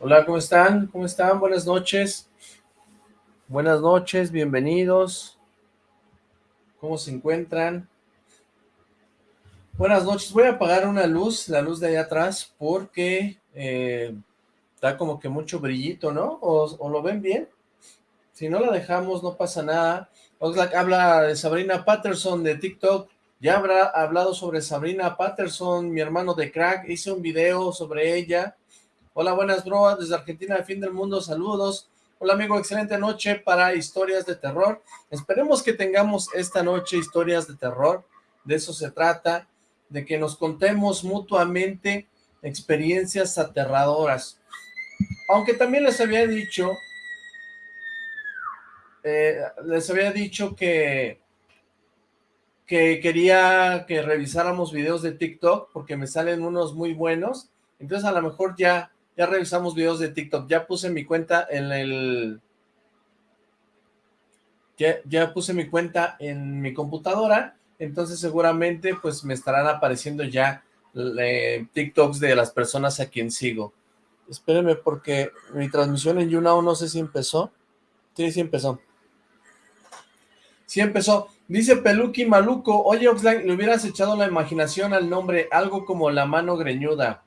Hola, ¿cómo están? ¿Cómo están? Buenas noches. Buenas noches, bienvenidos. ¿Cómo se encuentran? Buenas noches. Voy a apagar una luz, la luz de allá atrás, porque eh, da como que mucho brillito, ¿no? ¿O, lo ven bien? Si no la dejamos, no pasa nada. Oxlack habla de Sabrina Patterson de TikTok. Ya habrá hablado sobre Sabrina Patterson, mi hermano de crack. Hice un video sobre ella Hola, buenas bro, desde Argentina, de fin del mundo, saludos. Hola amigo, excelente noche para historias de terror. Esperemos que tengamos esta noche historias de terror, de eso se trata, de que nos contemos mutuamente experiencias aterradoras. Aunque también les había dicho, eh, les había dicho que, que quería que revisáramos videos de TikTok, porque me salen unos muy buenos, entonces a lo mejor ya ya revisamos videos de TikTok, ya puse mi cuenta en el... Ya, puse mi cuenta en mi computadora, entonces seguramente pues me estarán apareciendo ya eh, TikToks de las personas a quien sigo. Espérenme porque mi transmisión en YouNow no sé si empezó. Sí, sí empezó. Sí empezó. Dice Peluki Maluco, oye Oxlack, le hubieras echado la imaginación al nombre, algo como la mano greñuda.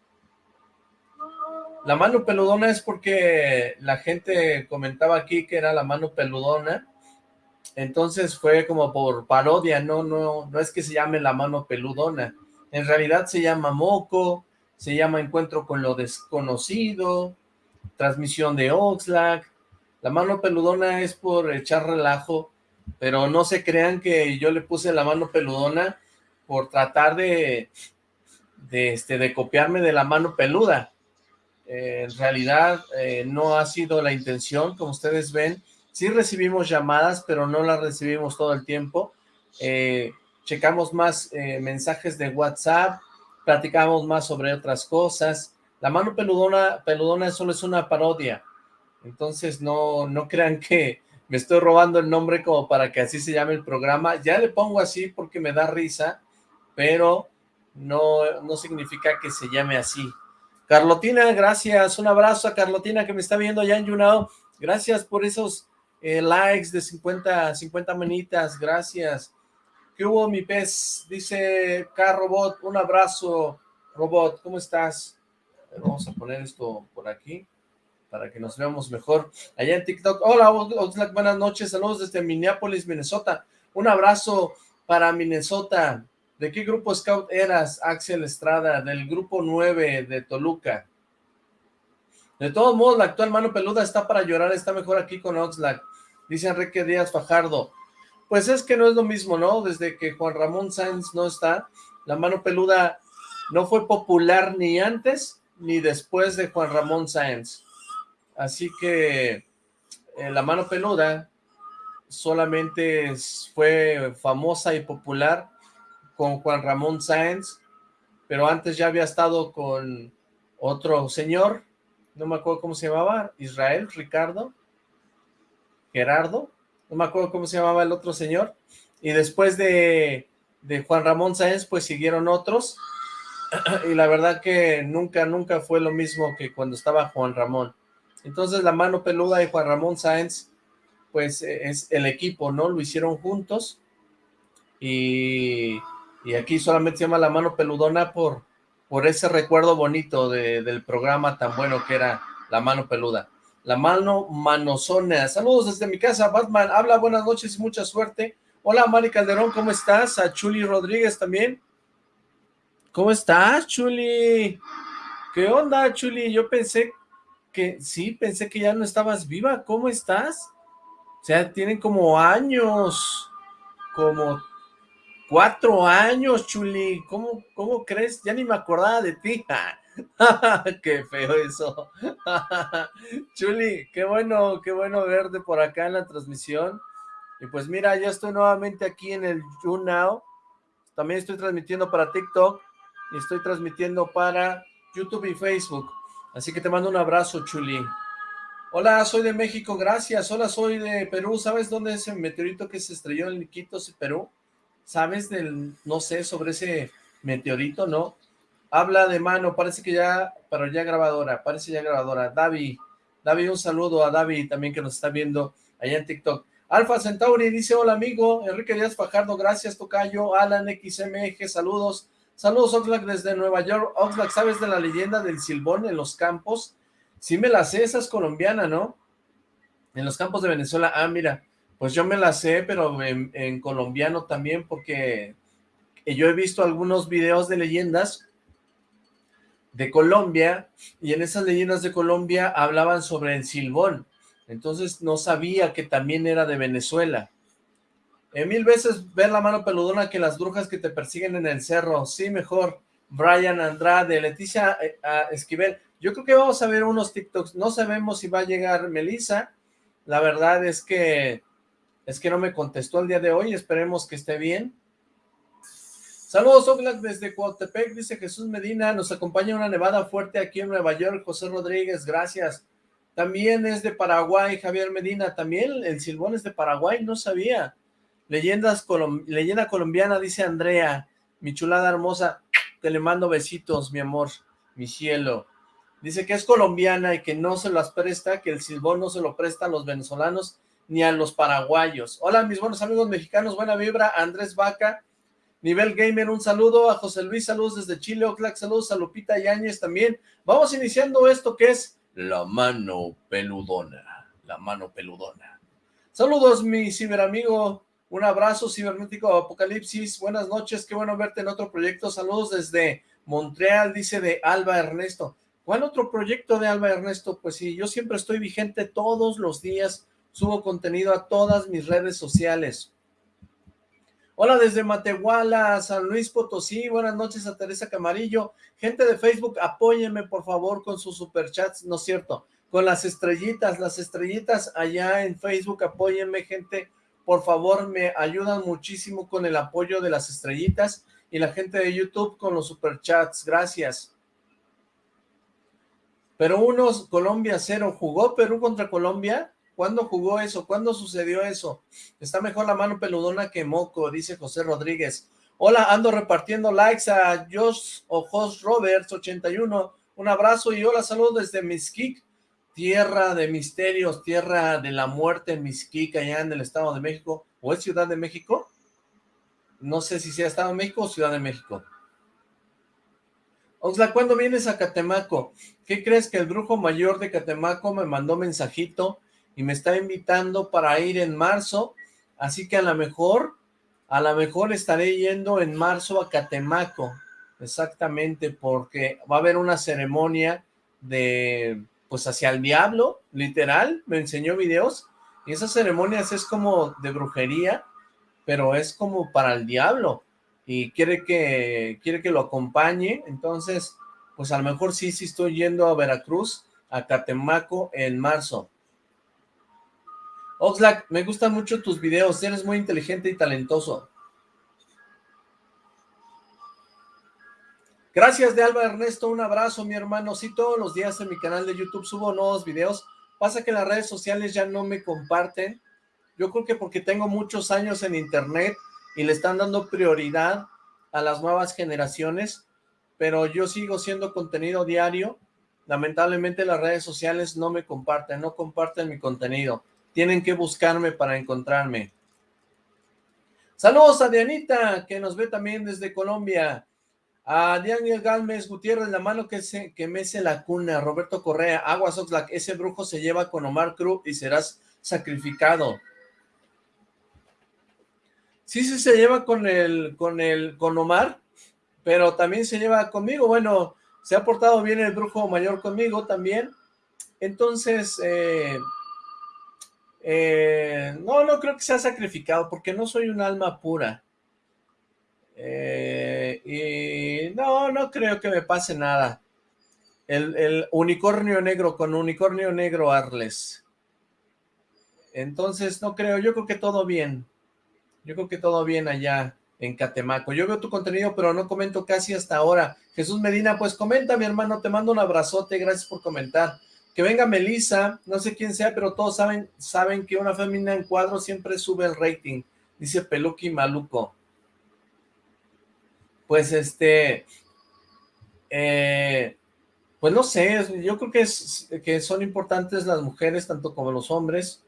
La mano peludona es porque la gente comentaba aquí que era la mano peludona, entonces fue como por parodia, no, no, no es que se llame la mano peludona, en realidad se llama moco, se llama encuentro con lo desconocido, transmisión de Oxlack, la mano peludona es por echar relajo, pero no se crean que yo le puse la mano peludona por tratar de, de, este, de copiarme de la mano peluda, eh, en realidad eh, no ha sido la intención, como ustedes ven, sí recibimos llamadas, pero no las recibimos todo el tiempo, eh, checamos más mensajes de WhatsApp, platicamos más sobre otras cosas, la mano peludona, peludona solo es una parodia, entonces no, no crean que me estoy robando el nombre como para que así se llame el programa, ya le pongo así porque me da risa, pero no, no significa que se llame así, Carlotina, gracias, un abrazo a Carlotina que me está viendo allá en YouNow, gracias por esos eh, likes de 50, 50 manitas, gracias. ¿Qué hubo mi pez? Dice K-Robot, un abrazo, Robot, ¿cómo estás? Vamos a poner esto por aquí para que nos veamos mejor. Allá en TikTok, hola, buenas noches, saludos desde Minneapolis, Minnesota. Un abrazo para Minnesota, ¿De qué grupo scout eras, Axel Estrada? Del grupo 9 de Toluca. De todos modos, la actual mano peluda está para llorar, está mejor aquí con Oxlack. Dice Enrique Díaz Fajardo. Pues es que no es lo mismo, ¿no? Desde que Juan Ramón Sáenz no está, la mano peluda no fue popular ni antes ni después de Juan Ramón Sáenz. Así que eh, la mano peluda solamente fue famosa y popular con Juan Ramón Sáenz, pero antes ya había estado con otro señor, no me acuerdo cómo se llamaba, Israel, Ricardo, Gerardo, no me acuerdo cómo se llamaba el otro señor, y después de, de Juan Ramón Sáenz, pues siguieron otros, y la verdad que nunca, nunca fue lo mismo que cuando estaba Juan Ramón. Entonces la mano peluda de Juan Ramón Sáenz, pues es el equipo, ¿no? Lo hicieron juntos, y y aquí solamente se llama La Mano Peludona por, por ese recuerdo bonito del programa tan bueno que era La Mano Peluda. La Mano Manozona. Saludos desde mi casa, Batman. Habla, buenas noches y mucha suerte. Hola, Mari Calderón, ¿cómo estás? A Chuli Rodríguez también. ¿Cómo estás, Chuli? ¿Qué onda, Chuli? Yo pensé que, sí, pensé que ya no estabas viva. ¿Cómo estás? O sea, tienen como años, como Cuatro años, Chuli. ¿Cómo, ¿Cómo crees? Ya ni me acordaba de ti. qué feo eso. Chuli, qué bueno, qué bueno verte por acá en la transmisión. Y pues mira, ya estoy nuevamente aquí en el YouNow. También estoy transmitiendo para TikTok y estoy transmitiendo para YouTube y Facebook. Así que te mando un abrazo, Chuli. Hola, soy de México, gracias. Hola, soy de Perú. ¿Sabes dónde es el meteorito que se estrelló en Iquitos, Perú? ¿Sabes del, no sé, sobre ese meteorito, no? Habla de mano, parece que ya, pero ya grabadora, parece ya grabadora. David, David, un saludo a David también que nos está viendo allá en TikTok. Alfa Centauri dice, hola amigo, Enrique Díaz Fajardo, gracias Tocayo, Alan XMG, saludos. Saludos Oxlack desde Nueva York. Oxlack, ¿sabes de la leyenda del silbón en los campos? Sí me la sé, esa es colombiana, ¿no? En los campos de Venezuela, ah, mira, pues yo me la sé, pero en, colombiano también, porque yo he visto algunos videos de leyendas de Colombia, y en esas leyendas de Colombia hablaban sobre el silbón, entonces no sabía que también era de Venezuela. Eh, mil veces ver la mano peludona que las brujas que te persiguen en el cerro, sí, mejor, Brian Andrade, Leticia eh, Esquivel, yo creo que vamos a ver unos TikToks. No sabemos si va a llegar Melissa. La verdad es que es que no me contestó el día de hoy. Esperemos que esté bien. Saludos, Oxlack, desde Coatepec, dice Jesús Medina. Nos acompaña una nevada fuerte aquí en Nueva York. José Rodríguez, gracias. También es de Paraguay, Javier Medina. También el silbón es de Paraguay, no sabía. Leyendas leyenda colombiana, dice Andrea. Mi chulada hermosa, te le mando besitos, mi amor, mi cielo. Dice que es colombiana y que no se las presta, que el silbón no se lo presta a los venezolanos ni a los paraguayos. Hola, mis buenos amigos mexicanos, buena vibra, Andrés Vaca, Nivel Gamer, un saludo, a José Luis, saludos desde Chile, Oclac, saludos a Lupita Yáñez también. Vamos iniciando esto que es la mano peludona, la mano peludona. Saludos, mi ciberamigo, un abrazo cibernético Apocalipsis, buenas noches, qué bueno verte en otro proyecto, saludos desde Montreal, dice de Alba Ernesto. ¿Cuál otro proyecto de Alba Ernesto? Pues sí, yo siempre estoy vigente todos los días, subo contenido a todas mis redes sociales. Hola desde Matehuala, San Luis Potosí, buenas noches a Teresa Camarillo. Gente de Facebook, apóyenme por favor con sus superchats, no es cierto, con las estrellitas, las estrellitas allá en Facebook, apóyenme gente, por favor, me ayudan muchísimo con el apoyo de las estrellitas y la gente de YouTube con los superchats, gracias. Pero unos, Colombia cero, ¿jugó Perú contra Colombia? ¿Cuándo jugó eso? ¿Cuándo sucedió eso? Está mejor la mano peludona que moco, dice José Rodríguez. Hola, ando repartiendo likes a Josh o Jos Roberts 81. Un abrazo y hola, saludos desde Mixquic, tierra de misterios, tierra de la muerte Mixquic, allá en el Estado de México. ¿O es Ciudad de México? No sé si sea Estado de México o Ciudad de México. Oxla, ¿cuándo vienes a Catemaco? ¿Qué crees que el brujo mayor de Catemaco me mandó mensajito y me está invitando para ir en marzo? Así que a lo mejor, a lo mejor estaré yendo en marzo a Catemaco, exactamente, porque va a haber una ceremonia de, pues hacia el diablo, literal, me enseñó videos, y esas ceremonias es como de brujería, pero es como para el diablo, y quiere que, quiere que lo acompañe, entonces, pues a lo mejor sí, sí estoy yendo a Veracruz, a Catemaco en marzo. Oxlack, me gustan mucho tus videos, eres muy inteligente y talentoso. Gracias de Alba Ernesto, un abrazo mi hermano, sí, todos los días en mi canal de YouTube subo nuevos videos, pasa que las redes sociales ya no me comparten, yo creo que porque tengo muchos años en internet, y le están dando prioridad a las nuevas generaciones, pero yo sigo siendo contenido diario, lamentablemente las redes sociales no me comparten, no comparten mi contenido, tienen que buscarme para encontrarme. Saludos a Dianita, que nos ve también desde Colombia, a Daniel Galmes Gutiérrez, la mano que, se, que mece la cuna, Roberto Correa, Aguas Oxlack, ese brujo se lleva con Omar Cruz y serás sacrificado. Sí, sí se lleva con el, con el, con Omar, pero también se lleva conmigo. Bueno, se ha portado bien el brujo mayor conmigo también. Entonces, eh, eh, no, no creo que sea sacrificado, porque no soy un alma pura. Eh, y no, no creo que me pase nada. El, el, unicornio negro con unicornio negro Arles. Entonces, no creo, yo creo que todo bien. Yo creo que todo bien allá en Catemaco. Yo veo tu contenido, pero no comento casi hasta ahora. Jesús Medina, pues comenta, mi hermano, te mando un abrazote, gracias por comentar. Que venga Melissa, no sé quién sea, pero todos saben, saben que una fémina en cuadro siempre sube el rating, dice Peluki Maluco. Pues este, eh, pues no sé, yo creo que, que son importantes las mujeres tanto como los hombres.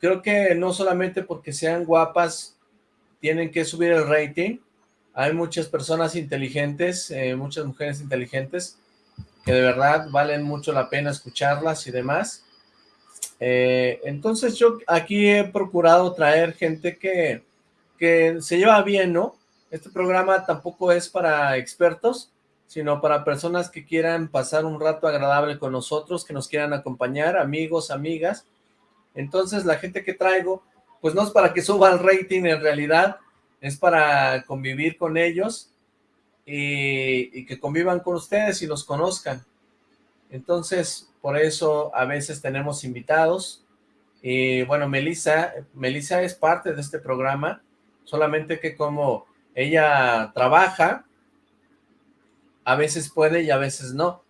Creo que no solamente porque sean guapas tienen que subir el rating. Hay muchas personas inteligentes, eh, muchas mujeres inteligentes que de verdad valen mucho la pena escucharlas y demás. Eh, entonces yo aquí he procurado traer gente que, que se lleva bien, ¿no? Este programa tampoco es para expertos, sino para personas que quieran pasar un rato agradable con nosotros, que nos quieran acompañar, amigos, amigas. Entonces la gente que traigo, pues no es para que suba el rating en realidad, es para convivir con ellos y, que convivan con ustedes y los conozcan. Entonces, por eso a veces tenemos invitados. Y bueno, Melissa, Melissa es parte de este programa, solamente que como ella trabaja, a veces puede y a veces no.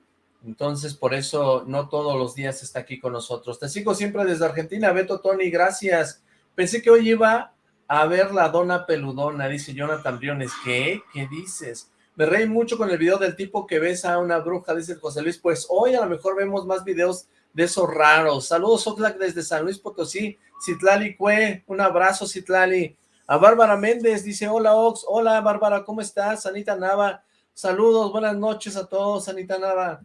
Entonces, por eso no todos los días está aquí con nosotros. Te sigo siempre desde Argentina, Beto Tony, gracias. Pensé que hoy iba a ver la dona peludona, dice Jonathan Briones. ¿Qué? ¿Qué dices? Me reí mucho con el video del tipo que besa a una bruja, dice José Luis. Pues hoy a lo mejor vemos más videos de esos raros. Saludos, Oxlack, desde San Luis Potosí. Citlali Cue, un abrazo, Citlali. A Bárbara Méndez, dice, hola, Ox. Hola, Bárbara, ¿cómo estás? Anita Nava, saludos, buenas noches a todos, Anita Nava.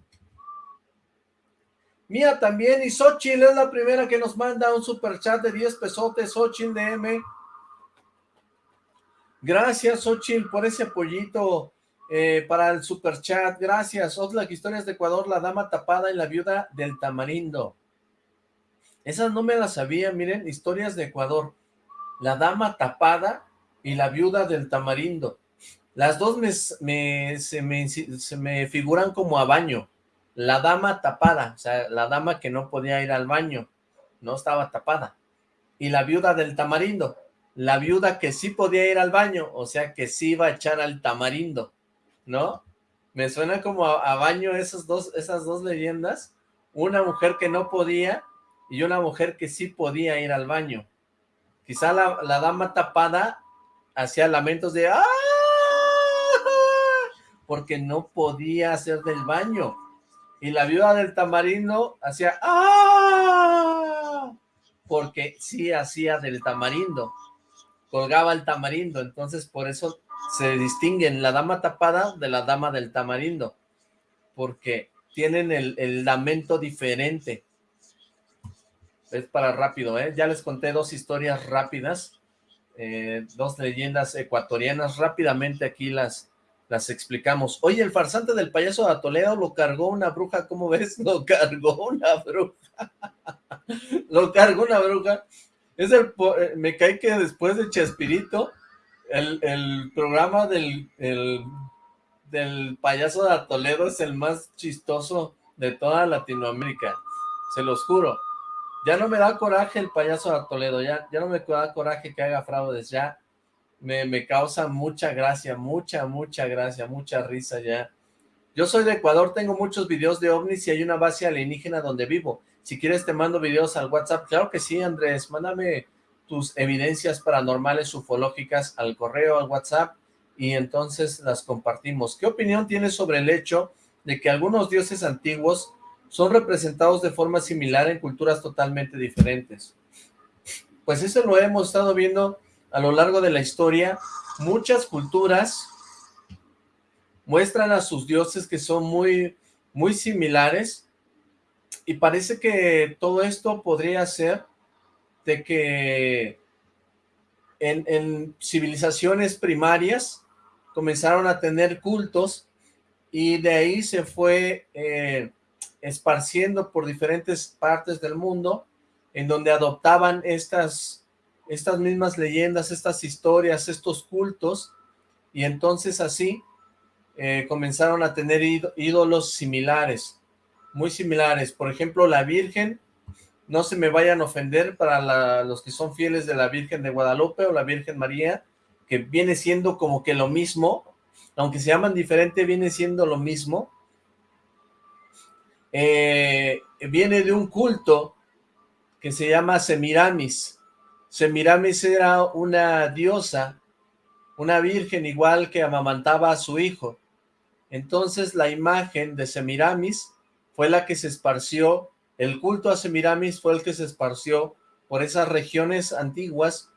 Mía también, y Xochitl es la primera que nos manda un super chat de 10 pesotes, Xochitl DM. Gracias, Xochitl, por ese apoyito eh, para el super chat. Gracias, Oxlack, Historias de Ecuador, La Dama Tapada y la Viuda del Tamarindo. Esas no me las sabía, miren, Historias de Ecuador. La Dama Tapada y la Viuda del Tamarindo. Las dos me, se, me, se me figuran como a baño la dama tapada, o sea, la dama que no podía ir al baño, no estaba tapada. Y la viuda del tamarindo, la viuda que sí podía ir al baño, o sea, que sí iba a echar al tamarindo, ¿no? Me suena como a, baño dos, esas dos leyendas, una mujer que no podía y una mujer que sí podía ir al baño. Quizá la, la dama tapada hacía lamentos de ¡ah! porque no podía hacer del baño y la viuda del tamarindo hacía ¡ah! Porque sí hacía del tamarindo, colgaba el tamarindo, entonces por eso se distinguen la dama tapada de la dama del tamarindo, porque tienen el, lamento diferente. Es para rápido, ¿eh? Ya les conté dos historias rápidas, eh, dos leyendas ecuatorianas, rápidamente aquí las, las explicamos. Oye, el farsante del payaso de Toledo lo cargó una bruja, ¿cómo ves? Lo cargó una bruja. lo cargó una bruja. Es el, eh, me cae que después de Chespirito, el, programa del, del payaso de Toledo es el más chistoso de toda Latinoamérica. Se los juro. Ya no me da coraje el payaso de Toledo, ya, ya no me da coraje que haga fraudes, ya me, causa mucha gracia, mucha, mucha gracia, mucha risa ya. Yo soy de Ecuador, tengo muchos videos de ovnis y hay una base alienígena donde vivo. Si quieres te mando videos al WhatsApp. Claro que sí, Andrés, mándame tus evidencias paranormales ufológicas al correo, al WhatsApp, y entonces las compartimos. ¿Qué opinión tienes sobre el hecho de que algunos dioses antiguos son representados de forma similar en culturas totalmente diferentes? Pues eso lo hemos estado viendo a lo largo de la historia, muchas culturas muestran a sus dioses que son muy, muy similares y parece que todo esto podría ser de que en, civilizaciones primarias comenzaron a tener cultos y de ahí se fue eh, esparciendo por diferentes partes del mundo en donde adoptaban estas estas mismas leyendas, estas historias, estos cultos, y entonces así eh, comenzaron a tener ídolos similares, muy similares. Por ejemplo, la Virgen, no se me vayan a ofender para los que son fieles de la Virgen de Guadalupe o la Virgen María, que viene siendo como que lo mismo, aunque se llaman diferente, viene siendo lo mismo, eh, viene de un culto que se llama Semiramis. Semiramis era una diosa, una virgen igual que amamantaba a su hijo. Entonces la imagen de Semiramis fue la que se esparció, el culto a Semiramis fue el que se esparció por esas regiones antiguas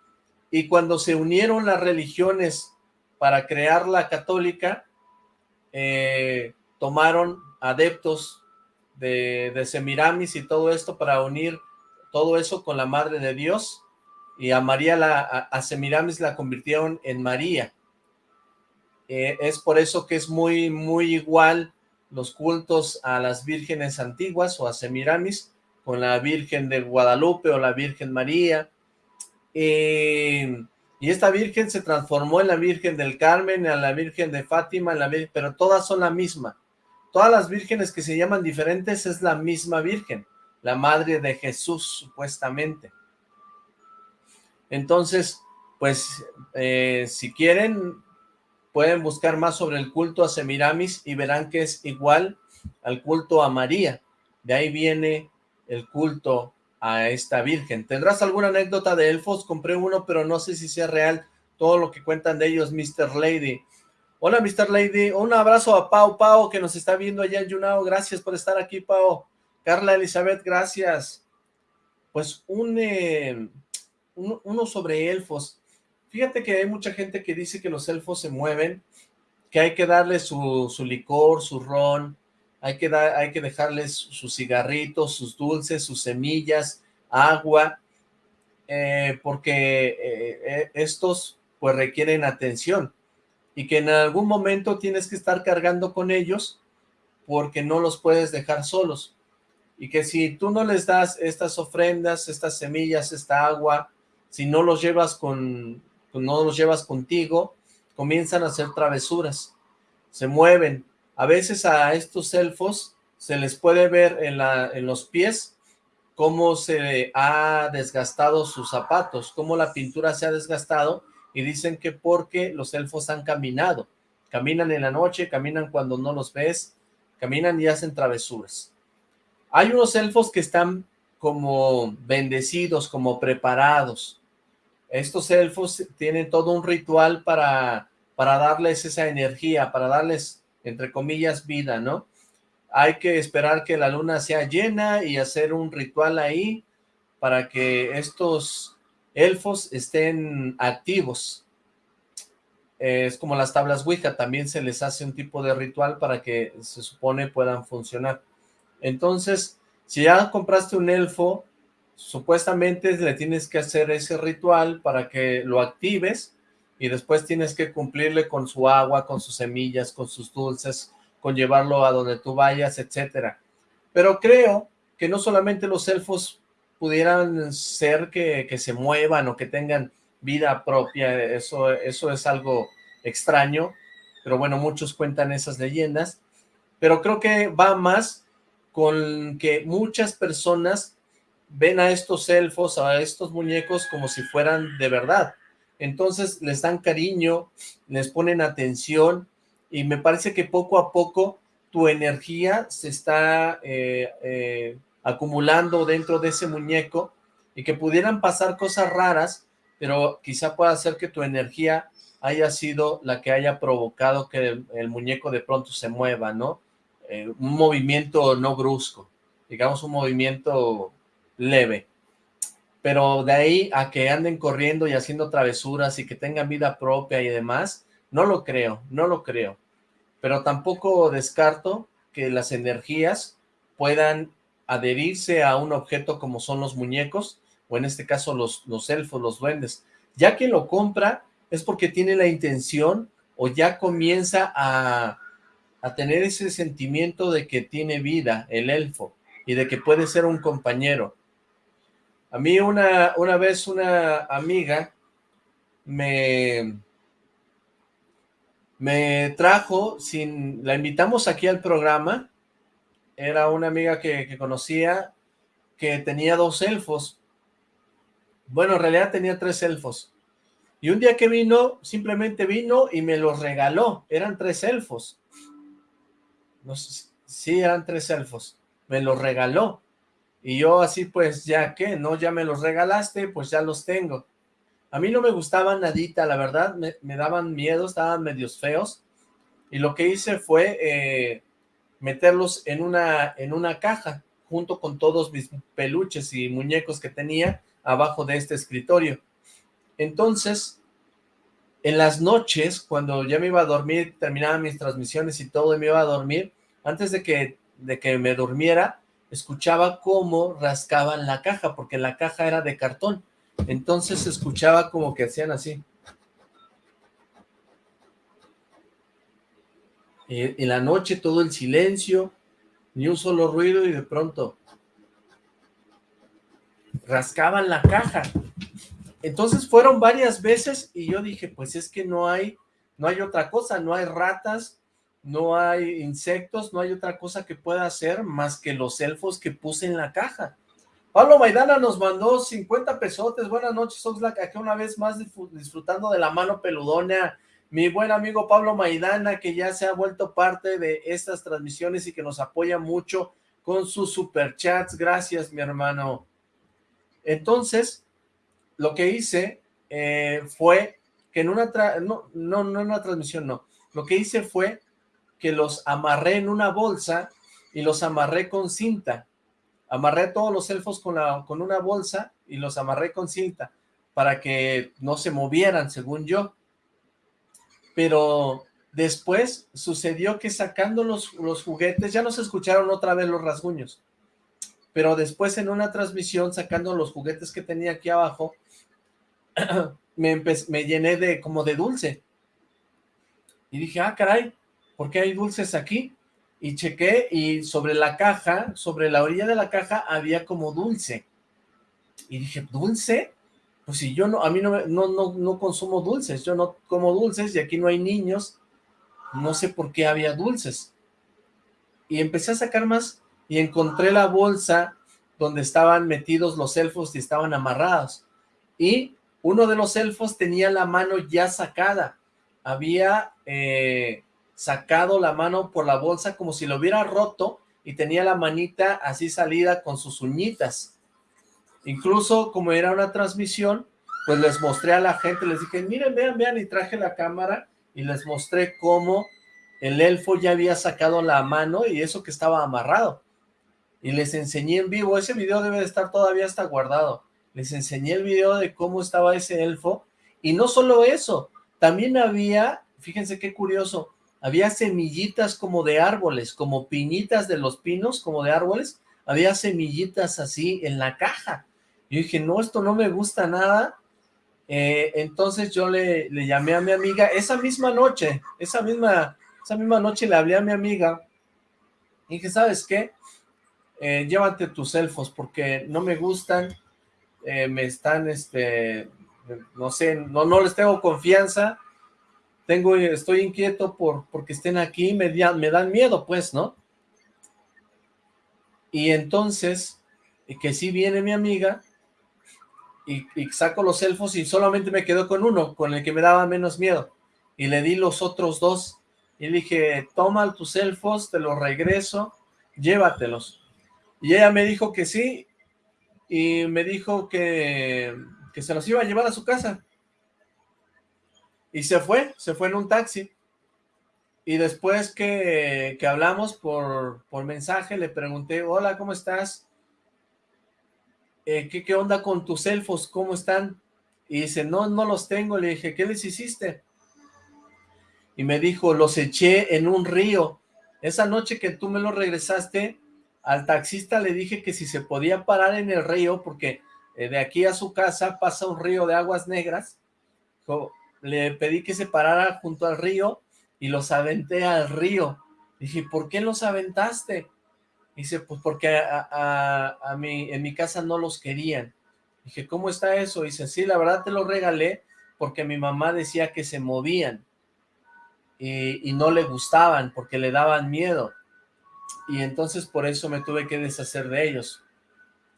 y cuando se unieron las religiones para crear la católica, eh, tomaron adeptos de, de Semiramis y todo esto para unir todo eso con la Madre de Dios y a María, la, a, Semiramis la convirtieron en María. Eh, es por eso que es muy, muy igual los cultos a las vírgenes antiguas o a Semiramis con la Virgen de Guadalupe o la Virgen María. Eh, y esta Virgen se transformó en la Virgen del Carmen, en la Virgen de Fátima, en la pero todas son la misma. Todas las vírgenes que se llaman diferentes es la misma Virgen, la Madre de Jesús, supuestamente. Entonces, pues, eh, si quieren, pueden buscar más sobre el culto a Semiramis y verán que es igual al culto a María. De ahí viene el culto a esta virgen. ¿Tendrás alguna anécdota de elfos? Compré uno, pero no sé si sea real todo lo que cuentan de ellos, Mr. Lady. Hola, Mr. Lady. Un abrazo a Pau Pau, que nos está viendo allá en Yunao. Gracias por estar aquí, Pau. Carla Elizabeth, gracias. Pues un, uno sobre elfos. Fíjate que hay mucha gente que dice que los elfos se mueven, que hay que darle su, licor, su ron, hay que, dar, hay que dejarles sus cigarritos, sus dulces, sus semillas, agua, eh, porque eh, eh, estos pues requieren atención y que en algún momento tienes que estar cargando con ellos porque no los puedes dejar solos. Y que si tú no les das estas ofrendas, estas semillas, esta agua, si no los llevas con, no los llevas contigo, comienzan a hacer travesuras, se mueven, a veces a estos elfos se les puede ver en, la, en los pies cómo se ha desgastado sus zapatos, cómo la pintura se ha desgastado y dicen que porque los elfos han caminado, caminan en la noche, caminan cuando no los ves, caminan y hacen travesuras. Hay unos elfos que están como bendecidos, como preparados. Estos elfos tienen todo un ritual para, para darles esa energía, para darles entre comillas, vida, ¿no? Hay que esperar que la luna sea llena y hacer un ritual ahí para que estos elfos estén activos. Es como las tablas Ouija, también se les hace un tipo de ritual para que se supone puedan funcionar. Entonces, si ya compraste un elfo, supuestamente le tienes que hacer ese ritual para que lo actives y después tienes que cumplirle con su agua, con sus semillas, con sus dulces, con llevarlo a donde tú vayas, etcétera. Pero creo que no solamente los elfos pudieran ser que, que, se muevan o que tengan vida propia, eso, eso es algo extraño, pero bueno, muchos cuentan esas leyendas, pero creo que va más con que muchas personas ven a estos elfos, a estos muñecos como si fueran de verdad, entonces les dan cariño, les ponen atención y me parece que poco a poco tu energía se está eh, eh, acumulando dentro de ese muñeco y que pudieran pasar cosas raras, pero quizá pueda ser que tu energía haya sido la que haya provocado que el, muñeco de pronto se mueva, ¿no? Eh, un movimiento no brusco, digamos un movimiento leve pero de ahí a que anden corriendo y haciendo travesuras y que tengan vida propia y demás, no lo creo, no lo creo. Pero tampoco descarto que las energías puedan adherirse a un objeto como son los muñecos, o en este caso los, los elfos, los duendes. Ya que lo compra es porque tiene la intención o ya comienza a, a tener ese sentimiento de que tiene vida el elfo y de que puede ser un compañero a mí una, una vez una amiga me, me trajo, sin, la invitamos aquí al programa, era una amiga que, conocía, que tenía dos elfos, bueno, en realidad tenía tres elfos, Y un día que vino, simplemente vino y me los regaló. Eran tres elfos. No sé, sí, eran tres elfos. Me los regaló. Y yo así, pues, ya que, ¿no? Ya me los regalaste, pues ya los tengo. A mí no me gustaban nadita, la verdad, me, daban miedo, estaban medios feos. Y lo que hice fue eh, meterlos en una, en una caja, junto con todos mis peluches y muñecos que tenía abajo de este escritorio. Entonces, en las noches, cuando ya me iba a dormir, terminaba mis transmisiones y todo, y me iba a dormir, antes de que, de que me durmiera, escuchaba cómo rascaban la caja, porque la caja era de cartón. Entonces escuchaba como que hacían así. En la noche todo el silencio, ni un solo ruido y de pronto rascaban la caja. Entonces fueron varias veces y yo dije, pues es que no hay, no hay otra cosa, no hay ratas, no hay insectos, no hay otra cosa que pueda hacer más que los elfos que puse en la caja. Pablo Maidana nos mandó 50 pesotes, buenas noches Oxlack, aquí una vez más disfrutando de la mano peludona, mi buen amigo Pablo Maidana, que ya se ha vuelto parte de estas transmisiones y que nos apoya mucho con sus superchats, gracias mi hermano. Entonces, lo que hice eh, fue que en una, no, no, no en una transmisión, no, lo que hice fue que los amarré en una bolsa y los amarré con cinta. Amarré todos los elfos con, la, con una bolsa y los amarré con cinta para que no se movieran, según yo. Pero después sucedió que sacando los, los juguetes, ya no se escucharon otra vez los rasguños. Pero después en una transmisión, sacando los juguetes que tenía aquí abajo, me, me llené de como de dulce. Y dije, ah, caray, ¿por qué hay dulces aquí? Y chequé y sobre la caja, sobre la orilla de la caja había como dulce. Y dije, ¿dulce? Pues si yo no, a mí no, no, no, no consumo dulces, yo no como dulces y aquí no hay niños, no sé por qué había dulces. Y empecé a sacar más y encontré la bolsa donde estaban metidos los elfos y estaban amarrados. Y uno de los elfos tenía la mano ya sacada. Había eh, sacado la mano por la bolsa como si lo hubiera roto y tenía la manita así salida con sus uñitas. Incluso como era una transmisión, pues les mostré a la gente, les dije, miren, vean, vean, y traje la cámara y les mostré cómo el elfo ya había sacado la mano y eso que estaba amarrado. Y les enseñé en vivo, ese video debe de estar todavía hasta guardado. Les enseñé el video de cómo estaba ese elfo. Y no solo eso, también había, fíjense qué curioso, había semillitas como de árboles, como piñitas de los pinos, como de árboles, había semillitas así en la caja. Yo dije, no, esto no me gusta nada. Eh, entonces yo le, llamé a mi amiga esa misma noche, esa misma, esa misma noche le hablé a mi amiga y dije, ¿sabes qué? Eh, llévate tus elfos porque no me gustan, eh, me están, este, no sé, no, no les tengo confianza, tengo, estoy inquieto por porque estén aquí, me, me dan miedo, pues, ¿no? Y entonces, que sí viene mi amiga, y, saco los elfos y solamente me quedo con uno, con el que me daba menos miedo, y le di los otros dos, y dije, toma tus elfos, te los regreso, llévatelos. Y ella me dijo que sí, y me dijo que, que se los iba a llevar a su casa. Y se fue, se fue en un taxi. Y después que, que hablamos por, por, mensaje, le pregunté, hola, ¿cómo estás? Eh, ¿qué, ¿Qué onda con tus elfos? ¿Cómo están? Y dice, no, no los tengo. Le dije, ¿qué les hiciste? Y me dijo, los eché en un río. Esa noche que tú me los regresaste, al taxista le dije que si se podía parar en el río, porque eh, de aquí a su casa pasa un río de aguas negras le pedí que se parara junto al río y los aventé al río. Dije, ¿por qué los aventaste? Dice, pues porque a, a, mí, en mi casa no los querían. Dije, ¿cómo está eso? Dice, sí, la verdad te lo regalé porque mi mamá decía que se movían y, y no le gustaban porque le daban miedo. Y entonces por eso me tuve que deshacer de ellos.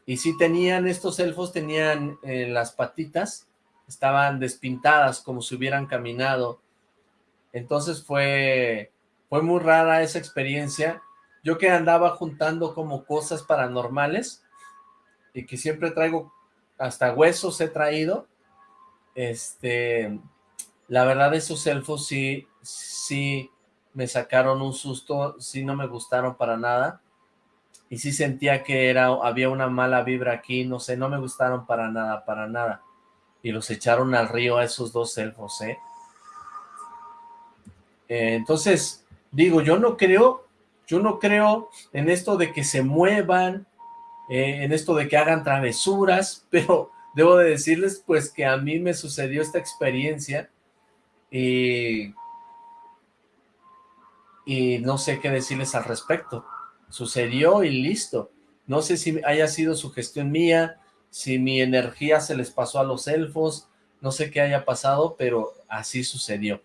Y sí tenían, estos elfos tenían eh, las patitas estaban despintadas como si hubieran caminado. Entonces fue, fue muy rara esa experiencia. Yo que andaba juntando como cosas paranormales y que siempre traigo, hasta huesos he traído, este, la verdad esos elfos sí, sí me sacaron un susto, sí no me gustaron para nada y sí sentía que era, había una mala vibra aquí, no sé, no me gustaron para nada, para nada. Y los echaron al río a esos dos elfos, ¿eh? eh entonces, digo, yo no creo, yo no creo en esto de que se muevan, eh, en esto de que hagan travesuras, pero debo de decirles pues que a mí me sucedió esta experiencia y, y no sé qué decirles al respecto sucedió y listo. No sé si haya sido su gestión mía, si mi energía se les pasó a los elfos, no sé qué haya pasado, pero así sucedió.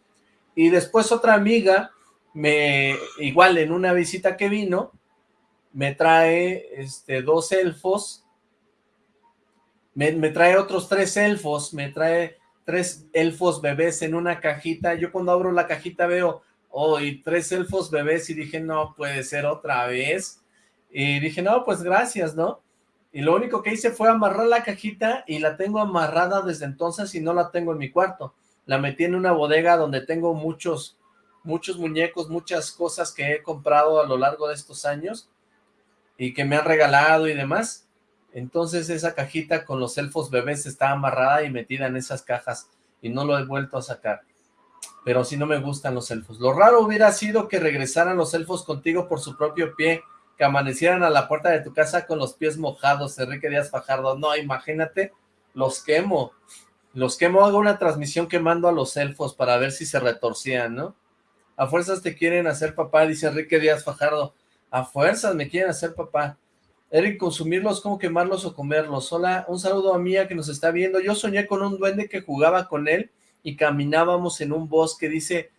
Y después otra amiga, me igual en una visita que vino, me trae este, dos elfos, me, me trae otros tres elfos, me trae tres elfos bebés en una cajita. Yo cuando abro la cajita veo oh, y tres elfos bebés, y dije, no, puede ser otra vez, y dije, no, pues gracias, ¿no? Y lo único que hice fue amarrar la cajita, y la tengo amarrada desde entonces, y no la tengo en mi cuarto, la metí en una bodega donde tengo muchos, muchos muñecos, muchas cosas que he comprado a lo largo de estos años, y que me han regalado y demás, entonces esa cajita con los elfos bebés está amarrada y metida en esas cajas, y no lo he vuelto a sacar. Pero si no me gustan los elfos. Lo raro hubiera sido que regresaran los elfos contigo por su propio pie, que amanecieran a la puerta de tu casa con los pies mojados, Enrique Díaz Fajardo. No, imagínate, los quemo. Los quemo, hago una transmisión quemando a los elfos para ver si se retorcían, ¿no? A fuerzas te quieren hacer papá, dice Enrique Díaz Fajardo. A fuerzas me quieren hacer papá. Eric, consumirlos, ¿cómo quemarlos o comerlos? Hola, un saludo a Mía que nos está viendo. Yo soñé con un duende que jugaba con él y caminábamos en un bosque, dice,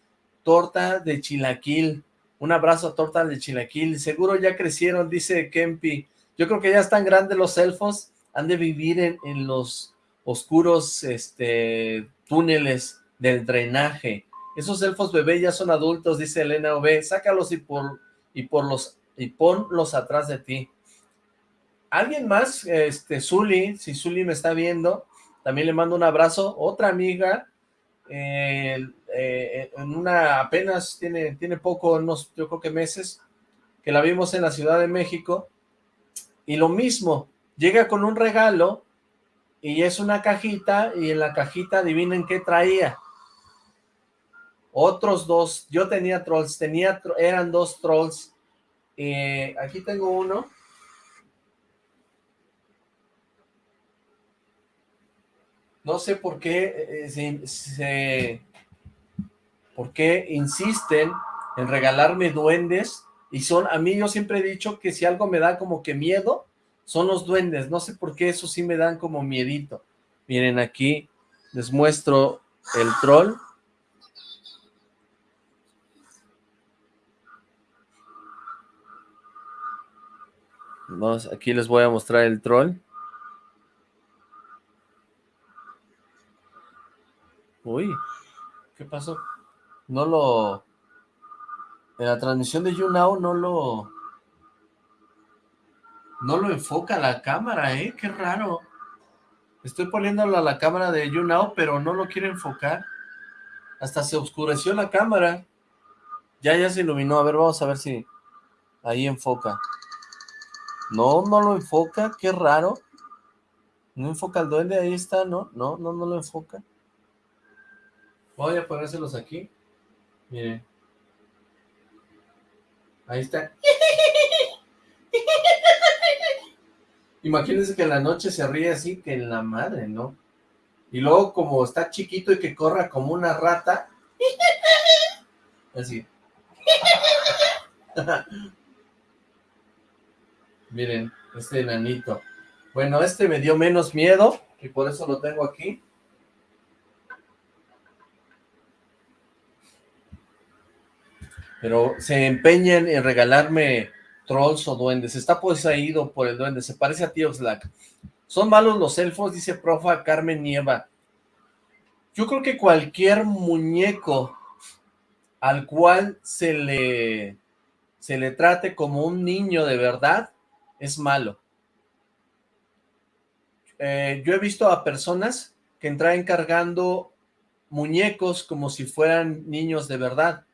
torta de chilaquil, un abrazo a torta de chilaquil, seguro ya crecieron, dice Kempi, yo creo que ya están grandes los elfos, han de vivir en, los oscuros este, túneles del drenaje, esos elfos bebé ya son adultos, dice Elena Ove, sácalos y por, y por los y ponlos atrás de ti. ¿Alguien más? Este, Zuli, si Zuli me está viendo, también le mando un abrazo. Otra amiga eh, en una apenas tiene, tiene poco, unos yo creo que meses, que la vimos en la Ciudad de México, y lo mismo, llega con un regalo, y es una cajita, y en la cajita adivinen qué traía. Otros dos, yo tenía trolls, tenía, eran dos trolls, eh, aquí tengo uno, no sé por qué eh, se, por qué insisten en regalarme duendes y son, a mí yo siempre he dicho que si algo me da como que miedo, son los duendes, no sé por qué eso sí me dan como miedito. Miren aquí, les muestro el troll. Vamos, aquí les voy a mostrar el troll. Uy, ¿qué pasó? No lo... En la transmisión de YouNow no lo... No lo enfoca la cámara, ¿eh? Qué raro. Estoy poniéndolo a la cámara de YouNow, pero no lo quiere enfocar. Hasta se oscureció la cámara. Ya, ya se iluminó. A ver, vamos a ver si ahí enfoca. No, no lo enfoca. Qué raro. No enfoca el duende, ahí está, ¿no? No, no, no lo enfoca. Voy a ponérselos aquí. Miren. Ahí está. Imagínense que en la noche se ríe así, que en la madre, ¿no? Y luego como está chiquito y que corra como una rata. Así. Miren, este enanito. Bueno, este me dio menos miedo y por eso lo tengo aquí. Pero se empeñan en regalarme trolls o duendes. Está poseído por el duende, se parece a tío Slack. Son malos los elfos, dice profa Carmen Nieva. Yo creo que cualquier muñeco al cual se le, se le trate como un niño de verdad, es malo. Eh, yo he visto a personas que entran cargando muñecos como si fueran niños de verdad.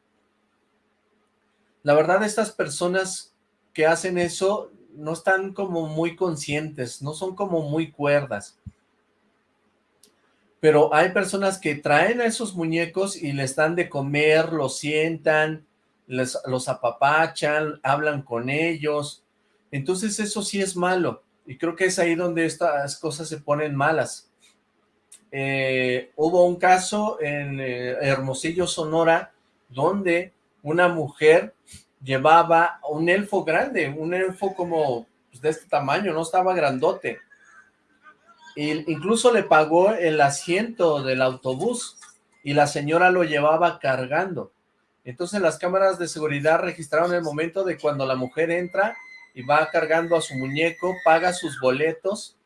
La verdad, estas personas que hacen eso no están como muy conscientes, no son como muy cuerdas. Pero hay personas que traen a esos muñecos y les dan de comer, los sientan, les, los apapachan, hablan con ellos. Entonces eso sí es malo. Y creo que es ahí donde estas cosas se ponen malas. Eh, hubo un caso en eh, Hermosillo, Sonora, donde una mujer llevaba un elfo grande, un elfo como pues, de este tamaño, no estaba grandote. Y incluso le pagó el asiento del autobús y la señora lo llevaba cargando. Entonces las cámaras de seguridad registraron el momento de cuando la mujer entra y va cargando a su muñeco, paga sus boletos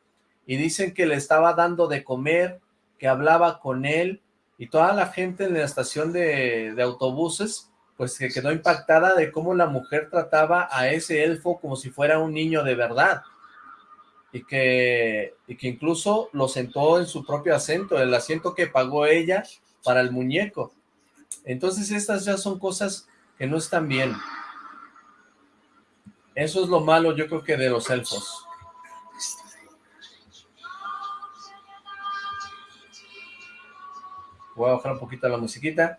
y dicen que le estaba dando de comer, que hablaba con él y toda la gente en la estación de autobuses pues que quedó impactada de cómo la mujer trataba a ese elfo como si fuera un niño de verdad y que, y que incluso lo sentó en su propio asiento, el asiento que pagó ella para el muñeco. Entonces estas ya son cosas que no están bien. Eso es lo malo yo creo que de los elfos. Voy a bajar un poquito la musiquita.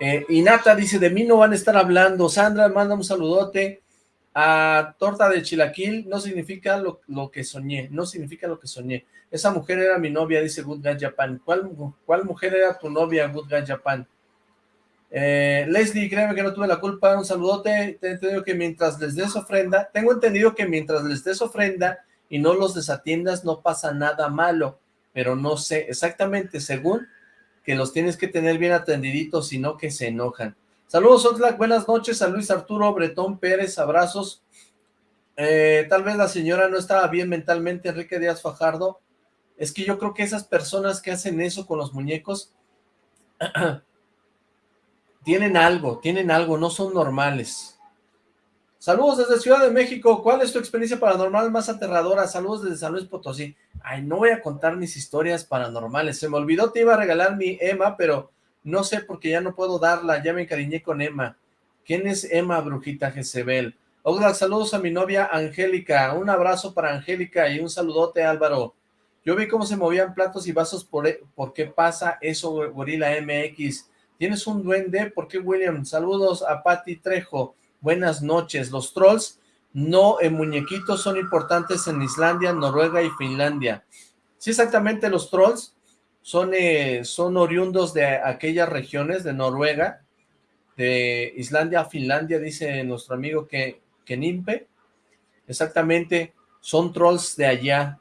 Eh, y Nata dice, de mí no van a estar hablando. Sandra, manda un saludote. A torta de chilaquil no significa lo, que soñé, no significa lo que soñé. Esa mujer era mi novia, dice Good Guy Japan. ¿Cuál, ¿Cuál mujer era tu novia, Good Guy Japan? Eh, Leslie, créeme que no tuve la culpa, un saludote, te entendido que mientras les des ofrenda, tengo entendido que mientras les des ofrenda y no los desatiendas no pasa nada malo, pero no sé exactamente, según que los tienes que tener bien atendiditos, sino que se enojan. Saludos Oxlack, buenas noches a Luis Arturo Bretón Pérez, abrazos. Eh, tal vez la señora no estaba bien mentalmente, Enrique Díaz Fajardo. Es que yo creo que esas personas que hacen eso con los muñecos tienen algo, tienen algo, no son normales. Saludos desde Ciudad de México, ¿cuál es tu experiencia paranormal más aterradora? Saludos desde San Luis Potosí. Ay, no voy a contar mis historias paranormales, se me olvidó, te iba a regalar mi Emma, pero no sé porque ya no puedo darla, ya me encariñé con Emma. ¿Quién es Emma, brujita Jezebel? Hola, saludos a mi novia Angélica, un abrazo para Angélica y un saludote Álvaro. Yo vi cómo se movían platos y vasos, por, e, ¿por qué pasa eso, Gorila MX? ¿Tienes un duende? ¿Por qué, William? Saludos a Patti Trejo buenas noches. Los trolls no en muñequitos son importantes en Islandia, Noruega y Finlandia. Sí, exactamente, los trolls son, eh, son oriundos de aquellas regiones de Noruega, de Islandia, Finlandia, dice nuestro amigo que, que Nimpe. Exactamente, son trolls de allá.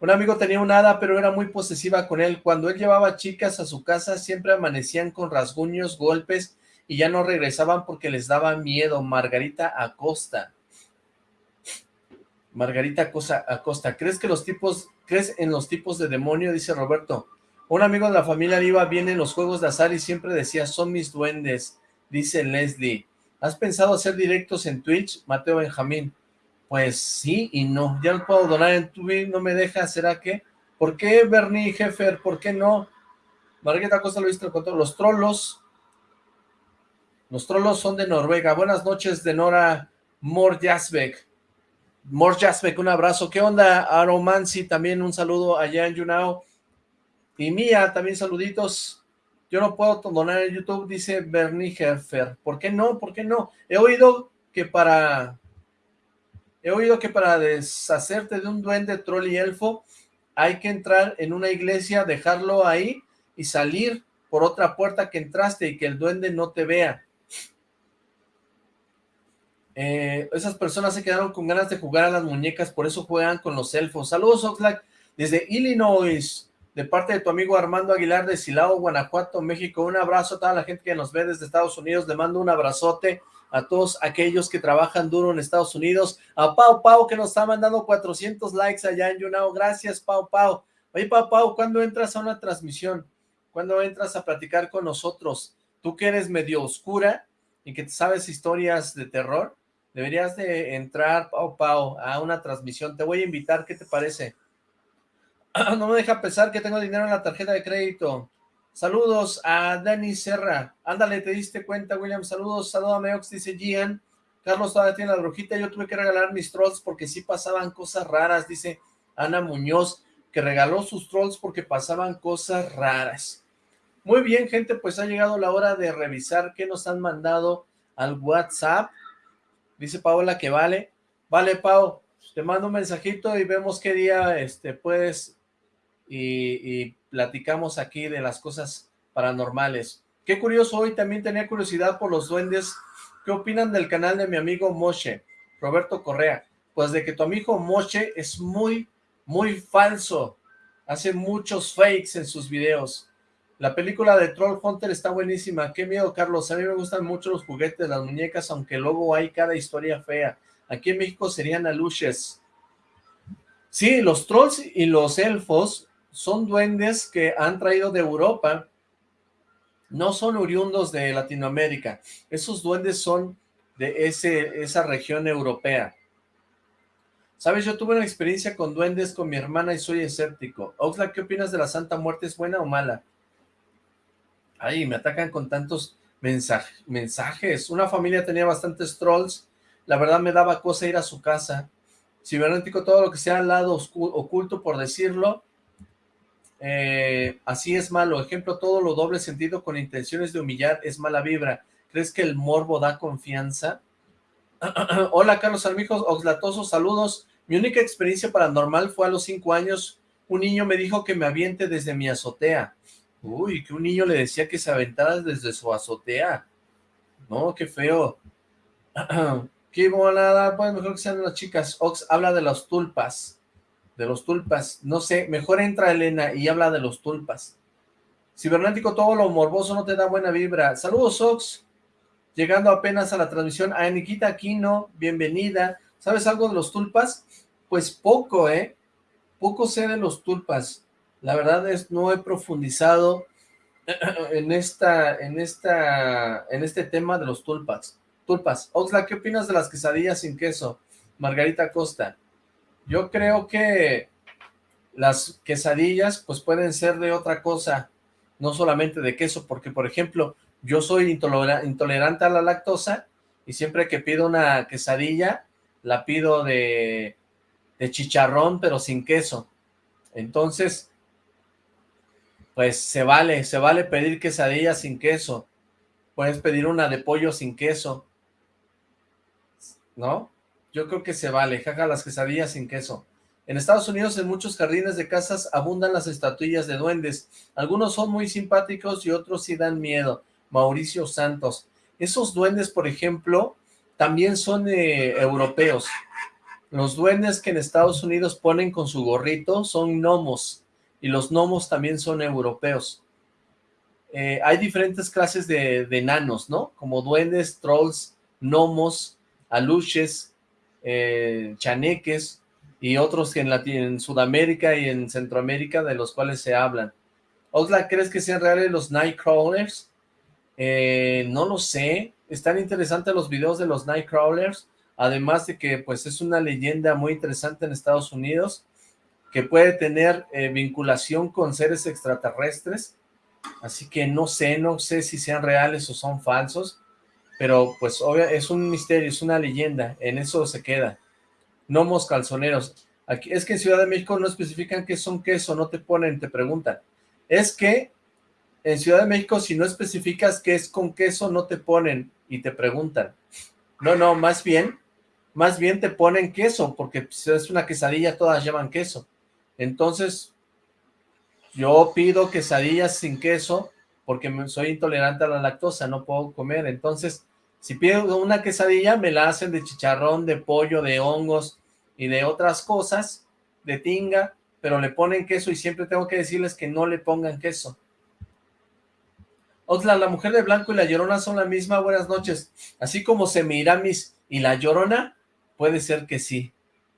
Un amigo tenía un hada, pero era muy posesiva con él. Cuando él llevaba chicas a su casa, siempre amanecían con rasguños, golpes y ya no regresaban porque les daba miedo. Margarita Acosta. Margarita Acosta, ¿crees que los tipos, crees en los tipos de demonio? Dice Roberto. Un amigo de la familia iba bien en los juegos de azar y siempre decía, son mis duendes, dice Leslie. ¿Has pensado hacer directos en Twitch, Mateo Benjamín? Pues sí y no, ya no puedo donar en Twitch, no me deja, ¿será que? ¿Por qué Bernie Heffer? ¿Por qué no? Margarita Acosta lo viste con los trolos, los trolos son de Noruega. Buenas noches, de Nora Morjasbek. Morjasbek, un abrazo. ¿Qué onda, Aromancy? También un saludo allá en Yunao. Y Mía, también saluditos. Yo no puedo donar en YouTube, dice Bernie Heffer. ¿Por qué no? ¿Por qué no? He oído que para... He oído que para deshacerte de un duende, troll y elfo, hay que entrar en una iglesia, dejarlo ahí y salir por otra puerta que entraste y que el duende no te vea. Eh, esas personas se quedaron con ganas de jugar a las muñecas, por eso juegan con los elfos. Saludos, Oxlack, desde Illinois, de parte de tu amigo Armando Aguilar de Silao, Guanajuato, México. Un abrazo a toda la gente que nos ve desde Estados Unidos. Le mando un abrazote a todos aquellos que trabajan duro en Estados Unidos. A Pau Pau, que nos está mandando 400 likes allá en Yunao. Gracias, Pau Pau. Oye, Pau Pau, ¿cuándo entras a una transmisión? ¿Cuándo entras a platicar con nosotros? Tú que eres medio oscura y que sabes historias de terror, deberías de entrar, Pau Pau, a una transmisión. Te voy a invitar, ¿qué te parece? no me deja pensar que tengo dinero en la tarjeta de crédito. Saludos a Dani Serra. Ándale, ¿te diste cuenta, William? Saludos, salúdame, Ox, dice Gian. Carlos todavía tiene la brujita. Yo tuve que regalar mis trolls porque sí pasaban cosas raras, dice Ana Muñoz, que regaló sus trolls porque pasaban cosas raras. Muy bien, gente, pues ha llegado la hora de revisar qué nos han mandado al WhatsApp. Dice Paola que vale. Vale, Pau, te mando un mensajito y vemos qué día este, puedes y, platicamos aquí de las cosas paranormales. Qué curioso, hoy también tenía curiosidad por los duendes. ¿Qué opinan del canal de mi amigo Moshe, Roberto Correa? Pues de que tu amigo Moshe es muy, muy falso. Hace muchos fakes en sus videos. La película de Troll Hunter está buenísima. Qué miedo, Carlos. A mí me gustan mucho los juguetes, las muñecas, aunque luego hay cada historia fea. Aquí en México serían aluches. Sí, los trolls y los elfos son duendes que han traído de Europa, no son oriundos de Latinoamérica, esos duendes son de ese, esa región europea. ¿Sabes? Yo tuve una experiencia con duendes con mi hermana y soy escéptico. Oxlack, ¿qué opinas de la Santa Muerte? ¿Es buena o mala? Ay, me atacan con tantos mensajes. Una familia tenía bastantes trolls. La verdad me daba cosa ir a su casa. Cibernético, todo lo que sea al lado oculto, por decirlo, eh, así es malo. Ejemplo, todo lo doble sentido con intenciones de humillar es mala vibra. ¿Crees que el morbo da confianza? Hola, Carlos Armijos, Oxlatoso, saludos. Mi única experiencia paranormal fue a los cinco años. Un niño me dijo que me aviente desde mi azotea. Uy, que un niño le decía que se aventara desde su azotea. No, qué feo. qué volada, pues mejor que sean las chicas. Ox habla de las tulpas de los tulpas. No sé, mejor entra Elena y habla de los tulpas. Cibernético, todo lo morboso no te da buena vibra. Saludos, Ox. Llegando apenas a la transmisión. A Aniquita Aquino, bienvenida. ¿Sabes algo de los tulpas? Pues poco, ¿eh? Poco sé de los tulpas. La verdad es, no he profundizado en esta, en esta, en este tema de los tulpas. Tulpas. Oxla, ¿qué opinas de las quesadillas sin queso? Margarita Costa. Yo creo que las quesadillas pues pueden ser de otra cosa, no solamente de queso, porque por ejemplo, yo soy intolerante a la lactosa y siempre que pido una quesadilla, la pido de, de chicharrón pero sin queso. Entonces, pues se vale, se vale pedir quesadilla sin queso. Puedes pedir una de pollo sin queso, ¿no? Yo creo que se vale, jaja las quesadillas sin queso. En Estados Unidos en muchos jardines de casas abundan las estatuillas de duendes. Algunos son muy simpáticos y otros sí dan miedo. Mauricio Santos. Esos duendes, por ejemplo, también son eh, europeos. Los duendes que en Estados Unidos ponen con su gorrito son gnomos. Y los gnomos también son europeos. Eh, hay diferentes clases de, de enanos, ¿no? Como duendes, trolls, gnomos, aluches, eh, chaneques y otros que en, Sudamérica y en Centroamérica de los cuales se hablan. Oxlack, ¿crees que sean reales los Nightcrawlers? Eh, no lo sé, están interesantes los videos de los Nightcrawlers, además de que pues es una leyenda muy interesante en Estados Unidos, que puede tener eh, vinculación con seres extraterrestres, así que no sé, no sé si sean reales o son falsos, pero pues obvio, es un misterio, es una leyenda, en eso se queda. Nomos calzoneros. Aquí, es que en Ciudad de México no especifican qué son queso, no te ponen, te preguntan. Es que en Ciudad de México si no especificas qué es con queso, no te ponen y te preguntan. No, no, más bien, más bien te ponen queso, porque si es una quesadilla, todas llevan queso. Entonces, yo pido quesadillas sin queso, porque soy intolerante a la lactosa, no puedo comer, entonces, si pido una quesadilla, me la hacen de chicharrón, de pollo, de hongos y de otras cosas, de tinga, pero le ponen queso y siempre tengo que decirles que no le pongan queso. Otra, la mujer de blanco y la llorona son la misma, buenas noches. Así como Semiramis y la llorona, puede ser que sí,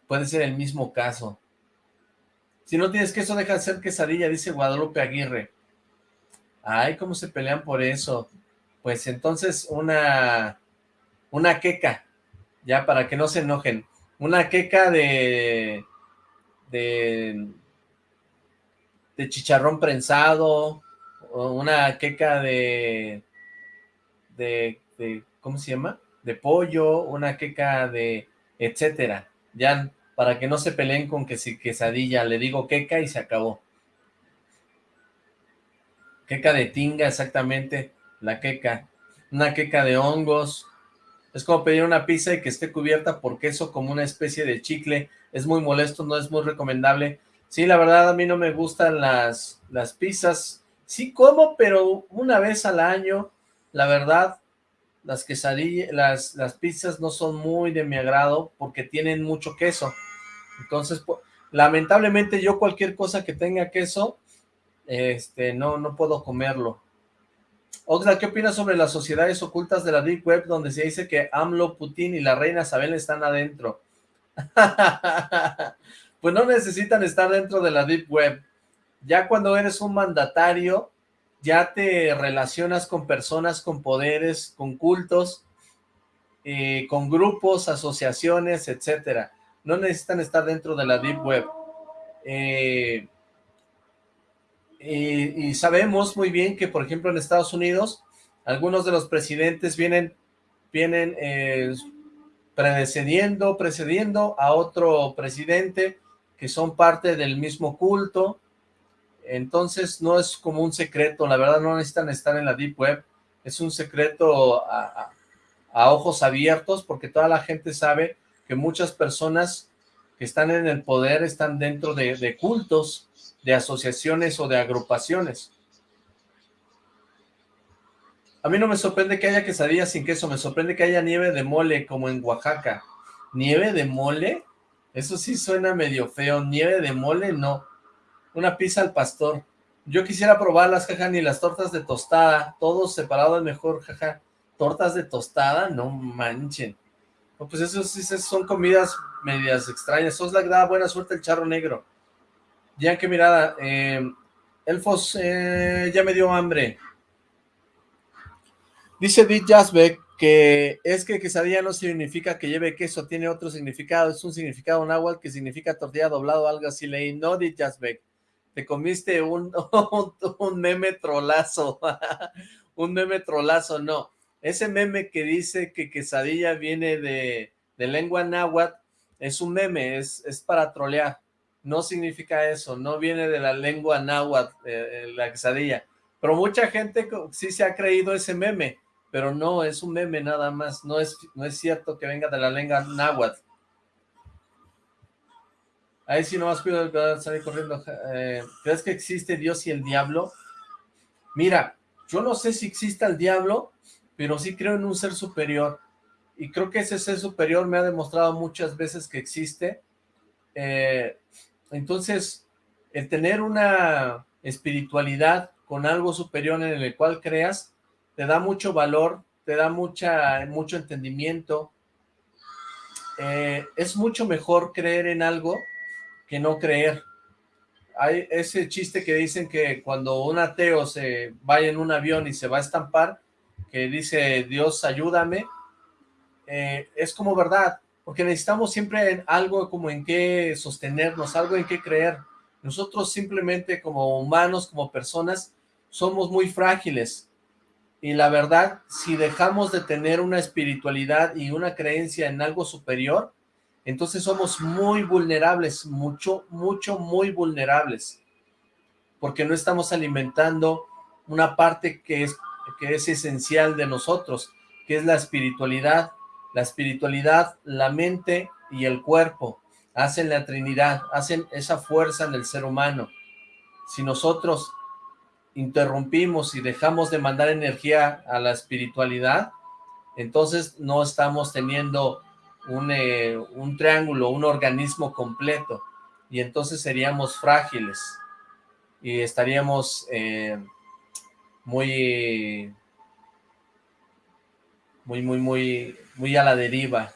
puede ser el mismo caso. Si no tienes queso, deja de ser quesadilla, dice Guadalupe Aguirre. Ay, ¿cómo se pelean por eso? Pues entonces una, una queca, ya para que no se enojen. Una queca de, de, de chicharrón prensado, una queca de, de, de, ¿cómo se llama? De pollo, una queca de etcétera. Ya para que no se peleen con que si quesadilla, le digo queca y se acabó. Queca de tinga, exactamente, la queca. Una queca de hongos. Es como pedir una pizza y que esté cubierta por queso como una especie de chicle. Es muy molesto, no es muy recomendable. Sí, la verdad a mí no me gustan las, las pizzas. Sí como, pero una vez al año, la verdad, las quesadillas, las, las pizzas no son muy de mi agrado porque tienen mucho queso. Entonces, lamentablemente yo cualquier cosa que tenga queso, este, no, no puedo comerlo. Oxla, ¿qué opinas sobre las sociedades ocultas de la Deep Web donde se dice que AMLO, Putin y la reina Isabel están adentro? pues no necesitan estar dentro de la Deep Web. Ya cuando eres un mandatario, ya te relacionas con personas con poderes, con cultos, eh, con grupos, asociaciones, etcétera. No necesitan estar dentro de la Deep Web. Eh, y, sabemos muy bien que, por ejemplo, en Estados Unidos, algunos de los presidentes vienen, vienen eh, precediendo, precediendo a otro presidente que son parte del mismo culto, entonces no es como un secreto, la verdad no necesitan estar en la Deep Web, es un secreto a, ojos abiertos porque toda la gente sabe que muchas personas que están en el poder están dentro de, cultos, de asociaciones o de agrupaciones. A mí no me sorprende que haya quesadillas sin queso, me sorprende que haya nieve de mole como en Oaxaca. ¿Nieve de mole? Eso sí suena medio feo. ¿Nieve de mole? No una pizza al pastor. Yo quisiera probarlas, jaja, ni las tortas de tostada, todos separados mejor, jaja. Tortas de tostada, no manchen. Pues eso sí son comidas medias extrañas. Sos la da buena suerte el charro negro. Ya que mirada, eh, Elfos, eh, ya me dio hambre. Dice Dit Jasbeck que es que quesadilla no significa que lleve queso, tiene otro significado, es un significado náhuatl que significa tortilla doblado, algo así leí, no Dit Jasbeck te comiste un, un, meme trolazo, un meme trolazo, no, ese meme que dice que quesadilla viene de, lengua náhuatl, es un meme, es, es para trolear, no significa eso, no viene de la lengua náhuatl, eh, eh, la quesadilla, pero mucha gente sí se ha creído ese meme, pero no, es un meme nada más, no es, no es cierto que venga de la lengua náhuatl, Ahí sí nomás cuido de corriendo. Eh, ¿Crees que existe Dios y el diablo? Mira, yo no sé si existe el diablo, pero sí creo en un ser superior. Y creo que ese ser superior me ha demostrado muchas veces que existe. Eh, entonces, el tener una espiritualidad con algo superior en el cual creas, te da mucho valor, te da mucha, mucho entendimiento. Eh, es mucho mejor creer en algo que no creer. Hay ese chiste que dicen que cuando un ateo se vaya en un avión y se va a estampar, que dice Dios ayúdame, eh, es como verdad, porque necesitamos siempre algo como en qué sostenernos, algo en qué creer. Nosotros simplemente como humanos, como personas, somos muy frágiles. Y la verdad, si dejamos de tener una espiritualidad y una creencia en algo superior, entonces somos muy vulnerables, mucho, mucho, muy vulnerables, porque no estamos alimentando una parte que es, que es esencial de nosotros, que es la espiritualidad. La espiritualidad, la mente y el cuerpo hacen la Trinidad, hacen esa fuerza en el ser humano. Si nosotros interrumpimos y dejamos de mandar energía a la espiritualidad, entonces no estamos teniendo un, eh, un triángulo, un organismo completo, y entonces seríamos frágiles, y estaríamos eh, muy, muy, muy, muy, muy a la deriva,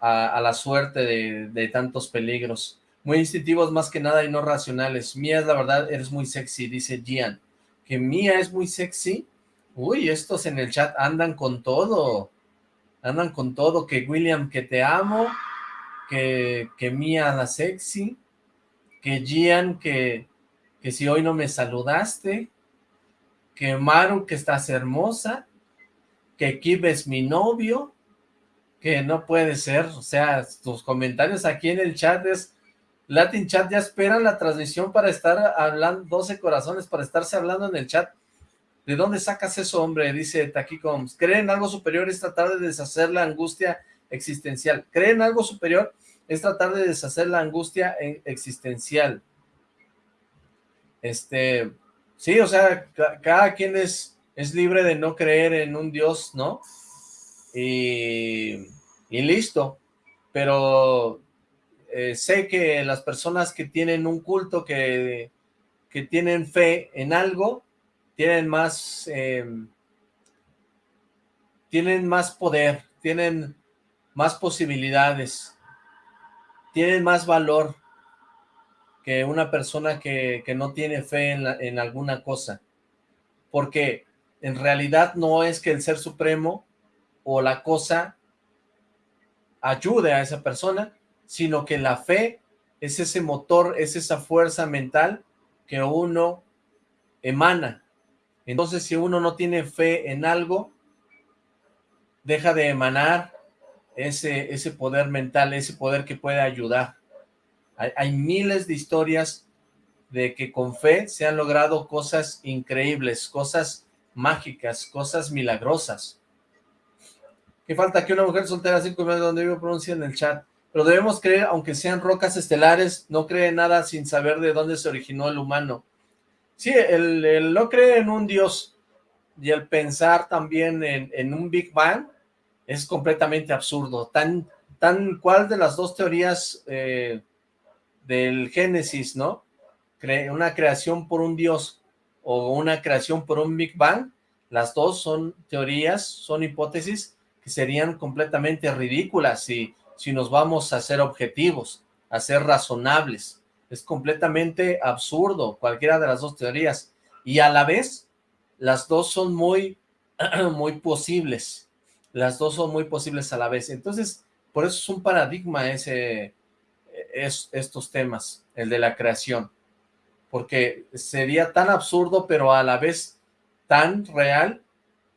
a, la suerte de, tantos peligros. Muy instintivos más que nada y no racionales. Mía, la verdad, eres muy sexy, dice Gian. que Mía es muy sexy. Uy, estos en el chat andan con todo. Andan con todo, que William, que te amo, que, que Mía la sexy, que Gian, que, que si hoy no me saludaste, que Maru, que estás hermosa, que Kib es mi novio, que no puede ser, o sea, tus comentarios aquí en el chat es, Latin Chat ya esperan la transmisión para estar hablando, 12 corazones, para estarse hablando en el chat. ¿De dónde sacas eso, hombre? Dice Taquicoms. ¿Creen algo superior es tratar de deshacer la angustia existencial? ¿Creen algo superior es tratar de deshacer la angustia e-, existencial? Este, sí, o sea, cada quien es, es libre de no creer en un Dios, ¿no? Y, y listo. Pero eh, sé que las personas que tienen un culto, que, que tienen fe en algo, tienen más, em, tienen más poder, tienen más posibilidades, tienen más valor que una persona que, que no tiene fe en, en alguna cosa. Porque en realidad no es que el ser supremo o la cosa ayude a esa persona, sino que la fe es ese motor, es esa fuerza mental que uno emana entonces, si uno no tiene fe en algo, deja de emanar ese, ese poder mental, ese poder que puede ayudar. Hay, miles de historias de que con fe se han logrado cosas increíbles, cosas mágicas, cosas milagrosas. ¿Qué falta? Que una mujer soltera cinco meses donde vivo pronuncia en el chat. Pero debemos creer, aunque sean rocas estelares, no cree nada sin saber de dónde se originó el humano. Sí, el, no creer en un Dios y el pensar también en, un Big Bang es completamente absurdo. Tan, tan cual de las dos teorías eh, del Génesis, ¿no? una creación por un Dios o una creación por un Big Bang, las dos son teorías, son hipótesis que serían completamente ridículas si, si nos vamos a ser objetivos, a ser razonables. Es completamente absurdo, cualquiera de las dos teorías, y a la vez, las dos son muy, muy posibles, las dos son muy posibles a la vez, entonces, por eso es un paradigma ese, es, estos temas, el de la creación, porque sería tan absurdo, pero a la vez tan real,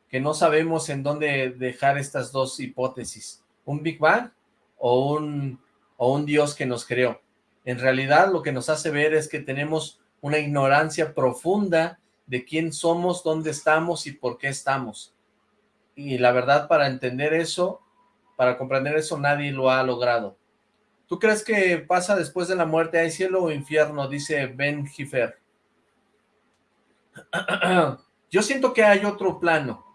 que no sabemos en dónde dejar estas dos hipótesis, un Big Bang o un, o un Dios que nos creó en realidad lo que nos hace ver es que tenemos una ignorancia profunda de quién somos, dónde estamos y por qué estamos. Y la verdad, para entender eso, para comprender eso, nadie lo ha logrado. ¿Tú crees que pasa después de la muerte? ¿Hay cielo o infierno? Dice Ben Gifer. Yo siento que hay otro plano.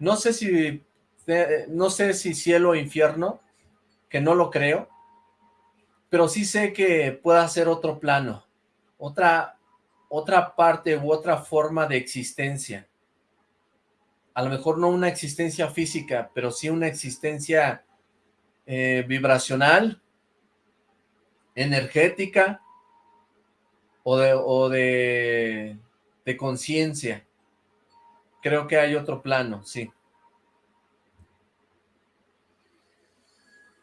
No sé si, eh, no sé si cielo o infierno, que no lo creo, pero sí sé que pueda ser otro plano, otra, otra parte u otra forma de existencia. A lo mejor no una existencia física, pero sí una existencia eh, vibracional, energética o de, o de, de conciencia. Creo que hay otro plano, sí.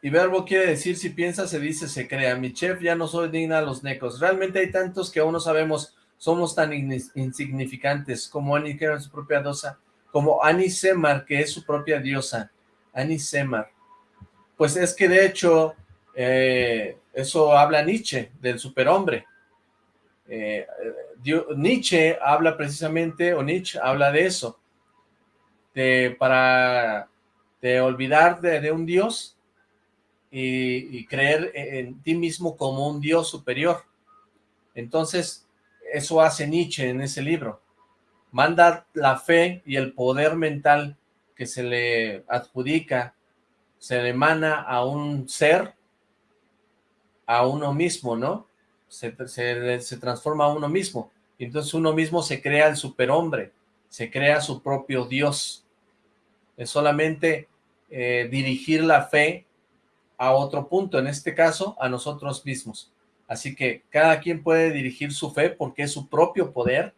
Y verbo quiere decir, si piensa, se dice, se crea. Mi chef, ya no soy digna a los necos. Realmente hay tantos que aún no sabemos, somos tan insignificantes, como Annie, que era su propia diosa, como Annie Semar, que es su propia diosa. Annie Semar. Pues es que de hecho, eh, eso habla Nietzsche, del superhombre. Eh, Nietzsche habla precisamente, o Nietzsche habla de eso, de para de olvidar de un dios y, creer en ti mismo como un Dios superior. Entonces, eso hace Nietzsche en ese libro. Manda la fe y el poder mental que se le adjudica, se le emana a un ser, a uno mismo, ¿no? Se, se transforma a uno mismo. Entonces uno mismo se crea el superhombre, se crea su propio Dios. Es solamente eh, dirigir la fe a otro punto, en este caso, a nosotros mismos. Así que cada quien puede dirigir su fe porque es su propio poder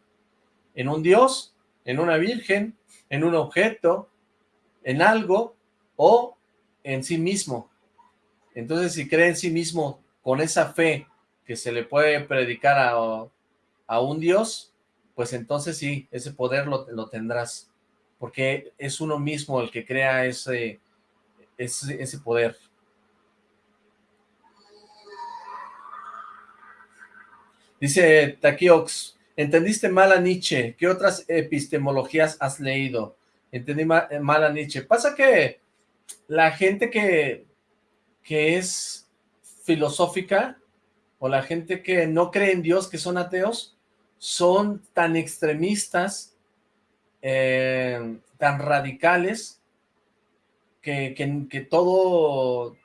en un dios, en una virgen, en un objeto, en algo o en sí mismo. Entonces, si cree en sí mismo con esa fe que se le puede predicar a, a un dios, pues entonces sí, ese poder lo, lo, tendrás, porque es uno mismo el que crea ese, ese, ese poder. Dice Takiox, entendiste mal a Nietzsche, ¿qué otras epistemologías has leído? Entendí mal a Nietzsche. Pasa que la gente que, que es filosófica, o la gente que no cree en Dios, que son ateos, son tan extremistas, eh, tan radicales, que, que, todo,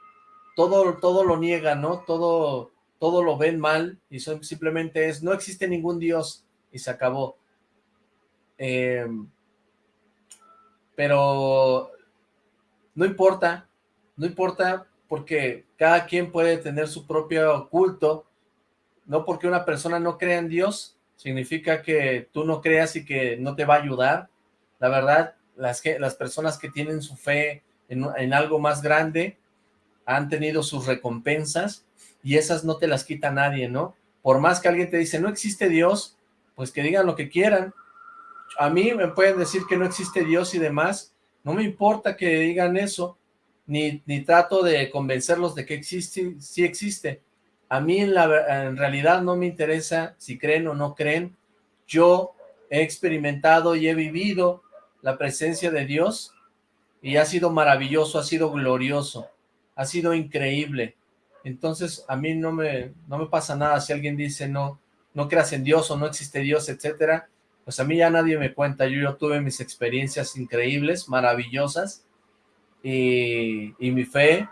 todo, todo lo niegan, ¿no? Todo, todo lo ven mal y simplemente es, no existe ningún Dios y se acabó. Eh, pero no importa, no importa porque cada quien puede tener su propio culto, no porque una persona no crea en Dios, significa que tú no creas y que no te va a ayudar. La verdad, las, que, las personas que tienen su fe en, en algo más grande han tenido sus recompensas y esas no te las quita nadie, ¿no? Por más que alguien te dice, no existe Dios, pues que digan lo que quieran. A mí me pueden decir que no existe Dios y demás, no me importa que digan eso, ni, ni trato de convencerlos de que existe, sí existe. A mí en, la, realidad no me interesa si creen o no creen. Yo he experimentado y he vivido la presencia de Dios y ha sido maravilloso, ha sido glorioso, ha sido increíble. Entonces a mí no me, no me pasa nada si alguien dice no, no creas en Dios o no existe Dios, etcétera pues a mí ya nadie me cuenta, yo, yo tuve mis experiencias increíbles, maravillosas, y, mi fe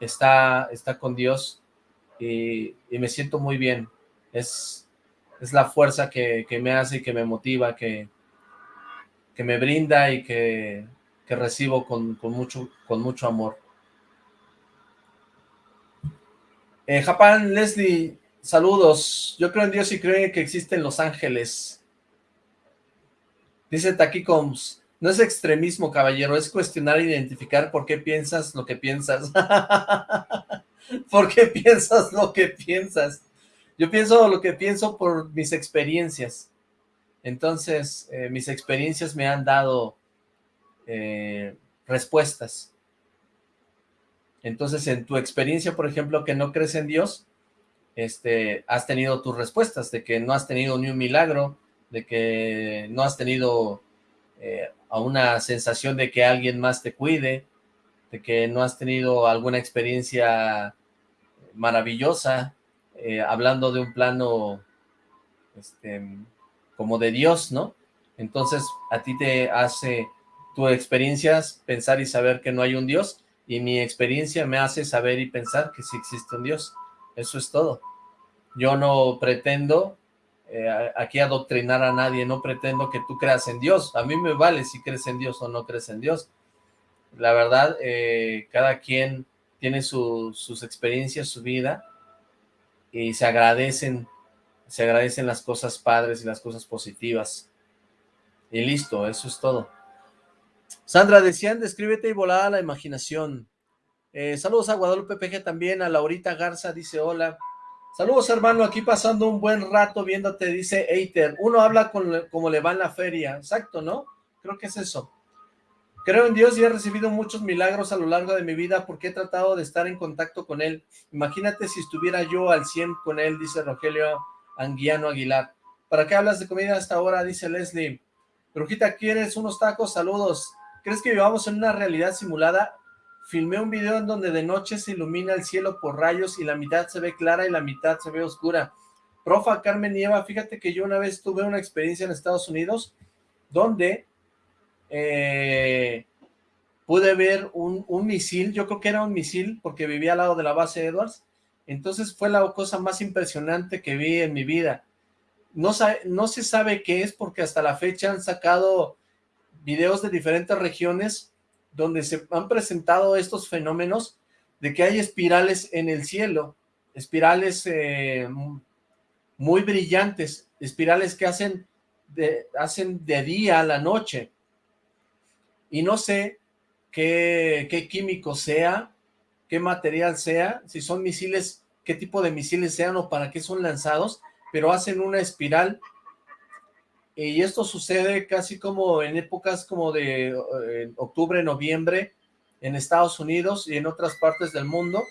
está, está con Dios, y, me siento muy bien, es, es la fuerza que, me hace y que me motiva, que, que me brinda y que, recibo con, mucho, con mucho amor. Eh, Japan, Leslie, saludos. Yo creo en Dios y creo que existen los ángeles. Dice Taquicoms, no es extremismo, caballero, es cuestionar e identificar por qué piensas lo que piensas. ¿Por qué piensas lo que piensas? Yo pienso lo que pienso por mis experiencias. Entonces, eh, mis experiencias me han dado eh, respuestas. Entonces, en tu experiencia, por ejemplo, que no crees en Dios, este, has tenido tus respuestas de que no has tenido ni un milagro, de que no has tenido eh, una sensación de que alguien más te cuide, de que no has tenido alguna experiencia maravillosa, eh, hablando de un plano este, como de Dios, ¿no? Entonces a ti te hace tu experiencia pensar y saber que no hay un Dios, y mi experiencia me hace saber y pensar que sí existe un Dios. Eso es todo. Yo no pretendo eh, aquí adoctrinar a nadie, no pretendo que tú creas en Dios, a mí me vale si crees en Dios o no crees en Dios. La verdad, eh, cada quien tiene sus experiencias, su vida, y se agradecen, se agradecen las cosas padres y las cosas positivas. Y listo, eso es todo. Sandra, decían, descríbete y volada la imaginación. Eh, saludos a Guadalupe PG también, a Laurita Garza, dice hola. Saludos, hermano, aquí pasando un buen rato viéndote, dice Eiter. Uno habla con como le va en la feria. Exacto, ¿no? Creo que es eso. Creo en Dios y he recibido muchos milagros a lo largo de mi vida porque he tratado de estar en contacto con Él. Imagínate si estuviera yo al 100 con Él, dice Rogelio Anguiano Aguilar. ¿Para qué hablas de comida hasta ahora? Dice Leslie. Brujita, ¿quieres unos tacos? Saludos. ¿Crees que vivamos en una realidad simulada? Filmé un video en donde de noche se ilumina el cielo por rayos y la mitad se ve clara y la mitad se ve oscura. Profa Carmen Nieva, fíjate que yo una vez tuve una experiencia en Estados Unidos donde eh, pude ver un, misil, yo creo que era un misil porque vivía al lado de la base Edwards, entonces fue la cosa más impresionante que vi en mi vida. No, no se sabe qué es porque hasta la fecha han sacado videos de diferentes regiones donde se han presentado estos fenómenos de que hay espirales en el cielo, espirales eh, muy brillantes, espirales que hacen de, hacen de día a la noche. Y no sé qué, qué químico sea, qué material sea, si son misiles, qué tipo de misiles sean o para qué son lanzados, pero hacen una espiral y esto sucede casi como en épocas como de eh, octubre, noviembre, en Estados Unidos y en otras partes del mundo,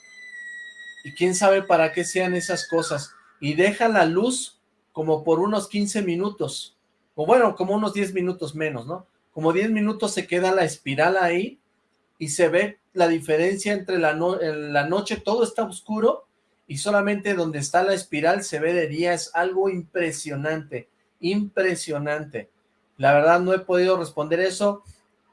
y quién sabe para qué sean esas cosas, y deja la luz como por unos 15 minutos, o bueno, como unos 10 minutos menos, ¿no? Como 10 minutos se queda la espiral ahí, y se ve la diferencia entre la, la noche, todo está oscuro, y solamente donde está la espiral se ve de día, es algo impresionante, impresionante. La verdad no he podido responder eso.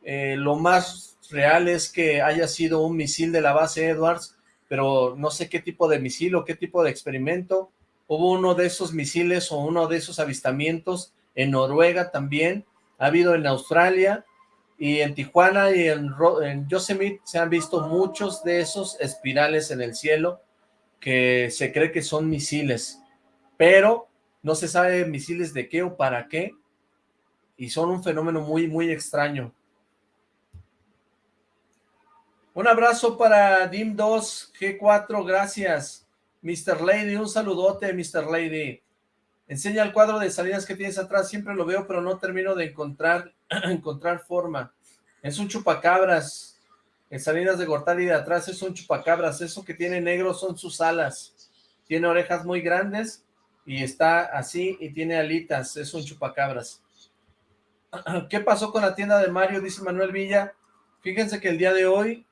Eh, lo más real es que haya sido un misil de la base Edwards, pero no sé qué tipo de misil o qué tipo de experimento. Hubo uno de esos misiles o uno de esos avistamientos en Noruega también. Ha habido en Australia y en Tijuana y en, en Yosemite se han visto muchos de esos espirales en el cielo que se cree que son misiles. Pero no se sabe misiles de qué o para qué, y son un fenómeno muy, muy extraño. Un abrazo para Dim2, G4, gracias. Mr. Lady, un saludote, Mr. Lady. Enseña el cuadro de salidas que tienes atrás, siempre lo veo, pero no termino de encontrar, encontrar forma. Es un chupacabras. En salidas de Gortari de atrás es un chupacabras. Eso que tiene negro son sus alas. Tiene orejas muy grandes y está así y tiene alitas, es un chupacabras. ¿Qué pasó con la tienda de Mario? Dice Manuel Villa. Fíjense que el día de hoy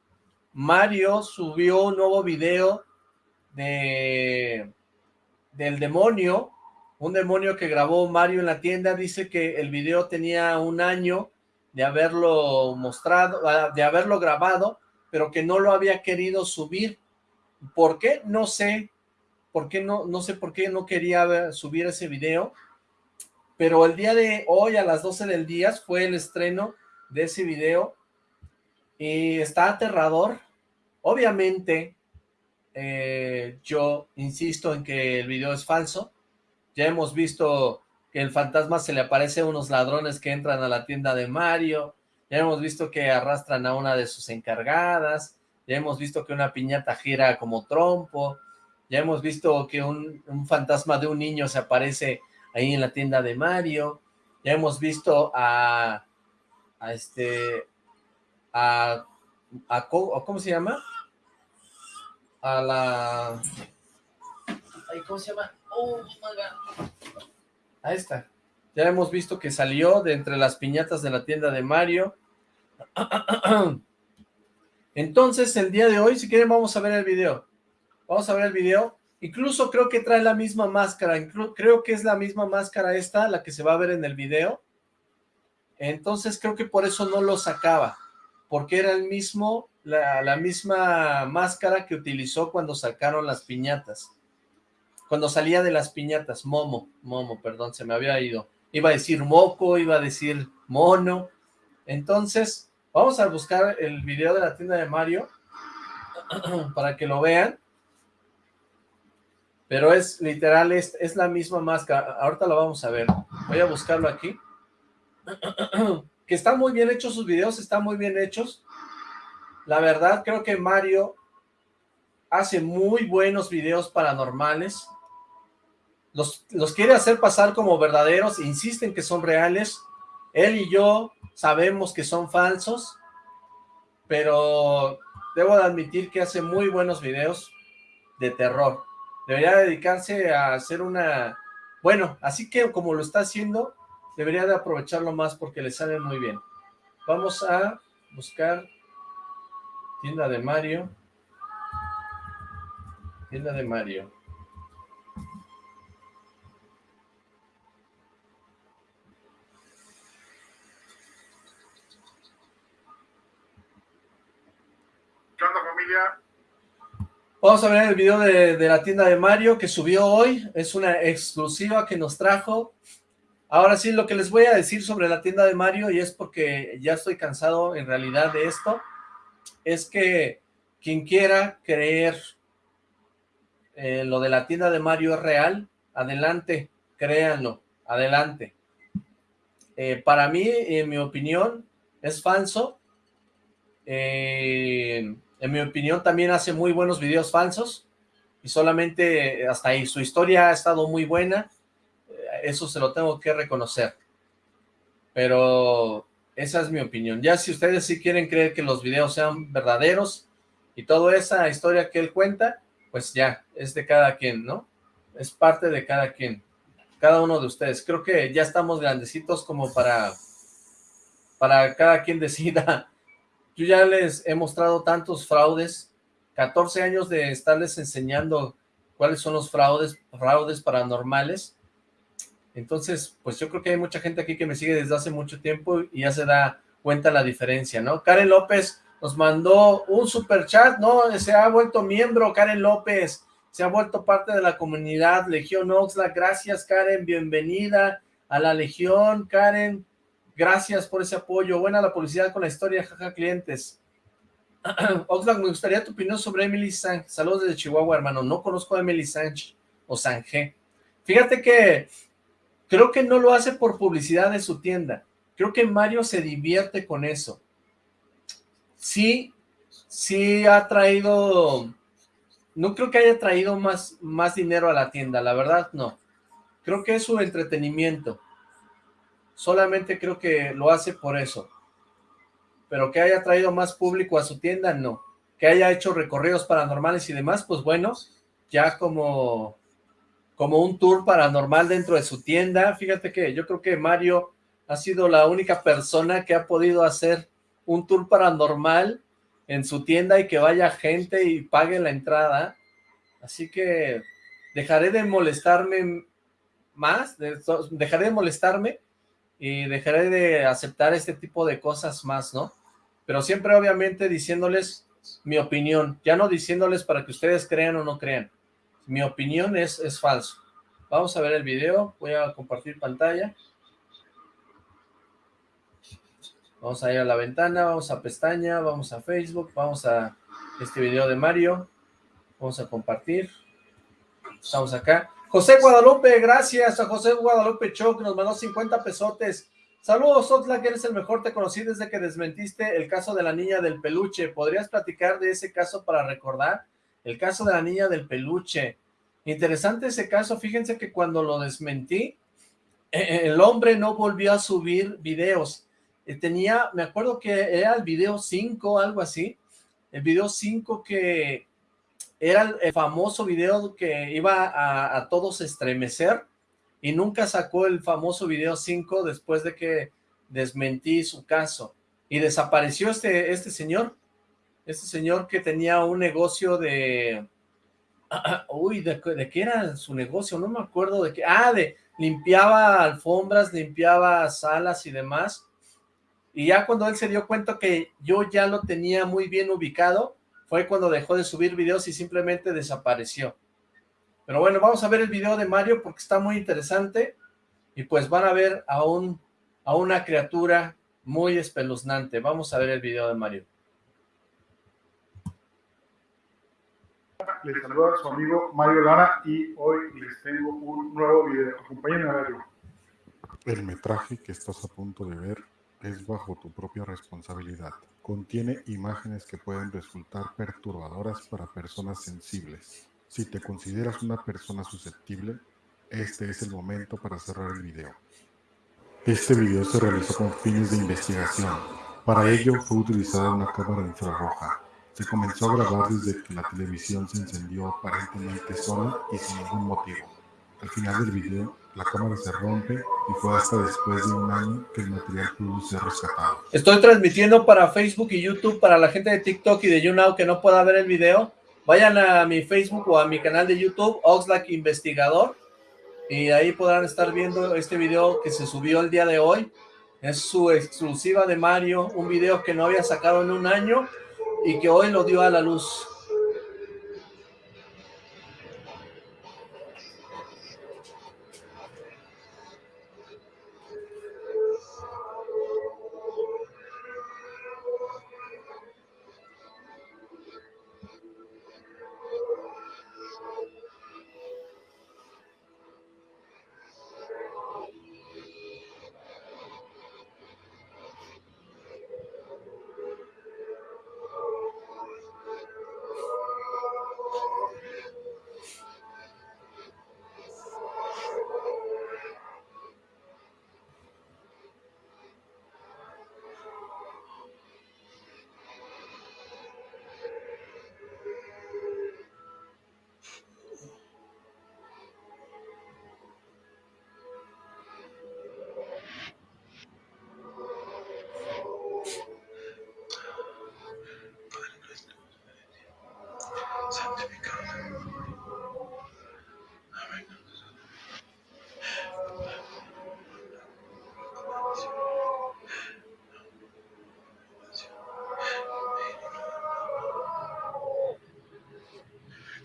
Mario subió un nuevo video de del demonio, un demonio que grabó Mario en la tienda, dice que el video tenía un año de haberlo mostrado, ah, de haberlo grabado, pero que no lo había querido subir. ¿Por qué? No sé, por qué no, no sé por qué no quería subir ese video, pero el día de hoy a las 12 del día fue el estreno de ese video y está aterrador. Obviamente, eh, yo insisto en que el video es falso. Ya hemos visto que el fantasma se le aparece a unos ladrones que entran a la tienda de Mario. Ya hemos visto que arrastran a una de sus encargadas. Ya hemos visto que una piñata gira como trompo. Ya hemos visto que un, fantasma de un niño se aparece ahí en la tienda de Mario. Ya hemos visto a, a este, a, a, ¿cómo se llama? A la, ¿cómo se llama? Oh, Ahí está. Ya hemos visto que salió de entre las piñatas de la tienda de Mario. Entonces, el día de hoy, si quieren, vamos a ver el video. Vamos a ver el video. Incluso creo que trae la misma máscara. Creo que es la misma máscara esta, la que se va a ver en el video. Entonces creo que por eso no lo sacaba. Porque era el mismo, la, misma máscara que utilizó cuando sacaron las piñatas. Cuando salía de las piñatas. Momo, Momo, perdón, se me había ido. Iba a decir moco, iba a decir mono. Entonces, vamos a buscar el video de la tienda de Mario para que lo vean pero es literal, es, es la misma máscara, ahorita la vamos a ver, voy a buscarlo aquí, que están muy bien hechos sus videos, están muy bien hechos, la verdad creo que Mario hace muy buenos videos paranormales, los, los quiere hacer pasar como verdaderos, insisten que son reales, él y yo sabemos que son falsos, pero debo de admitir que hace muy buenos videos de terror. Debería dedicarse a hacer una... Bueno, así que como lo está haciendo, debería de aprovecharlo más porque le sale muy bien. Vamos a buscar tienda de Mario. Tienda de Mario. ¿Qué onda familia? Vamos a ver el video de, la tienda de Mario que subió hoy. Es una exclusiva que nos trajo. Ahora sí, lo que les voy a decir sobre la tienda de Mario, y es porque ya estoy cansado en realidad de esto, es que quien quiera creer eh, lo de la tienda de Mario es real, adelante, créanlo, adelante. eh, para mí, en mi opinión, es falso. Eh, en mi opinión, también hace muy buenos videos falsos. Y solamente hasta ahí. Su historia ha estado muy buena. Eso se lo tengo que reconocer. Pero esa es mi opinión. Ya si ustedes sí quieren creer que los videos sean verdaderos y toda esa historia que él cuenta, pues ya, es de cada quien, ¿no? Es parte de cada quien, cada uno de ustedes. Creo que ya estamos grandecitos como para, para cada quien decida. Yo ya les he mostrado tantos fraudes, 14 años de estarles enseñando cuáles son los fraudes, fraudes paranormales, entonces, pues yo creo que hay mucha gente aquí que me sigue desde hace mucho tiempo y ya se da cuenta la diferencia, ¿no? Karen López nos mandó un super chat, ¿no? Se ha vuelto miembro, Karen López, se ha vuelto parte de la comunidad Legión Oxlack. Gracias, Karen, bienvenida a la Legión, Karen. Gracias por ese apoyo. Buena la publicidad con la historia, jaja, clientes. Oxlack, me gustaría tu opinión sobre Emily Sánchez. Saludos desde Chihuahua, hermano. No conozco a Emily Sánchez o Sánchez. Fíjate que Creo que no lo hace por publicidad de su tienda. Creo que Mario se divierte con eso. Sí, sí ha traído... No creo que haya traído más, más dinero a la tienda, la verdad no. Creo que es su entretenimiento. Solamente creo que lo hace por eso. Pero que haya traído más público a su tienda, no. Que haya hecho recorridos paranormales y demás, pues bueno, ya como como un tour paranormal dentro de su tienda. Fíjate que yo creo que Mario ha sido la única persona que ha podido hacer un tour paranormal en su tienda y que vaya gente y pague la entrada. Así que dejaré de molestarme más, dejaré de molestarme y dejaré de aceptar este tipo de cosas más, ¿no? Pero siempre obviamente diciéndoles mi opinión, ya no diciéndoles para que ustedes crean o no crean mi opinión es, es falso. Vamos a ver el video, voy a compartir pantalla. Vamos a ir a la ventana, vamos a pestaña, vamos a Facebook, vamos a este video de Mario. Vamos a compartir. Estamos acá. José Guadalupe, gracias a José Guadalupe Cho, que nos mandó 50 pesotes. Saludos, que eres el mejor, te conocí desde que desmentiste el caso de la niña del peluche. ¿Podrías platicar de ese caso para recordar? El caso de la niña del peluche. Interesante ese caso, fíjense que cuando lo desmentí, e, e, el hombre no volvió a subir videos. Eh, tenía, me acuerdo que era el video 5, algo así. El video 5 que era el famoso video que iba a, todos estremecer y nunca sacó el famoso video 5 después de que desmentí su caso. Y desapareció este, este señor este señor que tenía un negocio de... uy, de, qué era su negocio? No me acuerdo de qué... Ah, de limpiaba alfombras, limpiaba salas y demás. Y ya cuando él se dio cuenta que yo ya lo tenía muy bien ubicado, fue cuando dejó de subir videos y simplemente desapareció. Pero bueno, vamos a ver el video de Mario porque está muy interesante. Y pues van a ver a, un, a una criatura muy espeluznante. Vamos a ver el video de Mario. les saluda su amigo Mario Lara y hoy les tengo un nuevo video. Acompáñenme a verlo. El metraje que estás a punto de ver es bajo tu propia responsabilidad. Contiene imágenes que pueden resultar perturbadoras para personas sensibles. Si te consideras una persona susceptible, este es el momento para cerrar el video. Este video se realizó con fines de investigación. Para ello fue utilizada una cámara infrarroja se comenzó a grabar desde que la televisión se encendió aparentemente sola y sin ningún motivo. Al final del video, la cámara se rompe y fue hasta después de un año que el material pudo ser rescatado. Estoy transmitiendo para Facebook y YouTube para la gente de TikTok y de YouNow que no pueda ver el video. Vayan a mi Facebook o a mi canal de YouTube, Oxlack Investigador, y ahí podrán estar viendo este video que se subió el día de hoy. Es su exclusiva de Mario, un video que no había sacado en un año y que hoy lo dio a la luz.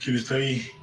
¿Quién está ahí?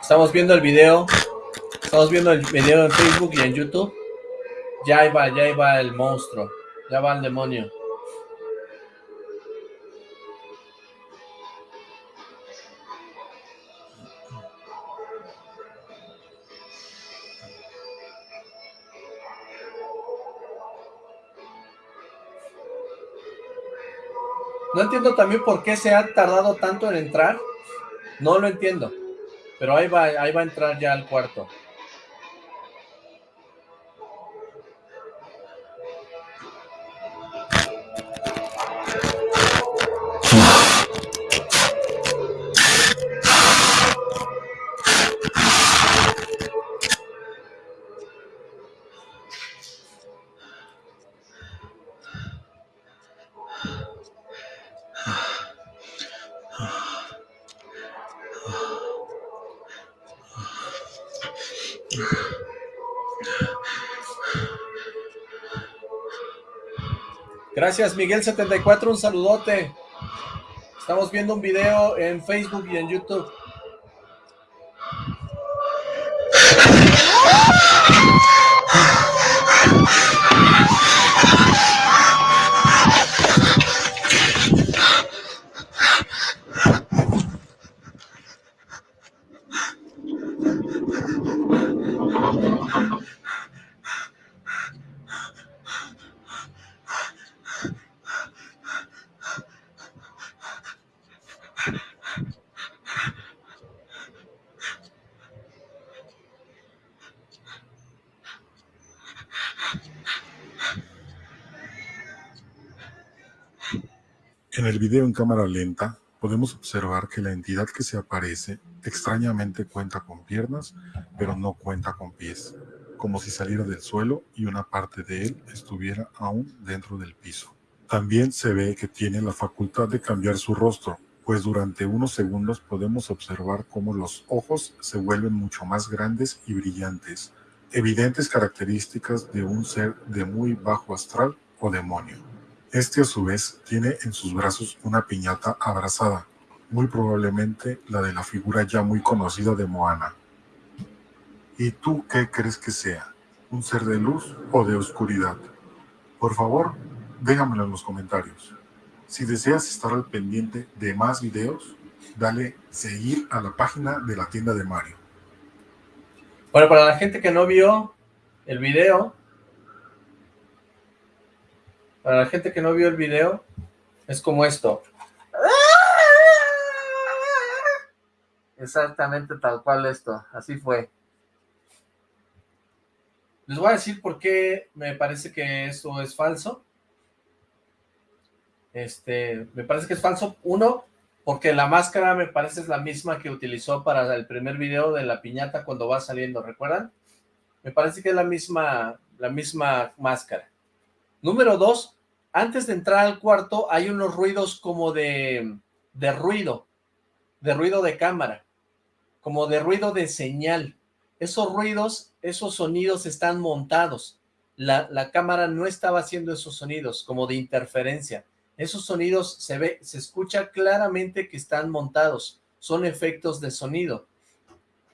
Estamos viendo el video. Estamos viendo el video en Facebook y en YouTube. Ya iba, ya iba el monstruo. Ya va el demonio. No entiendo también por qué se ha tardado tanto en entrar. No lo entiendo. Pero ahí va, ahí va a entrar ya al cuarto. Gracias, Miguel74, un saludote. Estamos viendo un video en Facebook y en YouTube. El video en cámara lenta, podemos observar que la entidad que se aparece extrañamente cuenta con piernas, pero no cuenta con pies, como si saliera del suelo y una parte de él estuviera aún dentro del piso. También se ve que tiene la facultad de cambiar su rostro, pues durante unos segundos podemos observar cómo los ojos se vuelven mucho más grandes y brillantes, evidentes características de un ser de muy bajo astral o demonio. Este a su vez tiene en sus brazos una piñata abrazada, muy probablemente la de la figura ya muy conocida de Moana. ¿Y tú qué crees que sea? ¿Un ser de luz o de oscuridad? Por favor, déjamelo en los comentarios. Si deseas estar al pendiente de más videos, dale seguir a la página de la tienda de Mario. Bueno, para la gente que no vio el video, para la gente que no vio el video, es como esto. Exactamente tal cual esto, así fue. Les voy a decir por qué me parece que esto es falso. Este, me parece que es falso. Uno, porque la máscara me parece es la misma que utilizó para el primer video de la piñata cuando va saliendo, ¿recuerdan? Me parece que es la misma, la misma máscara. Número dos, antes de entrar al cuarto hay unos ruidos como de, de ruido, de ruido de cámara, como de ruido de señal. Esos ruidos, esos sonidos están montados. La, la, cámara no estaba haciendo esos sonidos, como de interferencia. Esos sonidos se ve, se escucha claramente que están montados. Son efectos de sonido.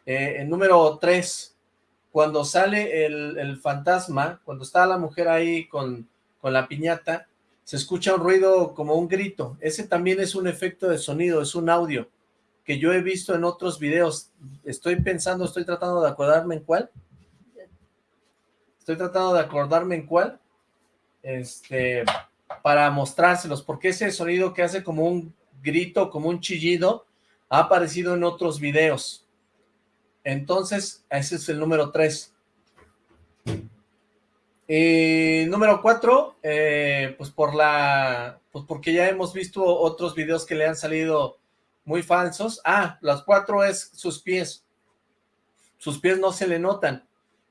Eh, número tres, cuando sale el, el fantasma, cuando está la mujer ahí con con la piñata, se escucha un ruido como un grito. Ese también es un efecto de sonido, es un audio que yo he visto en otros videos. Estoy pensando, estoy tratando de acordarme en cuál. Estoy tratando de acordarme en cuál. Este, para mostrárselos, porque ese sonido que hace como un grito, como un chillido, ha aparecido en otros videos. Entonces, ese es el número 3. Y número cuatro, eh, pues por la, pues porque ya hemos visto otros videos que le han salido muy falsos. Ah, las cuatro es sus pies. Sus pies no se le notan.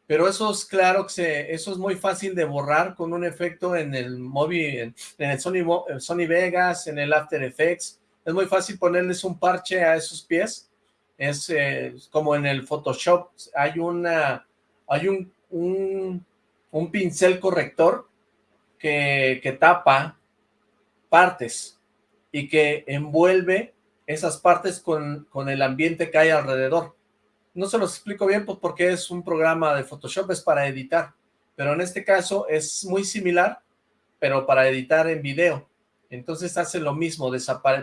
Pero eso es claro que eso es muy fácil de borrar con un efecto en el móvil, en, el Sony, Sony Vegas, en el After Effects. Es muy fácil ponerles un parche a esos pies. Es eh, como en el Photoshop. Hay una, hay un, un pincel corrector que, que tapa partes y que envuelve esas partes con, con el ambiente que hay alrededor. No se los explico bien pues, porque es un programa de Photoshop, es para editar, pero en este caso es muy similar, pero para editar en video. Entonces hace lo mismo,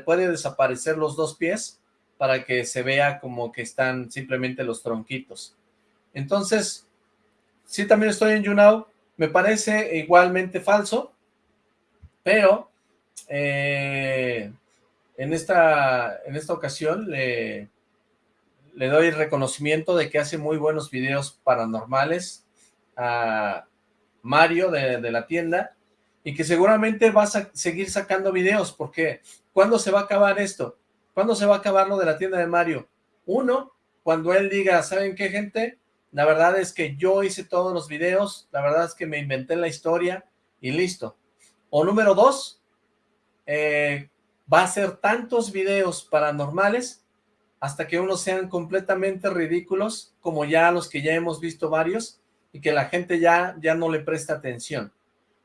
puede desaparecer los dos pies para que se vea como que están simplemente los tronquitos. Entonces, sí también estoy en YouNow, me parece igualmente falso, pero eh, en, esta, en esta ocasión le, le doy reconocimiento de que hace muy buenos videos paranormales a Mario de, de la tienda y que seguramente vas a seguir sacando videos porque ¿cuándo se va a acabar esto? ¿Cuándo se va a acabar lo de la tienda de Mario? Uno, cuando él diga, ¿saben qué gente? La verdad es que yo hice todos los videos, la verdad es que me inventé la historia y listo. O número dos, eh, va a ser tantos videos paranormales hasta que unos sean completamente ridículos, como ya los que ya hemos visto varios, y que la gente ya, ya no le presta atención.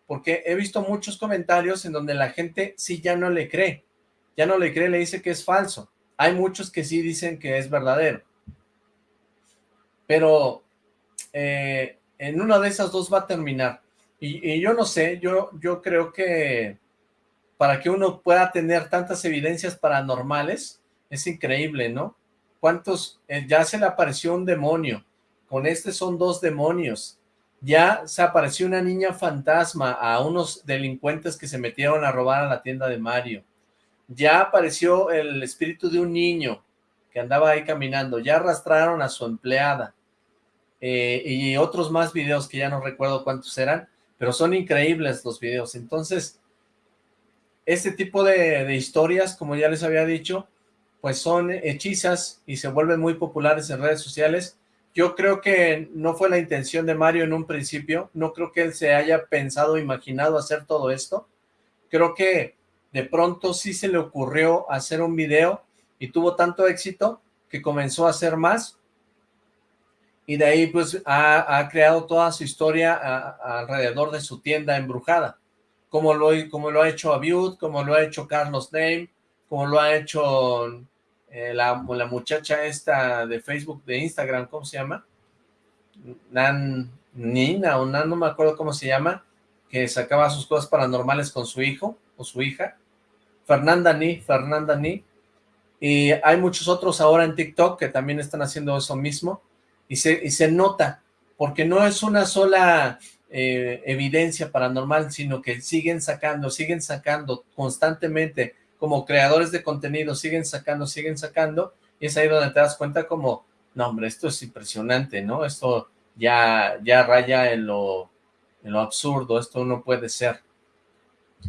Porque he visto muchos comentarios en donde la gente sí ya no le cree, ya no le cree, le dice que es falso. Hay muchos que sí dicen que es verdadero. Pero eh, en una de esas dos va a terminar. Y, yo no sé, yo, yo creo que para que uno pueda tener tantas evidencias paranormales, es increíble, ¿no? ¿Cuántos? Eh, ya se le apareció un demonio. Con este son dos demonios. Ya se apareció una niña fantasma a unos delincuentes que se metieron a robar a la tienda de Mario. Ya apareció el espíritu de un niño que andaba ahí caminando. Ya arrastraron a su empleada. Eh, y otros más videos que ya no recuerdo cuántos eran, pero son increíbles los videos. Entonces, este tipo de, de historias, como ya les había dicho, pues son hechizas y se vuelven muy populares en redes sociales. Yo creo que no fue la intención de Mario en un principio, no creo que él se haya pensado, imaginado hacer todo esto. Creo que de pronto sí se le ocurrió hacer un video y tuvo tanto éxito que comenzó a hacer más y de ahí pues ha, creado toda su historia alrededor de su tienda embrujada, como lo, como lo ha hecho Abiud, como lo ha hecho Carlos Name, como lo ha hecho eh, la, la, muchacha esta de Facebook, de Instagram, ¿cómo se llama? Nan, Nina o Nan, no me acuerdo cómo se llama, que sacaba sus cosas paranormales con su hijo o su hija. Fernanda Ni, Fernanda Ni. Y hay muchos otros ahora en TikTok que también están haciendo eso mismo. Y se, y se nota, porque no es una sola eh, evidencia paranormal, sino que siguen sacando, siguen sacando constantemente como creadores de contenido siguen sacando, siguen sacando, y es ahí donde te das cuenta como, no hombre, esto es impresionante, ¿no? Esto ya, ya raya en lo, en lo absurdo, esto no puede ser.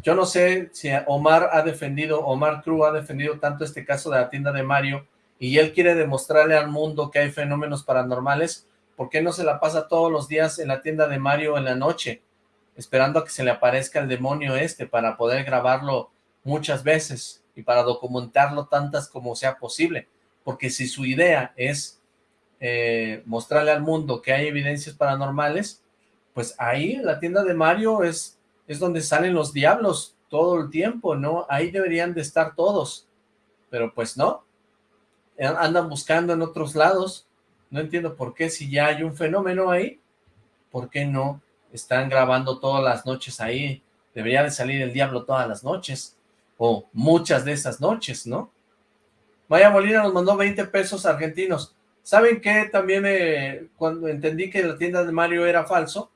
Yo no sé si Omar ha defendido, Omar Cruz ha defendido tanto este caso de la tienda de Mario, y él quiere demostrarle al mundo que hay fenómenos paranormales, ¿por qué no se la pasa todos los días en la tienda de Mario en la noche, esperando a que se le aparezca el demonio este para poder grabarlo muchas veces y para documentarlo tantas como sea posible, porque si su idea es eh, mostrarle al mundo que hay evidencias paranormales, pues ahí la tienda de Mario es, es donde salen los diablos todo el tiempo, ¿no? Ahí deberían de estar todos, pero pues no, andan buscando en otros lados, no entiendo por qué si ya hay un fenómeno ahí, ¿por qué no están grabando todas las noches ahí? Debería de salir el diablo todas las noches o muchas de esas noches, ¿no? Maya Molina nos mandó 20 pesos argentinos. ¿Saben qué? También me, cuando entendí que la tienda de Mario era falso,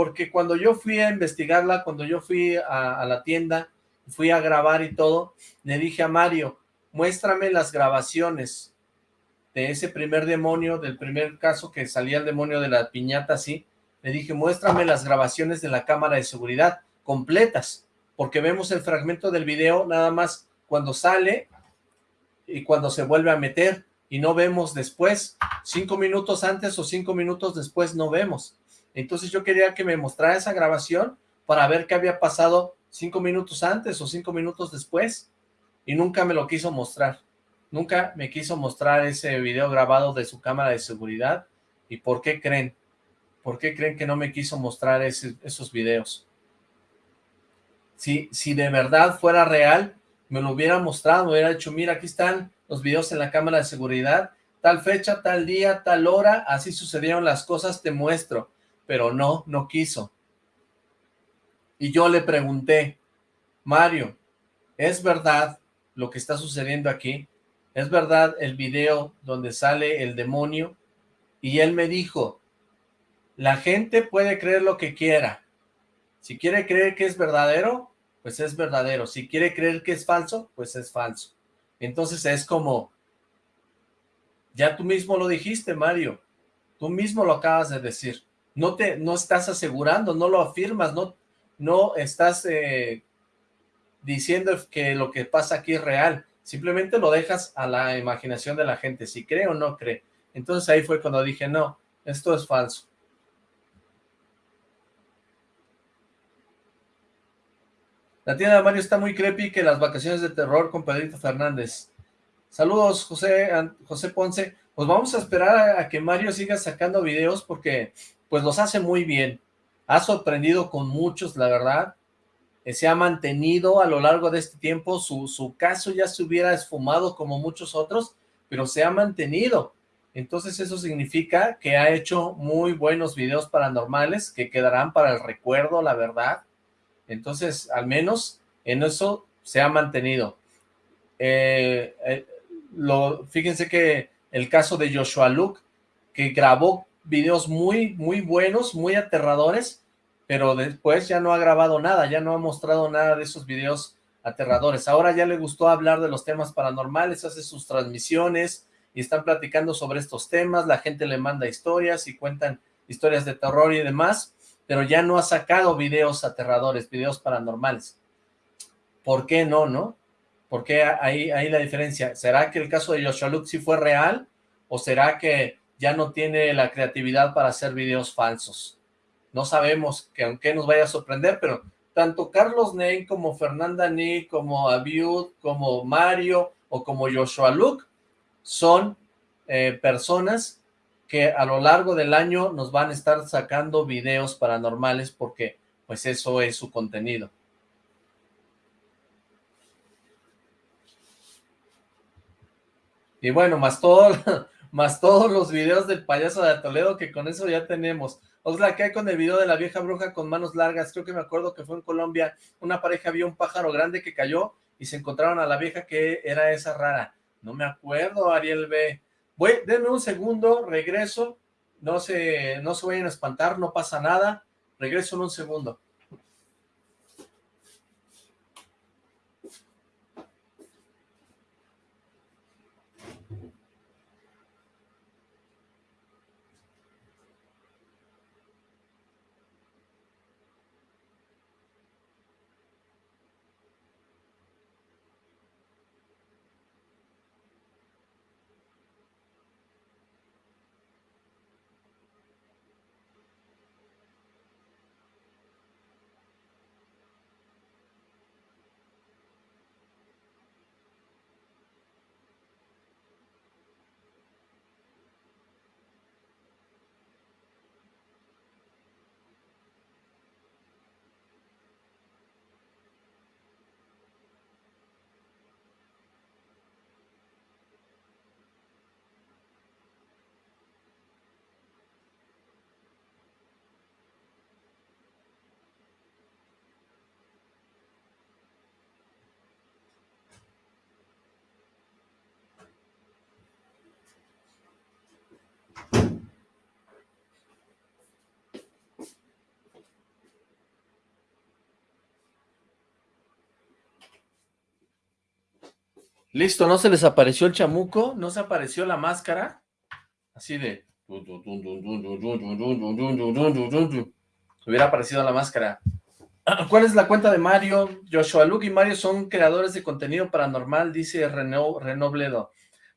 porque cuando yo fui a investigarla, cuando yo fui a, la tienda, fui a grabar y todo, le dije a Mario, muéstrame las grabaciones de ese primer demonio, del primer caso que salía el demonio de la piñata así, Le dije, muéstrame las grabaciones de la cámara de seguridad completas, porque vemos el fragmento del video nada más cuando sale y cuando se vuelve a meter, y no vemos después, cinco minutos antes o cinco minutos después no vemos. Entonces yo quería que me mostrara esa grabación para ver qué había pasado cinco minutos antes o cinco minutos después, y nunca me lo quiso mostrar. Nunca me quiso mostrar ese video grabado de su cámara de seguridad. ¿Y por qué creen? ¿Por qué creen que no me quiso mostrar esos videos? Si, si de verdad fuera real, me lo hubiera mostrado, me hubiera dicho, mira, aquí están los videos en la cámara de seguridad, tal fecha, tal día, tal hora, así sucedieron las cosas, te muestro. Pero no, no quiso. Y yo le pregunté, Mario, ¿es verdad lo que está sucediendo aquí? ¿Es verdad el video donde sale el demonio? Y él me dijo, la gente puede creer lo que quiera. Si quiere creer que es verdadero, pues es verdadero. Si quiere creer que es falso, pues es falso. Entonces es como, ya tú mismo lo dijiste, Mario. Tú mismo lo acabas de decir. No te, no estás asegurando, no lo afirmas, no, no estás eh, diciendo que lo que pasa aquí es real. Simplemente lo dejas a la imaginación de la gente, si cree o no cree. Entonces ahí fue cuando dije, no, esto es falso. La tienda de Mario está muy creepy que las vacaciones de terror con Pedrito Fernández. Saludos, José, José Ponce. Pues vamos a esperar a, que Mario siga sacando videos porque pues los hace muy bien. Ha sorprendido con muchos, la verdad. Eh, se ha mantenido a lo largo de este tiempo, su, su caso ya se hubiera esfumado como muchos otros, pero se ha mantenido. Entonces eso significa que ha hecho muy buenos videos paranormales que quedarán para el recuerdo, la verdad. Entonces, al menos en eso se ha mantenido. Eh, eh, fíjense que el caso de Joshua Luke, que grabó videos muy, muy buenos, muy aterradores, pero después ya no ha grabado nada, ya no ha mostrado nada de esos videos aterradores. Ahora ya le gustó hablar de los temas paranormales, hace sus transmisiones y están platicando sobre estos temas, la gente le manda historias y cuentan historias de terror y demás, pero ya no ha sacado videos aterradores, videos paranormales. ¿Por qué no, no? ¿Por qué ahí, ahí la diferencia? ¿Será que el caso de Joshua sí fue real? ¿O será que ya no tiene la creatividad para hacer videos falsos? no sabemos que aunque nos vaya a sorprender, pero tanto Carlos Ney como Fernanda Ni, como Abiud, como Mario o como Joshua Luke son eh, personas que a lo largo del año nos van a estar sacando videos paranormales porque pues eso es su contenido. Y bueno, más, todo, más todos los videos del payaso de Toledo que con eso ya tenemos. Oxla, ¿qué hay con el video de la vieja bruja con manos largas? Creo que me acuerdo que fue en Colombia, una pareja vio un pájaro grande que cayó y se encontraron a la vieja que era esa rara. No me acuerdo, Ariel B. Voy, denme un segundo, regreso, no se, no se vayan a espantar, no pasa nada, regreso en un segundo. Listo, ¿no se les apareció el chamuco? ¿No se apareció la máscara? Así de, Hubiera aparecido la máscara. ¿Cuál es la cuenta de Mario? Joshua Luke y Mario son creadores de contenido paranormal, dice Renobledo.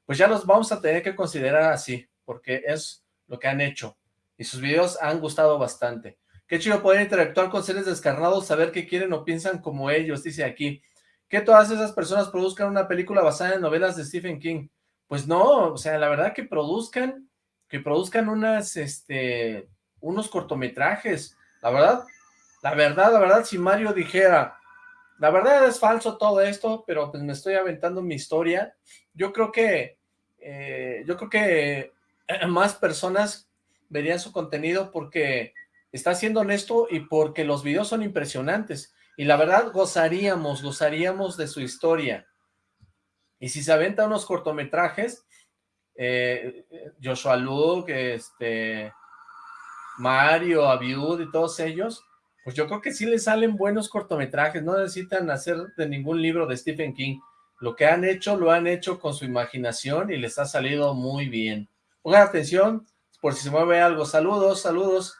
Pues ya los vamos a tener que considerar así, porque es lo que han hecho. Y sus videos han gustado bastante. Qué chido poder interactuar con seres descarnados, saber qué quieren o piensan como ellos, dice aquí. Que todas esas personas produzcan una película basada en novelas de Stephen King. Pues no, o sea, la verdad que produzcan, que produzcan este, unos cortometrajes. La verdad, la verdad, la verdad, si Mario dijera, la verdad es falso todo esto, pero pues me estoy aventando mi historia, yo creo que, eh, yo creo que más personas verían su contenido porque está siendo honesto y porque los videos son impresionantes. Y la verdad, gozaríamos, gozaríamos de su historia. Y si se aventa unos cortometrajes, eh, Joshua Luke, este, Mario, Abiud y todos ellos, pues yo creo que sí le salen buenos cortometrajes, no necesitan hacer de ningún libro de Stephen King. Lo que han hecho, lo han hecho con su imaginación y les ha salido muy bien. Pongan atención, por si se mueve algo. Saludos, saludos.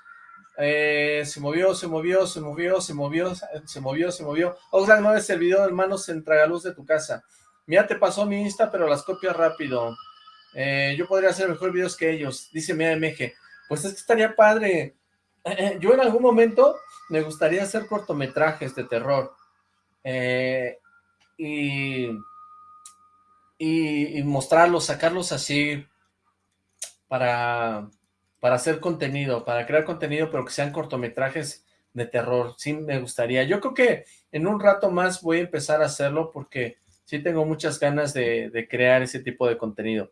Eh, se movió, se movió, se movió, se movió, se movió, se movió. Oxlack no es el video de hermanos en Tragaluz de tu casa. Mira, te pasó mi Insta, pero las copias rápido. Eh, yo podría hacer mejor videos que ellos, dice Mia MG. Pues es que estaría padre. yo en algún momento me gustaría hacer cortometrajes de terror. Eh, y, y, mostrarlos, sacarlos así para, para hacer contenido, para crear contenido, pero que sean cortometrajes de terror. Sí me gustaría. Yo creo que en un rato más voy a empezar a hacerlo porque sí tengo muchas ganas de, crear ese tipo de contenido.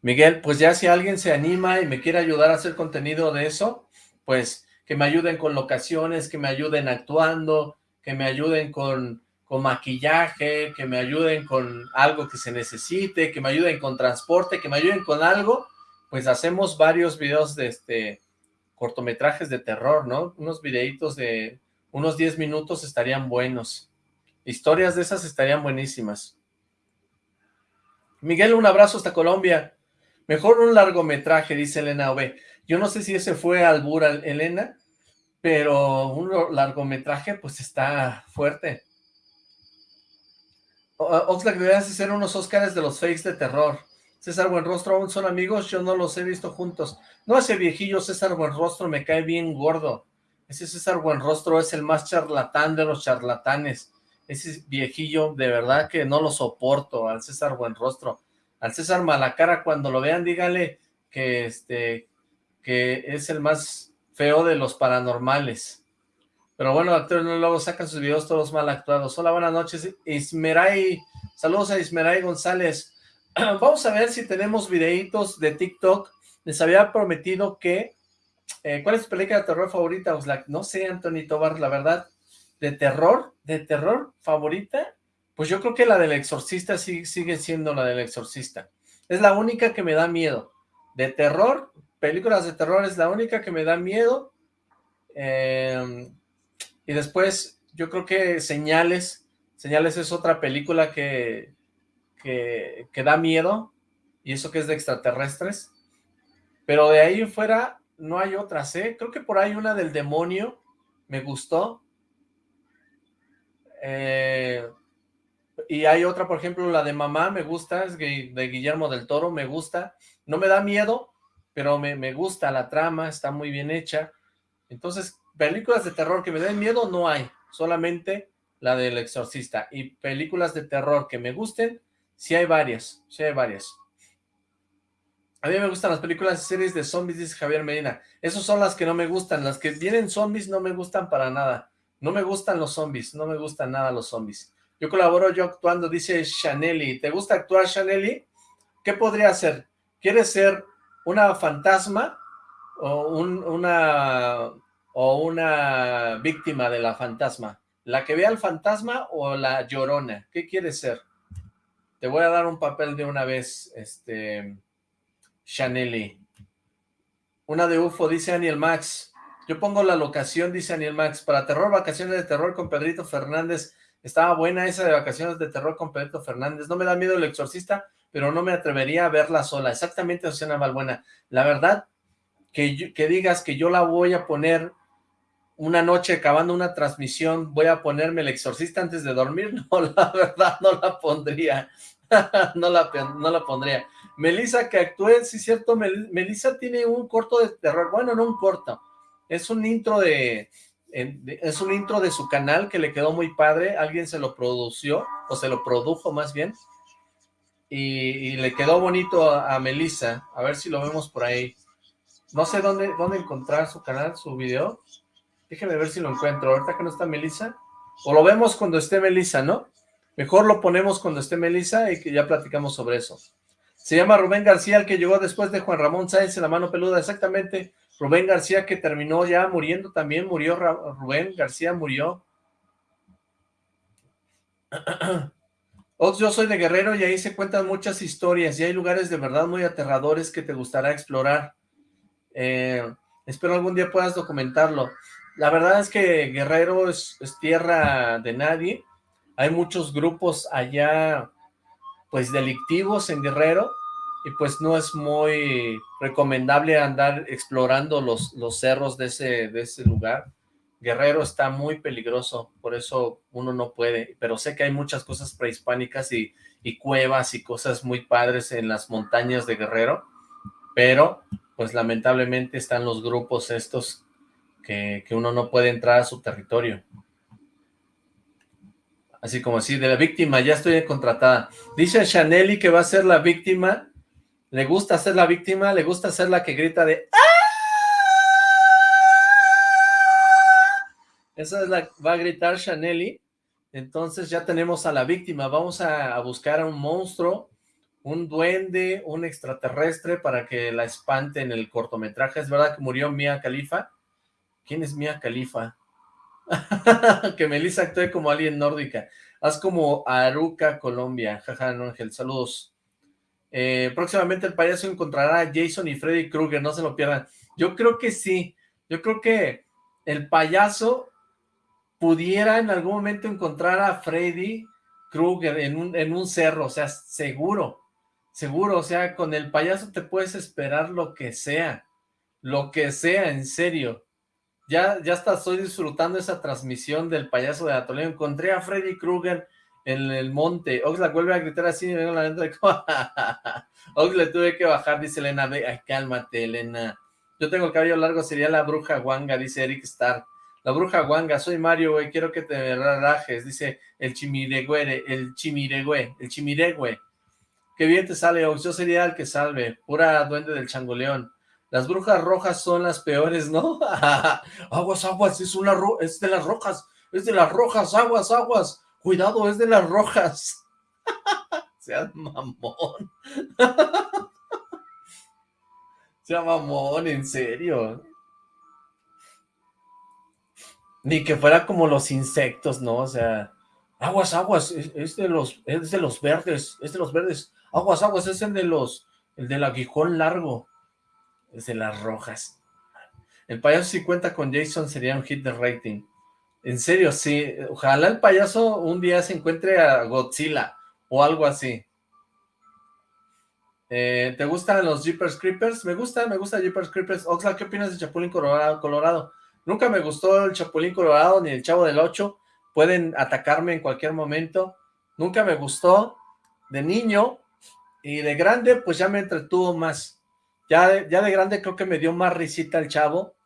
Miguel, pues ya si alguien se anima y me quiere ayudar a hacer contenido de eso, pues que me ayuden con locaciones, que me ayuden actuando, que me ayuden con maquillaje, que me ayuden con algo que se necesite, que me ayuden con transporte, que me ayuden con algo, pues hacemos varios videos de este cortometrajes de terror, ¿no? Unos videitos de unos 10 minutos estarían buenos. Historias de esas estarían buenísimas. Miguel, un abrazo hasta Colombia. Mejor un largometraje, dice Elena Ove. Yo no sé si ese fue Albura, Elena, pero un largometraje pues está fuerte. Oxlack, deberías hacer unos Óscares de los fakes de terror. César Buenrostro, ¿aún son amigos? Yo no los he visto juntos. No, ese viejillo César Buenrostro me cae bien gordo. Ese César Buenrostro es el más charlatán de los charlatanes. Ese viejillo, de verdad que no lo soporto, al César Buenrostro. Al César Malacara, cuando lo vean, díganle que, este, que es el más feo de los paranormales. Pero bueno, actores no luego sacan sus videos todos mal actuados. Hola, buenas noches, Ismeray. Saludos a Ismeray González. Vamos a ver si tenemos videitos de TikTok. Les había prometido que... Eh, ¿Cuál es tu película de terror favorita, No sé, Anthony Tobar, la verdad. ¿De terror? ¿De terror favorita? Pues yo creo que la del exorcista sigue siendo la del exorcista. Es la única que me da miedo. De terror, películas de terror es la única que me da miedo. Em, y después, yo creo que Señales, Señales es otra película que, que, da miedo, y eso que es de extraterrestres. Pero de ahí fuera, no hay otras, ¿eh? Creo que por ahí una del demonio me gustó. Eh, y hay otra, por ejemplo, la de Mamá, me gusta, es de Guillermo del Toro, me gusta. No me da miedo, pero me, gusta la trama, está muy bien hecha. Entonces, películas de terror que me den miedo no hay, solamente la del exorcista. Y películas de terror que me gusten, sí hay varias, sí hay varias. A mí me gustan las películas y series de zombies, dice Javier Medina. Esas son las que no me gustan, las que vienen zombies no me gustan para nada. No me gustan los zombies, no me gustan nada los zombies. Yo colaboro yo actuando, dice Chaneli. ¿Te gusta actuar, Chaneli? ¿Qué podría hacer? ¿Quieres ser una fantasma o, una, o una víctima de la fantasma. ¿La que ve al fantasma o la llorona? ¿Qué quieres ser? Te voy a dar un papel de una vez, este, Chaneli. Una de UFO, dice Daniel Max. Yo pongo la locación, dice Daniel Max. Para terror, vacaciones de terror con Pedrito Fernández. Estaba buena esa de vacaciones de terror con Pedrito Fernández. No me da miedo el exorcista, pero no me atrevería a verla sola. Exactamente, Oceana Valbuena. La verdad, que digas que yo la voy a poner una noche acabando una transmisión, voy a ponerme el exorcista antes de dormir, no, la verdad no la pondría, no, la, no la pondría. Melissa que actúe, sí cierto, Melissa tiene un corto de terror, bueno, no un corto, es un intro de, es un intro de su canal que le quedó muy padre, alguien se lo produció, o se lo produjo más bien, y, le quedó bonito a, a Melissa, a ver si lo vemos por ahí. No sé dónde, dónde encontrar su canal, su video, déjeme ver si lo encuentro, ahorita que no está Melissa, o lo vemos cuando esté Melissa, ¿no? Mejor lo ponemos cuando esté Melissa y que ya platicamos sobre eso. Se llama Rubén García, el que llegó después de Juan Ramón Sáenz en la mano peluda, exactamente. Rubén García que terminó ya muriendo también, murió, Rubén García murió. Ox, yo soy de Guerrero y ahí se cuentan muchas historias y hay lugares de verdad muy aterradores que te gustará explorar. Eh, espero algún día puedas documentarlo. La verdad es que Guerrero es, tierra de nadie. Hay muchos grupos allá, pues delictivos en Guerrero, y pues no es muy recomendable andar explorando los, los cerros de ese, de ese lugar. Guerrero está muy peligroso, por eso uno no puede, pero sé que hay muchas cosas prehispánicas y, y cuevas y cosas muy padres en las montañas de Guerrero, pero pues lamentablemente están los grupos estos que, uno no puede entrar a su territorio. Así como así, de la víctima, ya estoy contratada. Dice Chaneli que va a ser la víctima le gusta ser la víctima, le gusta ser la que grita de ¡Ah! Esa es la va a gritar Chaneli. Entonces ya tenemos a la víctima. Vamos a, buscar a un monstruo, un duende, un extraterrestre para que la espante en el cortometraje. ¿Es verdad que murió Mia Khalifa? ¿Quién es Mia Khalifa? que Melissa actúe como alguien nórdica. Haz como Aruca, Colombia. Jaja, Ángel. Saludos. Eh, próximamente el payaso encontrará a Jason y Freddy Krueger, no se lo pierdan. Yo creo que sí, yo creo que el payaso pudiera en algún momento encontrar a Freddy Krueger en un, en un cerro, o sea, seguro, seguro, o sea, con el payaso te puedes esperar lo que sea, lo que sea, en serio. Ya, ya hasta estoy disfrutando esa transmisión del payaso de Atoleo. Encontré a Freddy Krueger en el monte. Oxlack vuelve a gritar así, vengo la de Oxlack tuve que bajar, dice Elena, ay, cálmate, Elena. Yo tengo el cabello largo, sería la bruja guanga, dice Eric Star. La bruja guanga, soy Mario, güey, quiero que te relajes, dice el chimiregüe, el chimiregüe, el chimiregüe. Qué bien te sale, Ox, yo sería el que salve, pura duende del changoleón. Las brujas rojas son las peores, ¿no? aguas, aguas, es una es de las rojas, es de las rojas, aguas, aguas. Cuidado, es de las rojas. Seas mamón. Sea mamón, en serio. Ni que fuera como los insectos, ¿no? O sea, aguas, aguas, es, de los, es de los verdes, es de los verdes. Aguas, aguas, es el de los, el del aguijón largo. Es de las rojas. El payaso si cuenta con Jason sería un hit de rating. En serio, sí. Ojalá el payaso un día se encuentre a Godzilla o algo así. Eh, ¿Te gustan los Jeepers Creepers? Me gusta, me gusta Jeepers Creepers. Oxla, ¿qué opinas de Chapulín Colorado, Colorado? Nunca me gustó el Chapulín Colorado ni el Chavo del Ocho. Pueden atacarme en cualquier momento. Nunca me gustó de niño y de grande pues ya me entretuvo más. Ya, ya de grande creo que me dio más risita el Chavo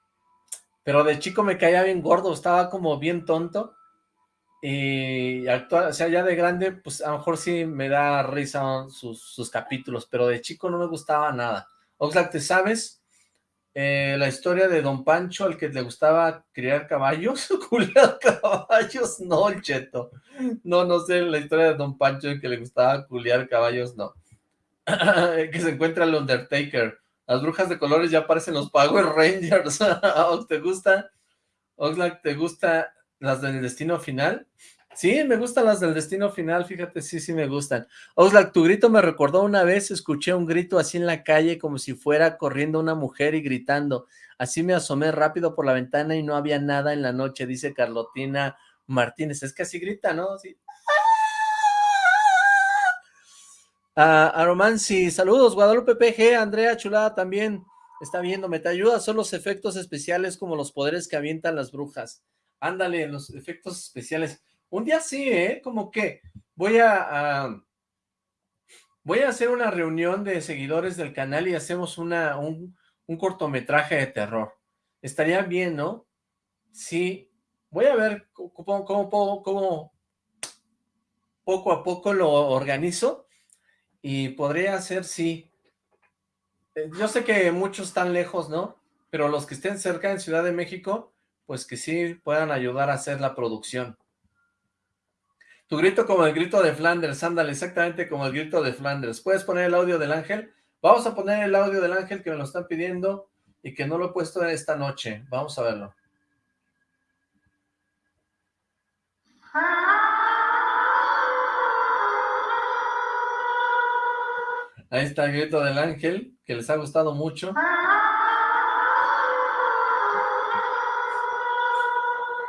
pero de chico me caía bien gordo, estaba como bien tonto, y actual, o sea, ya de grande, pues a lo mejor sí me da risa sus, capítulos, pero de chico no me gustaba nada. Oxlack, ¿te sabes eh, la historia de Don Pancho, al que le gustaba criar caballos? ¿Culiar caballos? No, el cheto. No, no sé la historia de Don Pancho, al que le gustaba culiar caballos, no. que se encuentra el Undertaker. Las brujas de colores ya aparecen los Power Rangers. ¿Te gusta? Oxlack, ¿te gusta las del destino final? Sí, me gustan las del destino final, fíjate, sí, sí me gustan. Oxlack, tu grito me recordó una vez, escuché un grito así en la calle como si fuera corriendo una mujer y gritando. Así me asomé rápido por la ventana y no había nada en la noche, dice Carlotina Martínez. Es que así grita, ¿no? Sí. A, Romancy, saludos, Guadalupe PG, Andrea Chulada también está viéndome, te ayuda, son los efectos especiales como los poderes que avientan las brujas. Ándale, los efectos especiales. Un día sí, ¿eh? Como que voy a, voy a hacer una reunión de seguidores del canal y hacemos una, un, cortometraje de terror. Estaría bien, ¿no? Sí. Voy a ver cómo, cómo poco a poco lo organizo y podría ser, sí. Eh, yo sé que muchos están lejos, ¿no? Pero los que estén cerca en Ciudad de México, pues que sí puedan ayudar a hacer la producción. Tu grito como el grito de Flanders, ándale, exactamente como el grito de Flanders. ¿Puedes poner el audio del ángel? Vamos a poner el audio del ángel que me lo están pidiendo y que no lo he puesto esta noche. Vamos a verlo. Ahí está el grito del ángel, que les ha gustado mucho.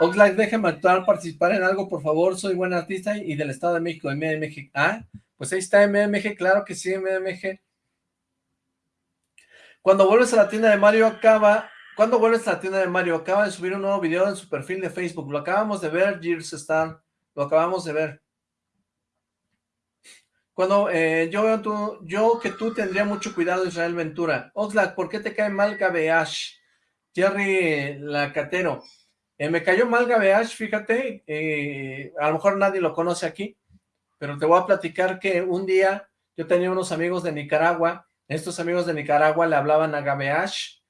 Oxlack, déjenme actuar, participar en algo, por favor. Soy buen artista y del Estado de México, MMG. Ah, pues ahí está MMG, claro que sí, MMG. Cuando vuelves a la tienda de Mario, acaba... ¿Cuándo vuelves a la tienda de Mario? Acaba de subir un nuevo video en su perfil de Facebook. Lo acabamos de ver, Gears Star. Lo acabamos de ver. Cuando eh, yo veo tú, yo que tú tendría mucho cuidado, Israel Ventura. Oxlack, ¿por qué te cae mal Gabeash? Jerry Lacatero. Eh, me cayó mal Gabeash, fíjate. Eh, a lo mejor nadie lo conoce aquí, pero te voy a platicar que un día yo tenía unos amigos de Nicaragua. Estos amigos de Nicaragua le hablaban a Gabeash.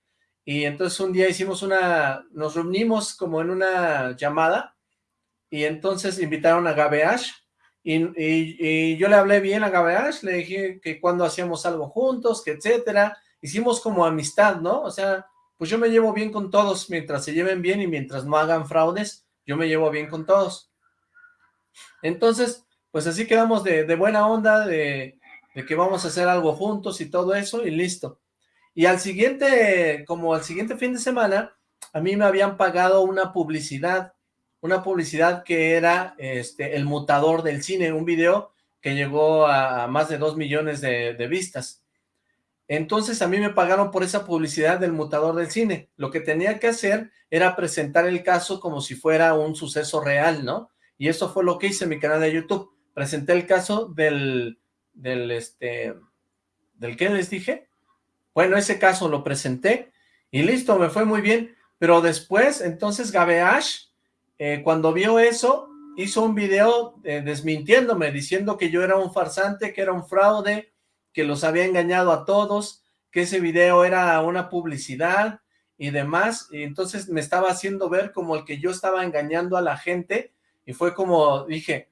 Y entonces un día hicimos una, nos reunimos como en una llamada. Y entonces invitaron a Gabeash y, yo le hablé bien a Gabeash, le dije que cuando hacíamos algo juntos, que etcétera, hicimos como amistad, ¿no? O sea, pues yo me llevo bien con todos, mientras se lleven bien y mientras no hagan fraudes, yo me llevo bien con todos. Entonces, pues así quedamos de, buena onda, de, de, que vamos a hacer algo juntos y todo eso, y listo. Y al siguiente, como al siguiente fin de semana, a mí me habían pagado una publicidad una publicidad que era este, el mutador del cine, un video que llegó a, más de dos millones de, vistas. Entonces a mí me pagaron por esa publicidad del mutador del cine. Lo que tenía que hacer era presentar el caso como si fuera un suceso real, ¿no? Y eso fue lo que hice en mi canal de YouTube. Presenté el caso del, del, este, ¿del qué les dije? Bueno, ese caso lo presenté y listo, me fue muy bien. Pero después, entonces Gabeash eh, cuando vio eso, hizo un video eh, desmintiéndome, diciendo que yo era un farsante, que era un fraude, que los había engañado a todos, que ese video era una publicidad y demás, y entonces me estaba haciendo ver como el que yo estaba engañando a la gente, y fue como, dije,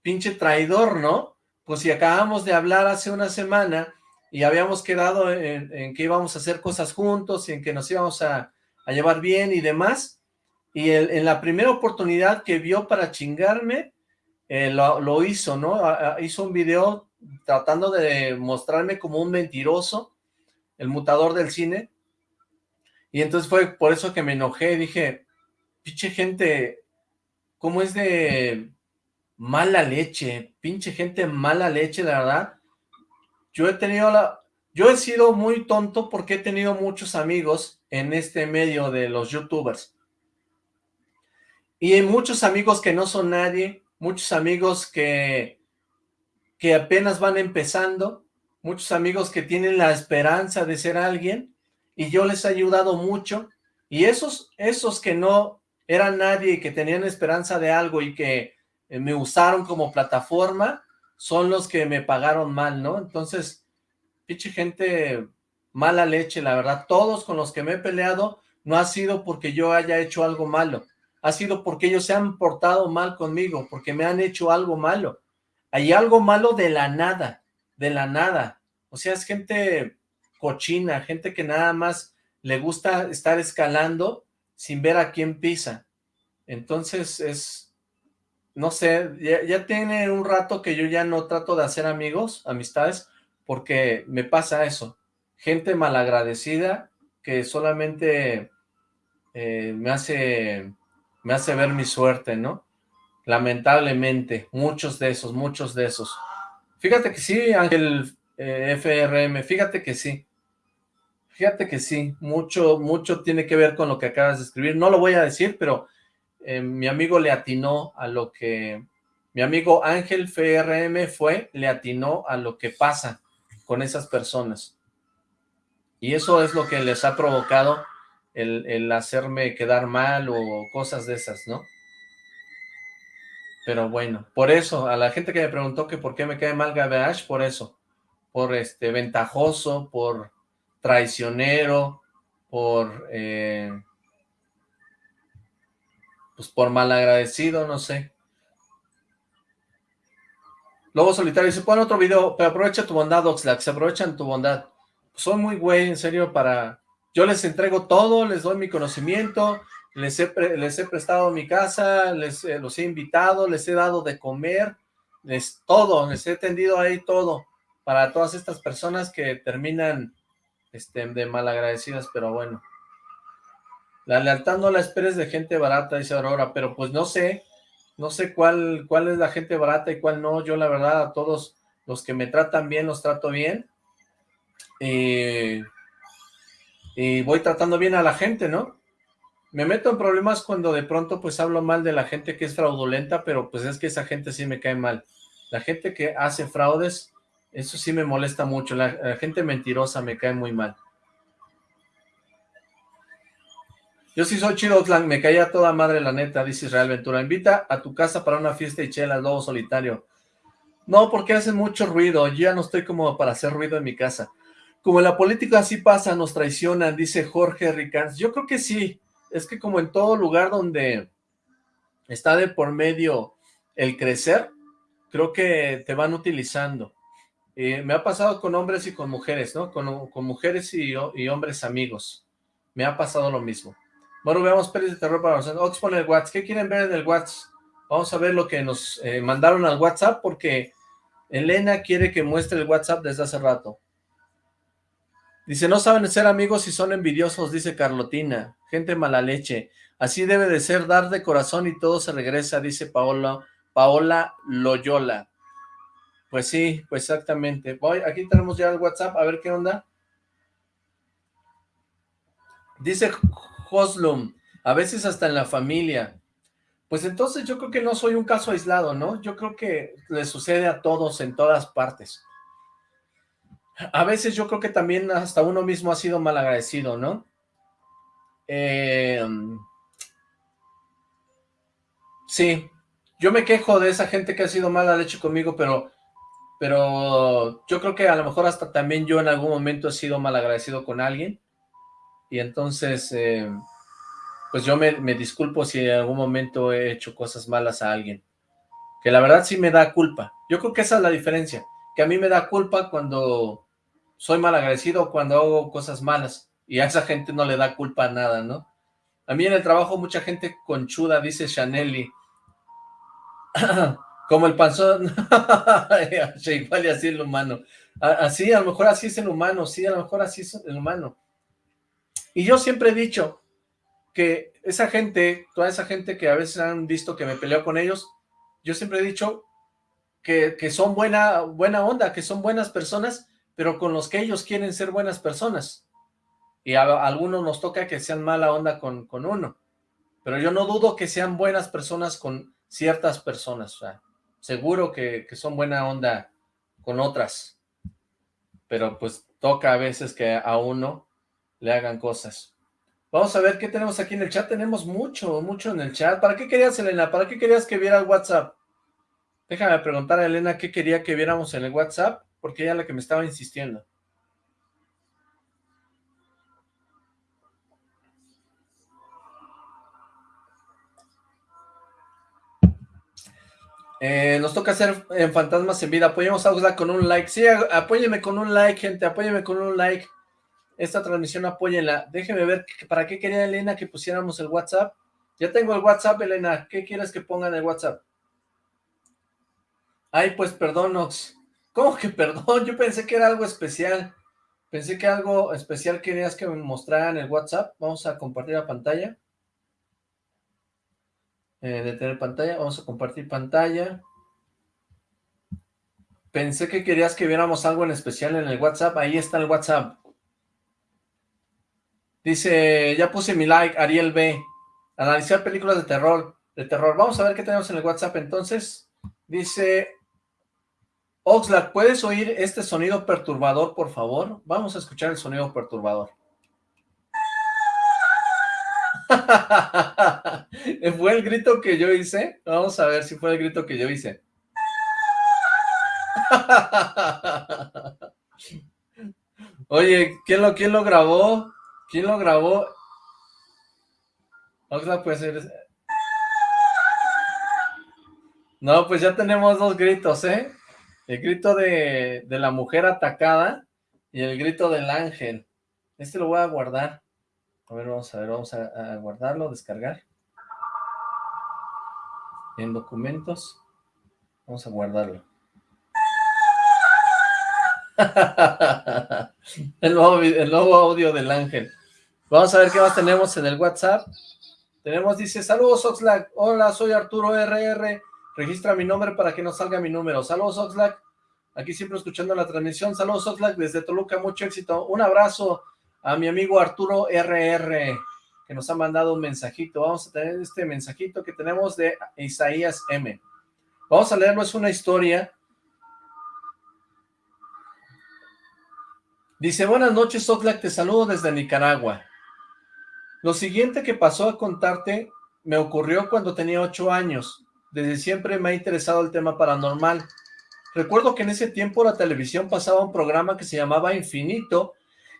pinche traidor, ¿no? Pues si acabamos de hablar hace una semana, y habíamos quedado en, que íbamos a hacer cosas juntos, y en que nos íbamos a, a llevar bien y demás, y en la primera oportunidad que vio para chingarme, eh, lo, hizo, ¿no? hizo un video tratando de mostrarme como un mentiroso, el mutador del cine, y entonces fue por eso que me enojé, dije, pinche gente, ¿cómo es de mala leche? Pinche gente mala leche, la verdad. Yo he tenido la... Yo he sido muy tonto porque he tenido muchos amigos en este medio de los youtubers y hay muchos amigos que no son nadie, muchos amigos que, que apenas van empezando, muchos amigos que tienen la esperanza de ser alguien, y yo les he ayudado mucho, y esos, esos que no eran nadie y que tenían esperanza de algo y que eh, me usaron como plataforma, son los que me pagaron mal, ¿no? Entonces, pinche gente mala leche, la verdad, todos con los que me he peleado, no ha sido porque yo haya hecho algo malo, ha sido porque ellos se han portado mal conmigo, porque me han hecho algo malo. Hay algo malo de la nada, de la nada. O sea, es gente cochina, gente que nada más le gusta estar escalando sin ver a quién pisa. Entonces es, no sé, ya, tiene un rato que yo ya no trato de hacer amigos, amistades, porque me pasa eso. Gente malagradecida que solamente eh, me hace me hace ver mi suerte, ¿no? Lamentablemente, muchos de esos, muchos de esos. Fíjate que sí, Ángel eh, FRM, fíjate que sí. Fíjate que sí, mucho, mucho tiene que ver con lo que acabas de escribir. No lo voy a decir, pero eh, mi amigo le atinó a lo que... Mi amigo Ángel FRM fue, le atinó a lo que pasa con esas personas. Y eso es lo que les ha provocado el, el hacerme quedar mal o cosas de esas, ¿no? Pero bueno, por eso, a la gente que me preguntó que por qué me cae mal Gabeash, por eso. Por este ventajoso, por traicionero, por... Eh, pues por malagradecido, no sé. Lobo Solitario dice, pon otro video, pero aprovecha tu bondad, Oxlack, se aprovechan tu bondad. soy muy güey, en serio, para... Yo les entrego todo, les doy mi conocimiento, les he, les he prestado mi casa, les eh, los he invitado, les he dado de comer, les todo, les he tendido ahí todo, para todas estas personas que terminan este, de malagradecidas, pero bueno. La lealtad no la esperes de gente barata, dice Aurora, pero pues no sé, no sé cuál, cuál es la gente barata y cuál no. Yo la verdad a todos los que me tratan bien, los trato bien. Y voy tratando bien a la gente, ¿no? Me meto en problemas cuando de pronto pues hablo mal de la gente que es fraudulenta, pero pues es que esa gente sí me cae mal. La gente que hace fraudes, eso sí me molesta mucho. La, gente mentirosa me cae muy mal. Yo sí soy chido, me caía toda madre la neta, dice Israel Ventura. Invita a tu casa para una fiesta y chela, lobo solitario. No, porque hacen mucho ruido. Yo ya no estoy como para hacer ruido en mi casa. Como en la política así pasa, nos traicionan, dice Jorge Ricans. Yo creo que sí. Es que como en todo lugar donde está de por medio el crecer, creo que te van utilizando. Eh, me ha pasado con hombres y con mujeres, ¿no? Con, mujeres y, hombres amigos. Me ha pasado lo mismo. Bueno, veamos pelis de terror para nosotros. Ox pone el WhatsApp. ¿Qué quieren ver en el WhatsApp? Vamos a ver lo que nos eh, mandaron al WhatsApp porque Elena quiere que muestre el WhatsApp desde hace rato. Dice, no saben ser amigos y son envidiosos, dice Carlotina. Gente mala leche. Así debe de ser, dar de corazón y todo se regresa, dice Paola, Paola Loyola. Pues sí, pues exactamente. Voy, aquí tenemos ya el WhatsApp, a ver qué onda. Dice Hoslum, a veces hasta en la familia. Pues entonces yo creo que no soy un caso aislado, ¿no? Yo creo que le sucede a todos en todas partes. A veces yo creo que también hasta uno mismo ha sido malagradecido, ¿no? Eh, sí, yo me quejo de esa gente que ha sido mala leche conmigo, pero pero yo creo que a lo mejor hasta también yo en algún momento he sido mal agradecido con alguien, y entonces, eh, pues yo me, disculpo si en algún momento he hecho cosas malas a alguien, que la verdad sí me da culpa, yo creo que esa es la diferencia, que a mí me da culpa cuando soy mal agradecido, cuando hago cosas malas, y a esa gente no le da culpa a nada, ¿no? A mí en el trabajo mucha gente conchuda, dice Chaneli, Como el panzón, igual y así el humano. Así, a lo mejor así es el humano, sí, a lo mejor así es el humano. Y yo siempre he dicho que esa gente, toda esa gente que a veces han visto que me peleo con ellos, yo siempre he dicho que, son buena, buena onda, que son buenas personas, pero con los que ellos quieren ser buenas personas. Y a, algunos nos toca que sean mala onda con, con uno. Pero yo no dudo que sean buenas personas con ciertas personas. Seguro que, son buena onda con otras, pero pues toca a veces que a uno le hagan cosas. Vamos a ver qué tenemos aquí en el chat. Tenemos mucho, mucho en el chat. ¿Para qué querías, Elena? ¿Para qué querías que viera el WhatsApp? Déjame preguntar a Elena qué quería que viéramos en el WhatsApp, porque ella es la que me estaba insistiendo. Eh, nos toca hacer en Fantasmas en Vida. Apoyemos a Oxlack con un like. Sí, apóyenme con un like, gente. Apóyenme con un like. Esta transmisión apóyenla. Déjenme ver para qué quería Elena que pusiéramos el WhatsApp. Ya tengo el WhatsApp, Elena. ¿Qué quieres que ponga en el WhatsApp? Ay, pues perdón, Ox. ¿Cómo que perdón? Yo pensé que era algo especial. Pensé que algo especial querías que me mostrara en el WhatsApp. Vamos a compartir la pantalla. Eh, de tener pantalla, vamos a compartir pantalla. Pensé que querías que viéramos algo en especial en el WhatsApp. Ahí está el WhatsApp. Dice, ya puse mi like, Ariel B. Analizar películas de terror. De terror. Vamos a ver qué tenemos en el WhatsApp entonces. Dice, Oxlack, ¿puedes oír este sonido perturbador, por favor? Vamos a escuchar el sonido perturbador. ¿Fue el grito que yo hice? Vamos a ver si fue el grito que yo hice. Oye, ¿quién lo, quién lo grabó? ¿Quién lo grabó? Oxlack puede ser... No, pues ya tenemos dos gritos, ¿eh? El grito de, de, la mujer atacada y el grito del ángel. Este lo voy a guardar. A ver, vamos a ver, vamos a, guardarlo, descargar. En documentos. Vamos a guardarlo. el, nuevo, el nuevo audio del ángel. Vamos a ver qué más tenemos en el WhatsApp. Tenemos, dice, saludos Oxlack, hola, soy Arturo RR, registra mi nombre para que no salga mi número. Saludos Oxlack, aquí siempre escuchando la transmisión. Saludos Oxlack desde Toluca, mucho éxito. Un abrazo a mi amigo Arturo RR, que nos ha mandado un mensajito. Vamos a tener este mensajito que tenemos de Isaías M. Vamos a leerlo, es una historia Dice, buenas noches, Oxlack, te saludo desde Nicaragua. Lo siguiente que pasó a contarte me ocurrió cuando tenía ocho años. Desde siempre me ha interesado el tema paranormal. Recuerdo que en ese tiempo la televisión pasaba un programa que se llamaba Infinito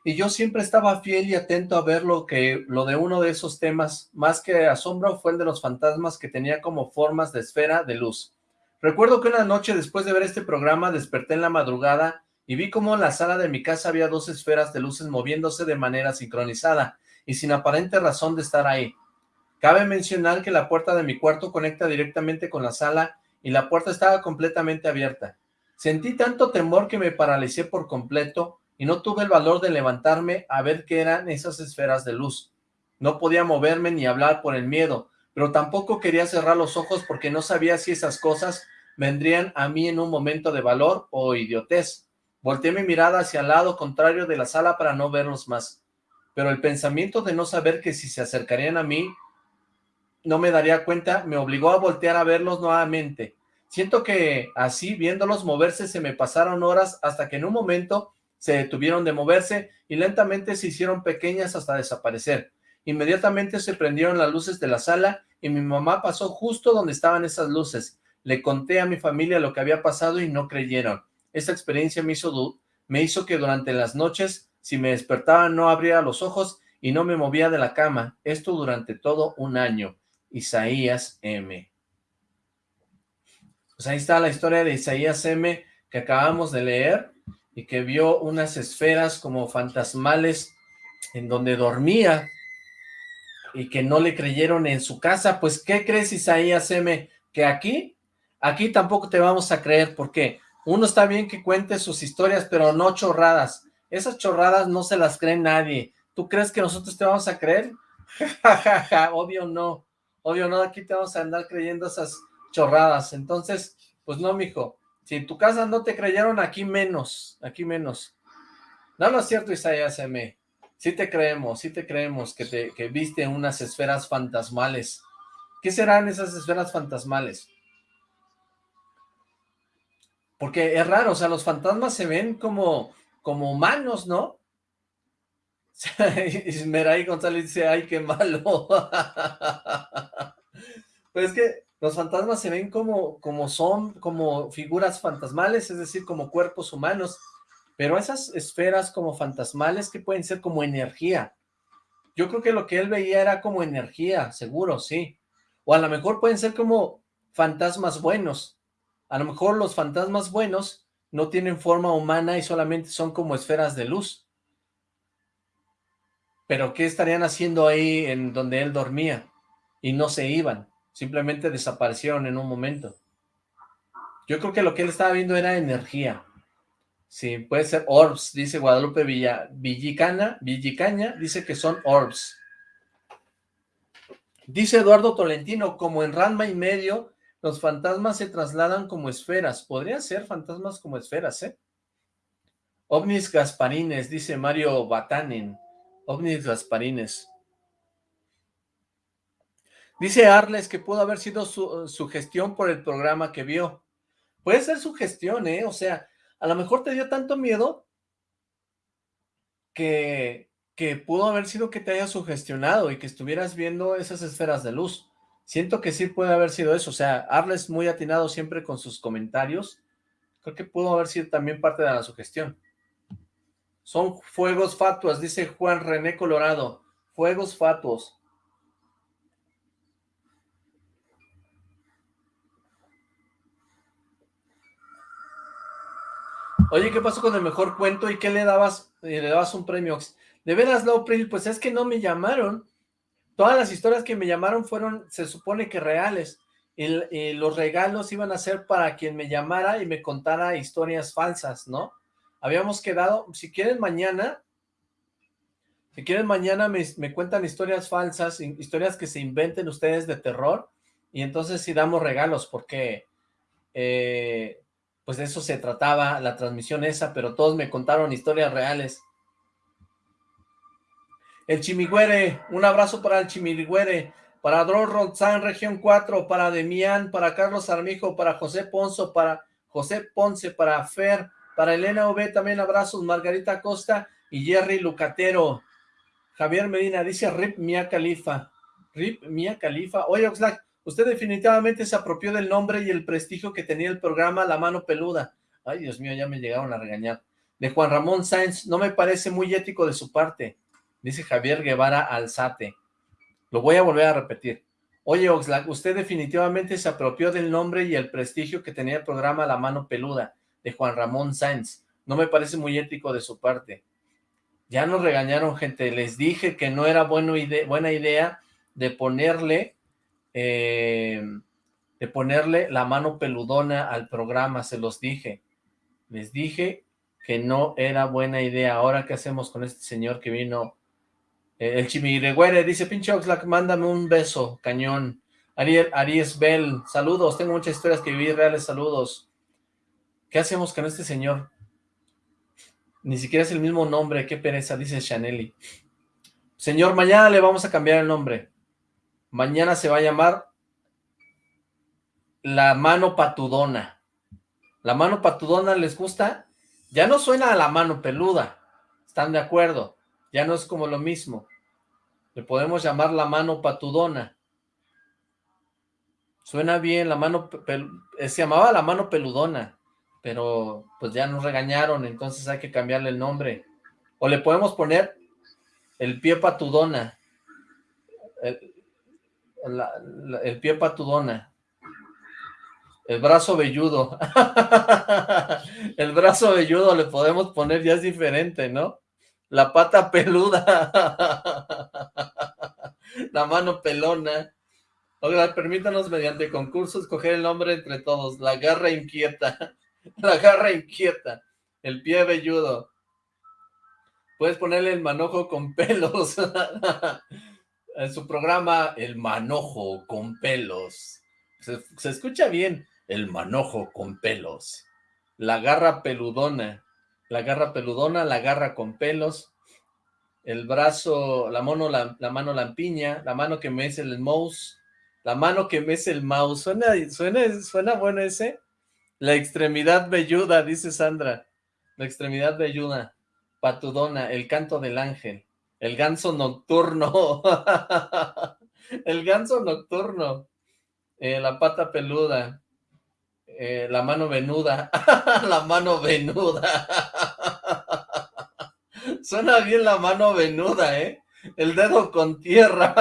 y yo siempre estaba fiel y atento a ver lo, que, lo de uno de esos temas. Más que asombro fue el de los fantasmas que tenía como formas de esfera de luz. Recuerdo que una noche después de ver este programa desperté en la madrugada y vi cómo en la sala de mi casa había dos esferas de luces moviéndose de manera sincronizada y sin aparente razón de estar ahí. Cabe mencionar que la puerta de mi cuarto conecta directamente con la sala y la puerta estaba completamente abierta. Sentí tanto temor que me paralicé por completo y no tuve el valor de levantarme a ver qué eran esas esferas de luz. No podía moverme ni hablar por el miedo, pero tampoco quería cerrar los ojos porque no sabía si esas cosas vendrían a mí en un momento de valor o idiotez. Volteé mi mirada hacia el lado contrario de la sala para no verlos más, pero el pensamiento de no saber que si se acercarían a mí no me daría cuenta me obligó a voltear a verlos nuevamente. Siento que así, viéndolos moverse, se me pasaron horas hasta que en un momento se detuvieron de moverse y lentamente se hicieron pequeñas hasta desaparecer. Inmediatamente se prendieron las luces de la sala y mi mamá pasó justo donde estaban esas luces. Le conté a mi familia lo que había pasado y no creyeron. Esta experiencia me hizo, me hizo que durante las noches, si me despertaba, no abría los ojos y no me movía de la cama. Esto durante todo un año. Isaías M. Pues ahí está la historia de Isaías M que acabamos de leer y que vio unas esferas como fantasmales en donde dormía y que no le creyeron en su casa. Pues, ¿qué crees Isaías M? Que aquí, aquí tampoco te vamos a creer. ¿Por qué? Uno está bien que cuente sus historias, pero no chorradas. Esas chorradas no se las cree nadie. ¿Tú crees que nosotros te vamos a creer? obvio no. Obvio no, aquí te vamos a andar creyendo esas chorradas. Entonces, pues no, mijo. Si en tu casa no te creyeron, aquí menos. Aquí menos. No, no es cierto, Isaías M. Sí te creemos, sí te creemos que, te, que viste unas esferas fantasmales. ¿Qué serán esas esferas fantasmales? Porque es raro, o sea, los fantasmas se ven como, como humanos, ¿no? Esmeray González dice, ay, qué malo. pues es que los fantasmas se ven como, como son, como figuras fantasmales, es decir, como cuerpos humanos, pero esas esferas como fantasmales que pueden ser como energía. Yo creo que lo que él veía era como energía, seguro, sí. O a lo mejor pueden ser como fantasmas buenos, a lo mejor los fantasmas buenos no tienen forma humana y solamente son como esferas de luz. Pero ¿qué estarían haciendo ahí en donde él dormía? Y no se iban, simplemente desaparecieron en un momento. Yo creo que lo que él estaba viendo era energía. Sí, puede ser orbs, dice Guadalupe Villa, Villicana, Villicaña, dice que son orbs. Dice Eduardo Tolentino, como en Ranma y medio, Los fantasmas se trasladan como esferas. Podrían ser fantasmas como esferas, ¿eh? OVNIs Gasparines, dice Mario Batanen. OVNIs Gasparines. Dice Arles que pudo haber sido su, gestión por el programa que vio. Puede ser su gestión, ¿eh? O sea, a lo mejor te dio tanto miedo que, que pudo haber sido que te haya sugestionado y que estuvieras viendo esas esferas de luz. Siento que sí puede haber sido eso. O sea, Arles muy atinado siempre con sus comentarios. Creo que pudo haber sido también parte de la sugestión. Son fuegos fatuos, dice Juan René Colorado. Fuegos fatuos. Oye, ¿qué pasó con el mejor cuento? ¿Y qué le dabas? Eh, le dabas un premio. De veras, Pril, pues es que no me llamaron. Todas las historias que me llamaron fueron, se supone que reales. Y, los regalos iban a ser para quien me llamara y me contara historias falsas, ¿no? Habíamos quedado, si quieren mañana, si quieren mañana me, cuentan historias falsas, historias que se inventen ustedes de terror, y entonces sí damos regalos, porque eh, pues de eso se trataba la transmisión esa, pero todos me contaron historias reales. El Chimigüere, un abrazo para el Chimigüere, para Dror Ronzán, región 4, para Demián, para Carlos Armijo, para José Ponzo, para José Ponce, para Fer, para Elena V, también abrazos, Margarita Costa y Jerry Lucatero. Javier Medina dice Rip Mia Califa. Rip Mia Califa. Oye, Oxlack, Usted definitivamente se apropió del nombre y el prestigio que tenía el programa La Mano Peluda. Ay, Dios mío, ya me llegaron a regañar. De Juan Ramón Sáenz, no me parece muy ético de su parte, dice Javier Guevara Alzate. Lo voy a volver a repetir. Oye, Oxlack, usted definitivamente se apropió del nombre y el prestigio que tenía el programa La Mano Peluda, de Juan Ramón Sáenz. No me parece muy ético de su parte. Ya nos regañaron, gente. Les dije que no era buena idea de ponerle eh, de ponerle la mano peludona al programa, se los dije. Les dije que no era buena idea. Ahora, ¿qué hacemos con este señor que vino? Eh, el Chimiregüere dice, pinche Oxlack, mándame un beso, cañón. Aries Bell, saludos, tengo muchas historias que vivir, reales saludos. ¿Qué hacemos con este señor? Ni siquiera es el mismo nombre, qué pereza, dice Chaneli. Señor, mañana le vamos a cambiar el nombre. Mañana se va a llamar La Mano Patudona. ¿La Mano Patudona les gusta? Ya no suena a la mano peluda. ¿Están de acuerdo? Ya no es como lo mismo. Le podemos llamar la mano patudona. Suena bien, la mano... Se llamaba la mano peludona, pero pues ya nos regañaron, entonces hay que cambiarle el nombre. O le podemos poner el pie patudona el pie patudona, el brazo velludo, el brazo velludo le podemos poner, ya es diferente, ¿no? La pata peluda, la mano pelona. Oiga, permítanos mediante concurso escoger el nombre entre todos, la garra inquieta, la garra inquieta, el pie velludo. Puedes ponerle el manojo con pelos en su programa El Manojo con Pelos. Se, escucha bien, El Manojo con Pelos. La garra peludona. La garra peludona, la garra con pelos. El brazo, la, mano, la, mano lampiña, la mano que mece el mouse. La mano que mece el mouse. ¿Suena, suena, suena bueno ese? La extremidad velluda, dice Sandra. La extremidad velluda. Patudona, el canto del ángel. El ganso nocturno. el ganso nocturno. Eh, la pata peluda. Eh, la mano venuda. la mano venuda. Suena bien la mano venuda, ¿eh? El dedo con tierra.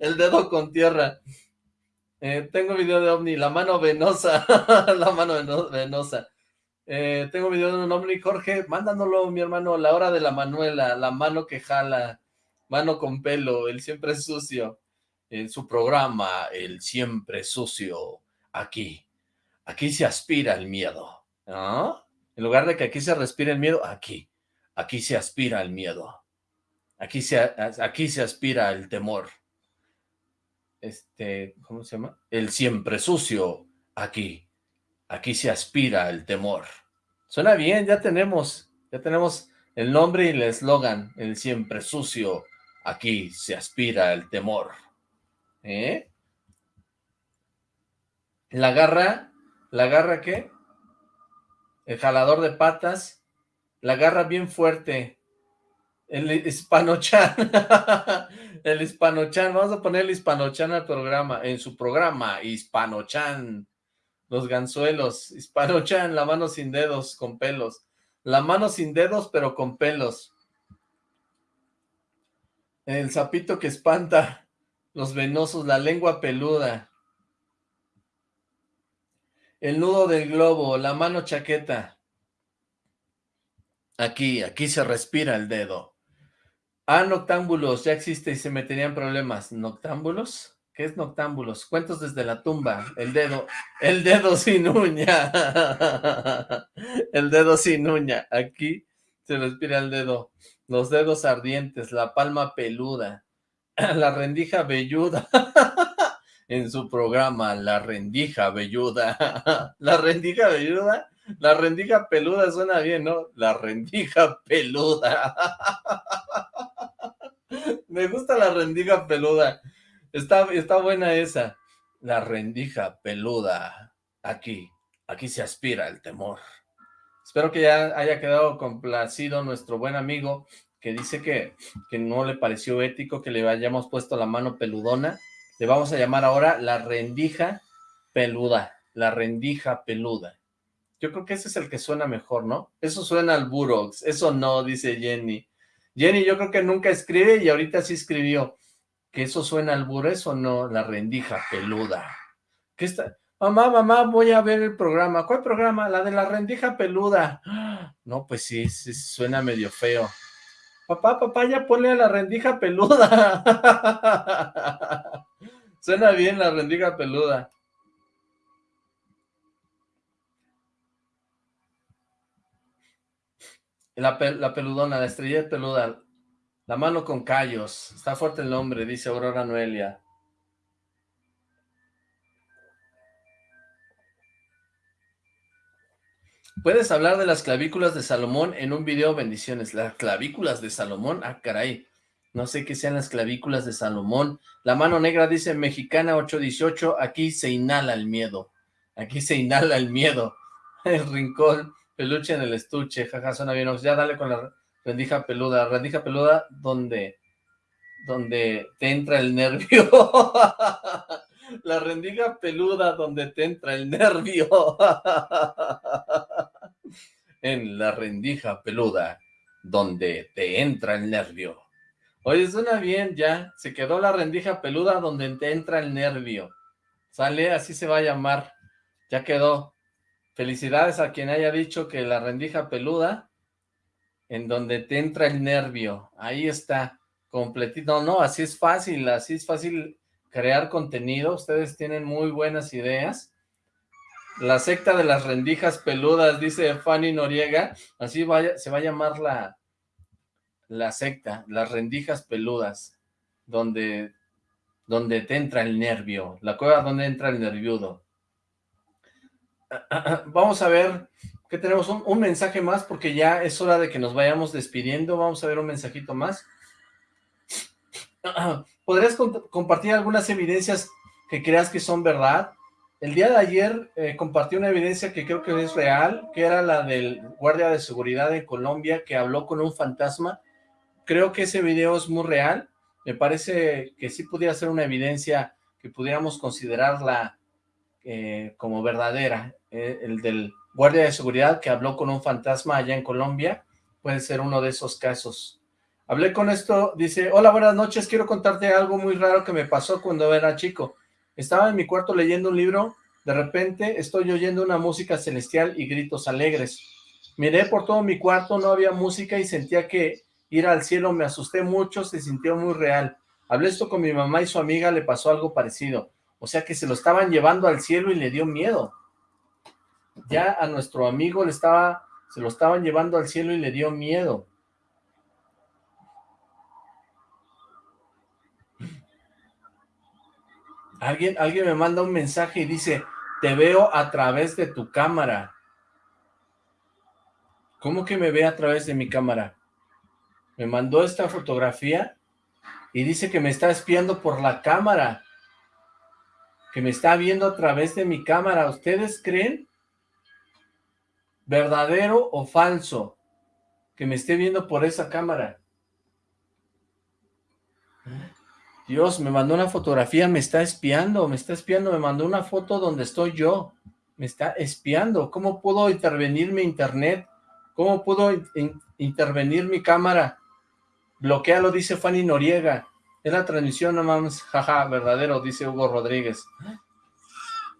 El dedo con tierra. Eh, tengo video de ovni, la mano venosa. la mano venosa. Eh, tengo video de un hombre, Jorge, mándanoslo, mi hermano, la hora de la Manuela, la mano que jala, mano con pelo, el siempre sucio, en su programa, el siempre sucio, aquí, aquí se aspira el miedo, En lugar de que aquí se respire el miedo, aquí, aquí se aspira el miedo, aquí se, aquí se aspira el temor. Este, ¿cómo se llama? El siempre sucio, aquí, aquí se aspira el temor. Suena bien, ya tenemos, ya tenemos el nombre y el eslogan, el siempre sucio, aquí se aspira el temor. ¿Eh? La garra, ¿la garra qué? El jalador de patas, la garra bien fuerte, el hispanochan, el hispanochan, vamos a poner el hispanochan al programa, en su programa, hispanochan, los ganzuelos, hispanochan, la mano sin dedos, con pelos, la mano sin dedos pero con pelos, el sapito que espanta, los venosos, la lengua peluda, el nudo del globo, la mano chaqueta, aquí, aquí se respira el dedo, Ah, noctámbulos, ya existe y se meterían problemas. ¿Noctámbulos? ¿Qué es noctámbulos? Cuentos desde la tumba, el dedo, el dedo sin uña. el dedo sin uña. Aquí se respira el dedo. Los dedos ardientes, la palma peluda, la rendija velluda. en su programa, La Rendija Velluda. la Rendija Velluda, la Rendija Peluda suena bien, ¿no? La Rendija Peluda. Me gusta la rendija peluda. Está, está buena esa. La rendija peluda. Aquí, aquí se aspira el temor. Espero que ya haya quedado complacido nuestro buen amigo que dice que, que no le pareció ético que le hayamos puesto la mano peludona. Le vamos a llamar ahora la rendija peluda. La rendija peluda. Yo creo que ese es el que suena mejor, ¿no? Eso suena al Burox. Eso no, dice Jenny. Jenny yo creo que nunca escribe y ahorita sí escribió. ¿Que eso suena al burro? no? La rendija peluda. ¿Qué está? Mamá, mamá, voy a ver el programa. ¿Cuál programa? La de la rendija peluda. No, pues sí, sí suena medio feo. Papá, papá, ya ponle a la rendija peluda. suena bien la rendija peluda. La, peludona, la estrella peluda, la mano con callos. Está fuerte el nombre, dice Aurora Noelia. Puedes hablar de las clavículas de Salomón en un video, bendiciones. Las clavículas de Salomón, ah, caray. No sé qué sean las clavículas de Salomón. La mano negra dice, mexicana 818, aquí se inhala el miedo. Aquí se inhala el miedo. El rincón Peluche en el estuche, jaja, suena bien. Ya dale con la rendija peluda. Rendija peluda donde, donde te entra el nervio. la rendija peluda donde te entra el nervio. en la rendija peluda donde te entra el nervio. Oye, suena bien, ya. Se quedó la rendija peluda donde te entra el nervio. Sale, así se va a llamar. Ya quedó. Felicidades a quien haya dicho que la rendija peluda, en donde te entra el nervio, ahí está, completito. No, no, así es fácil, así es fácil crear contenido. Ustedes tienen muy buenas ideas. La secta de las rendijas peludas, dice Fanny Noriega, así se va a llamar la, la secta, las rendijas peludas, donde, donde te entra el nervio, la cueva donde entra el nerviudo. Vamos a ver que tenemos un, mensaje más porque ya es hora de que nos vayamos despidiendo. Vamos a ver un mensajito más. ¿Podrías compartir algunas evidencias que creas que son verdad? El día de ayer eh, compartí una evidencia que creo que es real, que era la del guardia de seguridad en Colombia que habló con un fantasma. Creo que ese video es muy real. Me parece que sí pudiera ser una evidencia que pudiéramos considerarla eh, como verdadera. Eh, el del guardia de seguridad que habló con un fantasma allá en Colombia, puede ser uno de esos casos. Hablé con esto, dice, hola, buenas noches, quiero contarte algo muy raro que me pasó cuando era chico. Estaba en mi cuarto leyendo un libro, de repente estoy oyendo una música celestial y gritos alegres. Miré por todo mi cuarto, no había música y sentía que ir al cielo me asusté mucho, se sintió muy real. Hablé esto con mi mamá y su amiga, le pasó algo parecido. O sea que se lo estaban llevando al cielo y le dio miedo. Ya a nuestro amigo le estaba, se lo estaban llevando al cielo y le dio miedo. Alguien, alguien me manda un mensaje y dice, te veo a través de tu cámara. ¿Cómo que me ve a través de mi cámara? Me mandó esta fotografía y dice que me está espiando por la cámara. Que me está viendo a través de mi cámara. ¿Ustedes creen? ¿Verdadero o falso? Que me esté viendo por esa cámara. Dios, me mandó una fotografía, me está espiando, me está espiando, me mandó una foto donde estoy yo, me está espiando. ¿Cómo puedo intervenir mi internet? ¿Cómo puedo intervenir mi cámara? Bloquealo, dice Fanny Noriega. Es la transmisión, no mames, jaja, verdadero, dice Hugo Rodríguez.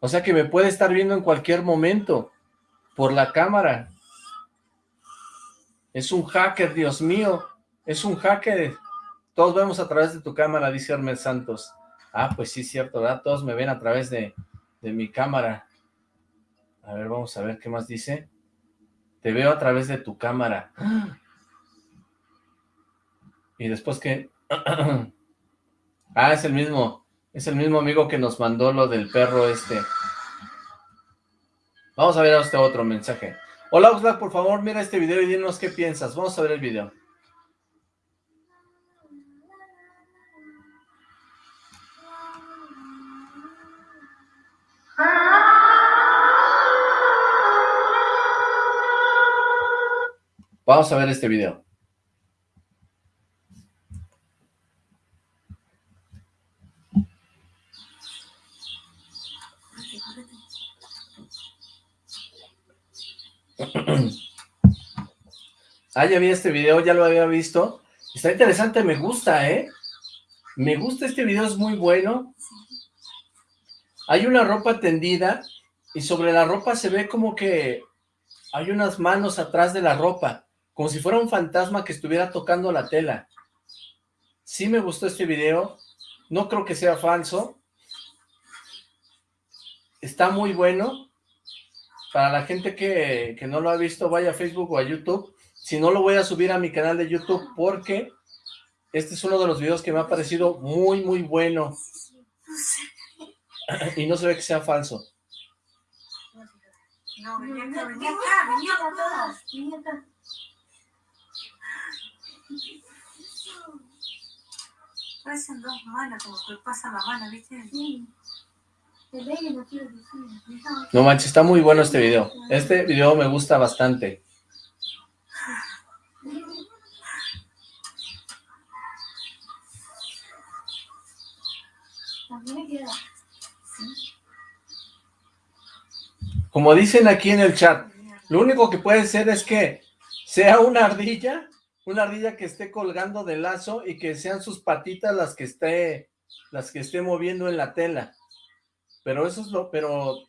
O sea que me puede estar viendo en cualquier momento, por la cámara. Es un hacker, Dios mío, es un hacker. Todos vemos a través de tu cámara, dice Hermes Santos. Ah, pues sí, cierto, ¿verdad? Todos me ven a través de, mi cámara. A ver, vamos a ver qué más dice. Te veo a través de tu cámara. Y después que... ah, es el mismo. Es el mismo amigo que nos mandó lo del perro este. Vamos a ver este otro mensaje. Hola Oxlack, por favor, mira este video y dinos qué piensas. Vamos a ver el video. Vamos a ver este video. ah, ya vi este video, ya lo había visto. Está interesante, me gusta, ¿eh? Me gusta este video, es muy bueno. Hay una ropa tendida y sobre la ropa se ve como que hay unas manos atrás de la ropa como si fuera un fantasma que estuviera tocando la tela. Sí me gustó este video, no creo que sea falso. Está muy bueno. Para la gente que, que no lo ha visto, vaya a Facebook o a YouTube. Si no, lo voy a subir a mi canal de YouTube porque este es uno de los videos que me ha parecido muy, muy bueno. Y no se ve que sea falso. No, venía acá, venía acá, venía acá. Parecen dos manos, como que pasa la mano, ¿viste? Sí. No manches, está muy bueno este video. Este video me gusta bastante. Como dicen aquí en el chat, lo único que puede ser es que sea una ardilla una ardilla que esté colgando del lazo y que sean sus patitas las que esté, las que esté moviendo en la tela. Pero eso es lo, pero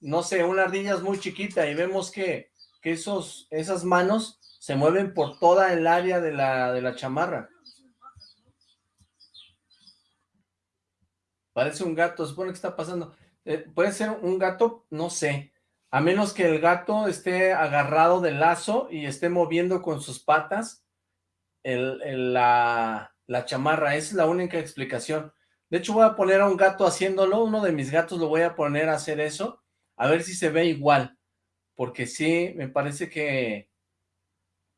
no sé, una ardilla es muy chiquita y vemos que, que esos, esas manos se mueven por toda el área de la, de la chamarra. Parece un gato, supone que está pasando. Eh, puede ser un gato, no sé, a menos que el gato esté agarrado del lazo y esté moviendo con sus patas la, chamarra. Esa es la única explicación. De hecho, voy a poner a un gato haciéndolo. Uno de mis gatos lo voy a poner a hacer eso. A ver si se ve igual. Porque sí, me parece que,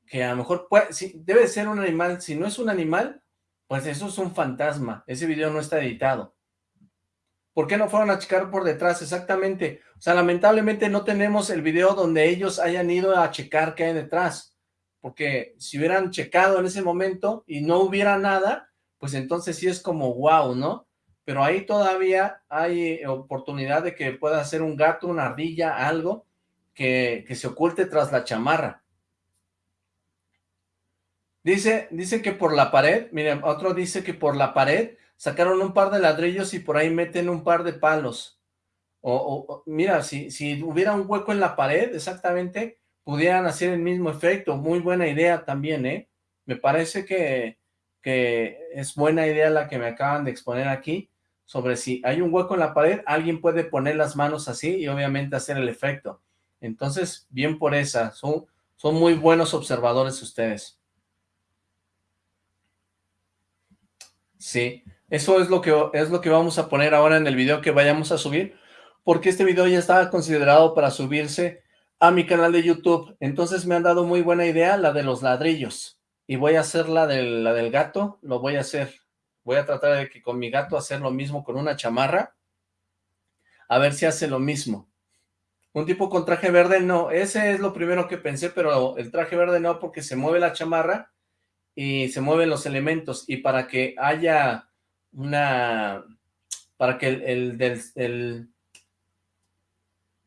que a lo mejor puede, debe ser un animal. Si no es un animal, pues eso es un fantasma. Ese video no está editado. ¿Por qué no fueron a checar por detrás? Exactamente. O sea, lamentablemente no tenemos el video donde ellos hayan ido a checar qué hay detrás. Porque si hubieran checado en ese momento y no hubiera nada, pues entonces sí es como wow, ¿no? Pero ahí todavía hay oportunidad de que pueda ser un gato, una ardilla, algo que, que se oculte tras la chamarra. Dice, dice que por la pared, miren, otro dice que por la pared sacaron un par de ladrillos y por ahí meten un par de palos. O, mira, si, si hubiera un hueco en la pared, exactamente, pudieran hacer el mismo efecto. Muy buena idea también, ¿eh? Me parece que, que es buena idea la que me acaban de exponer aquí, sobre si hay un hueco en la pared, alguien puede poner las manos así y obviamente hacer el efecto. Entonces, bien por esa, son, son muy buenos observadores ustedes. Sí, Eso es lo que es lo que vamos a poner ahora en el video que vayamos a subir, porque este video ya estaba considerado para subirse a mi canal de YouTube. Entonces me han dado muy buena idea la de los ladrillos. Y voy a hacer la del, la del gato, lo voy a hacer. Voy a tratar de que con mi gato hacer lo mismo con una chamarra. A ver si hace lo mismo. Un tipo con traje verde, no. Ese es lo primero que pensé, pero el traje verde no, porque se mueve la chamarra y se mueven los elementos. Y para que haya una... Para que el, el,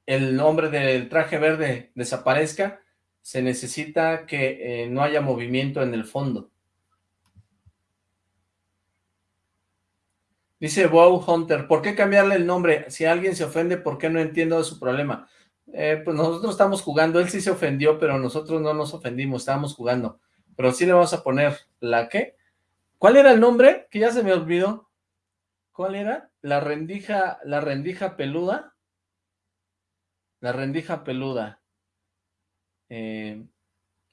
el hombre del traje verde desaparezca, se necesita que eh, no haya movimiento en el fondo. Dice Wow Hunter, ¿por qué cambiarle el nombre? Si alguien se ofende, ¿por qué no entiendo de su problema? Eh, pues nosotros estamos jugando, él sí se ofendió, pero nosotros no nos ofendimos, estábamos jugando. Pero sí le vamos a poner, ¿la qué? ¿Cuál era el nombre? Que ya se me olvidó. ¿Cuál era? La rendija, la rendija peluda. La rendija peluda. Eh,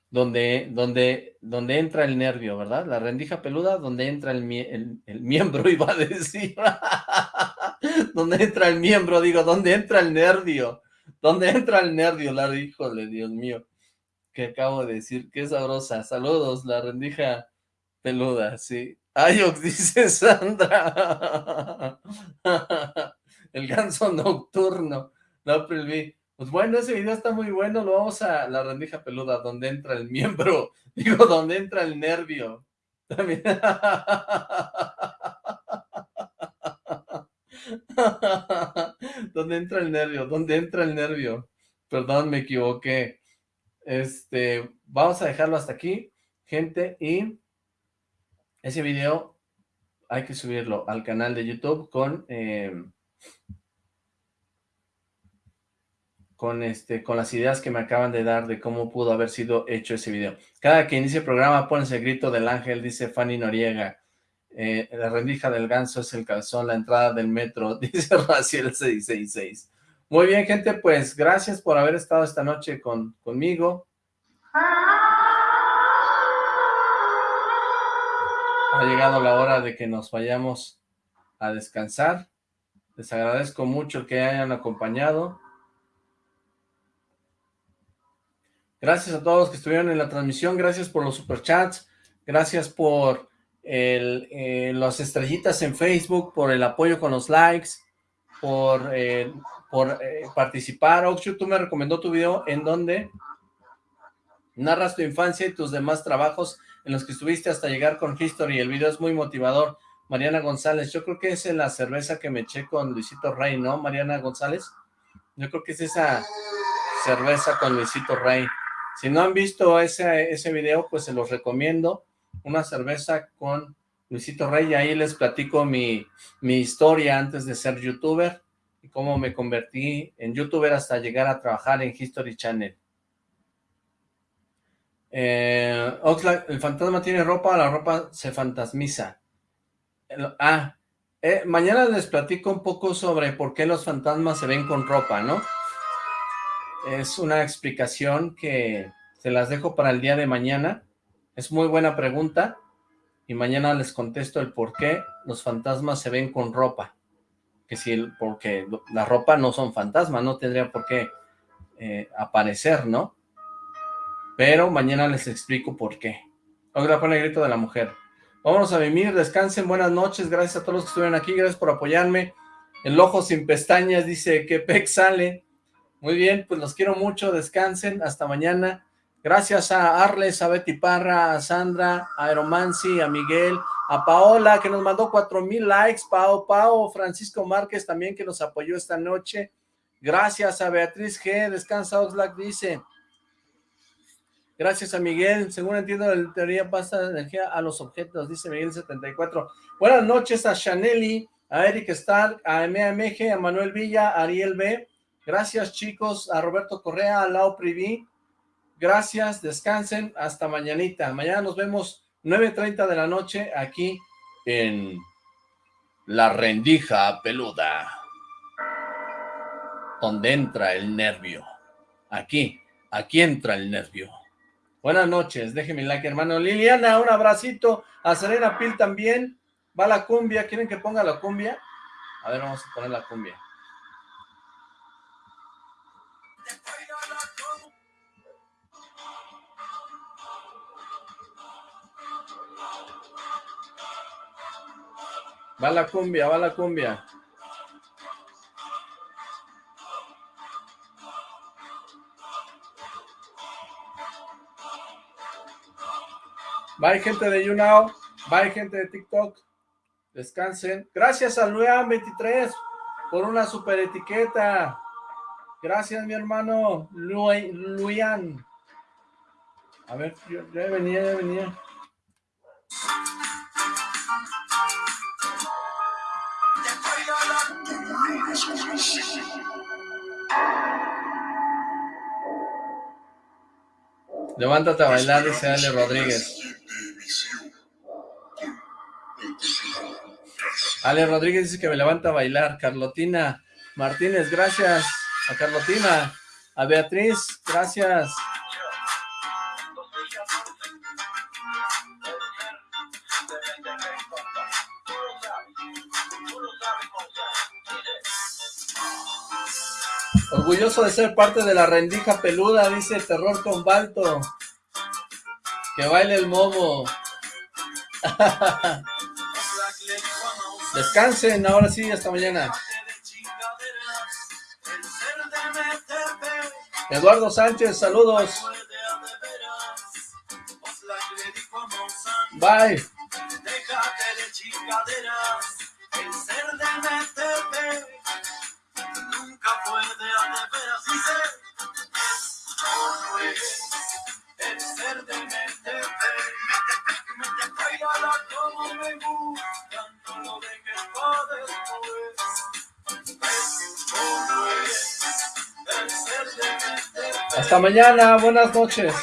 donde, donde, donde entra el nervio, ¿verdad? La rendija peluda, donde entra el, el, miembro, iba a decir. donde entra el miembro, digo, donde entra el nervio. Donde entra el nervio, la híjole, Dios mío. Que acabo de decir, qué sabrosa. Saludos, la rendija peluda, sí. Ayox, dice Sandra. el ganso nocturno. No, vi. Pues bueno, ese video está muy bueno, lo vamos a la rendija peluda, donde entra el miembro, digo, donde entra el nervio. También. donde entra el nervio, donde entra el nervio. Perdón, me equivoqué. Este, vamos a dejarlo hasta aquí, gente, y ese video hay que subirlo al canal de YouTube con... Eh, con, este, con las ideas que me acaban de dar de cómo pudo haber sido hecho ese video. Cada que inicie el programa pones el grito del ángel, dice Fanny Noriega. Eh, la rendija del ganso es el calzón, la entrada del metro, dice Raciel 666. Muy bien, gente, pues gracias por haber estado esta noche con, conmigo. Ha llegado la hora de que nos vayamos a descansar. Les agradezco mucho que hayan acompañado. Gracias a todos los que estuvieron en la transmisión, gracias por los superchats, gracias por eh, las estrellitas en Facebook, por el apoyo con los likes, por, eh, eh, participar. Oxu, tú me recomendó tu video en donde narras tu infancia y tus demás trabajos en los que estuviste hasta llegar con History. El video es muy motivador. Mariana González, yo creo que es la cerveza que me eché con Luisito Rey, ¿no? Mariana González. Yo creo que es esa cerveza con Luisito Rey. Si no han visto ese, ese video, pues se los recomiendo. Una cerveza con Luisito Rey, y ahí les platico mi, mi historia antes de ser youtuber y cómo me convertí en youtuber hasta llegar a trabajar en History Channel. Eh, Oxlack, el fantasma tiene ropa, la ropa se fantasmiza. ah, eh, mañana les platico un poco sobre por qué los fantasmas se ven con ropa, ¿no? Es una explicación que se las dejo para el día de mañana. Es muy buena pregunta y mañana les contesto el por qué los fantasmas se ven con ropa. Que si, porque la ropa no son fantasmas, no tendría por qué eh, aparecer, ¿no? Pero mañana les explico por qué. Otra pone el grito de la mujer. Vámonos a vivir, descansen, buenas noches, gracias a todos los que estuvieron aquí, gracias por apoyarme. El ojo sin pestañas dice que Peck sale. Muy bien, pues los quiero mucho, descansen, hasta mañana. Gracias a Arles, a Betty Parra, a Sandra, a Aeromancy, a Miguel, a Paola, que nos mandó cuatro mil likes, Pao, Pao, Francisco Márquez también, que nos apoyó esta noche. Gracias a Beatriz G, Descansa Oxlack, dice. Gracias a Miguel, según entiendo, la teoría pasa energía a los objetos, dice Miguel74. Buenas noches a Chaneli, a Eric Stark, a MAMG, a Manuel Villa, a Ariel B., Gracias chicos, a Roberto Correa, a Lau Privi. Gracias, descansen, hasta mañanita. Mañana nos vemos 9.30 de la noche aquí en La Rendija Peluda. Donde entra el nervio. Aquí, aquí entra el nervio. Buenas noches, déjenme like, hermano. Liliana, un abracito. A Serena Pil también. Va la cumbia, ¿quieren que ponga la cumbia? A ver, vamos a poner la cumbia. Va la cumbia, va la cumbia. Bye gente de YouNow, bye gente de TikTok, descansen. Gracias a Luan23 por una super etiqueta. Gracias mi hermano Luian. A ver, yo, ya venía, ya venía. Levántate a bailar, dice Ale Rodríguez. Ale Rodríguez dice que me levanta a bailar. Carlotina Martínez, gracias. A Carlotina. A Beatriz, gracias. De ser parte de la rendija peluda, dice Terror con Balto. Que baile el momo. Descansen, ahora sí, hasta mañana. Eduardo Sánchez, saludos. Bye. Hasta mañana, buenas noches.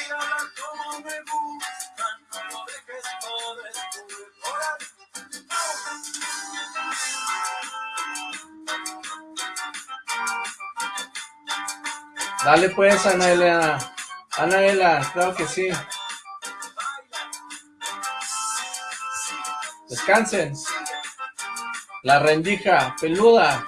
Dale pues, Anaela. Anaela, claro que sí. Descansen. La rendija peluda.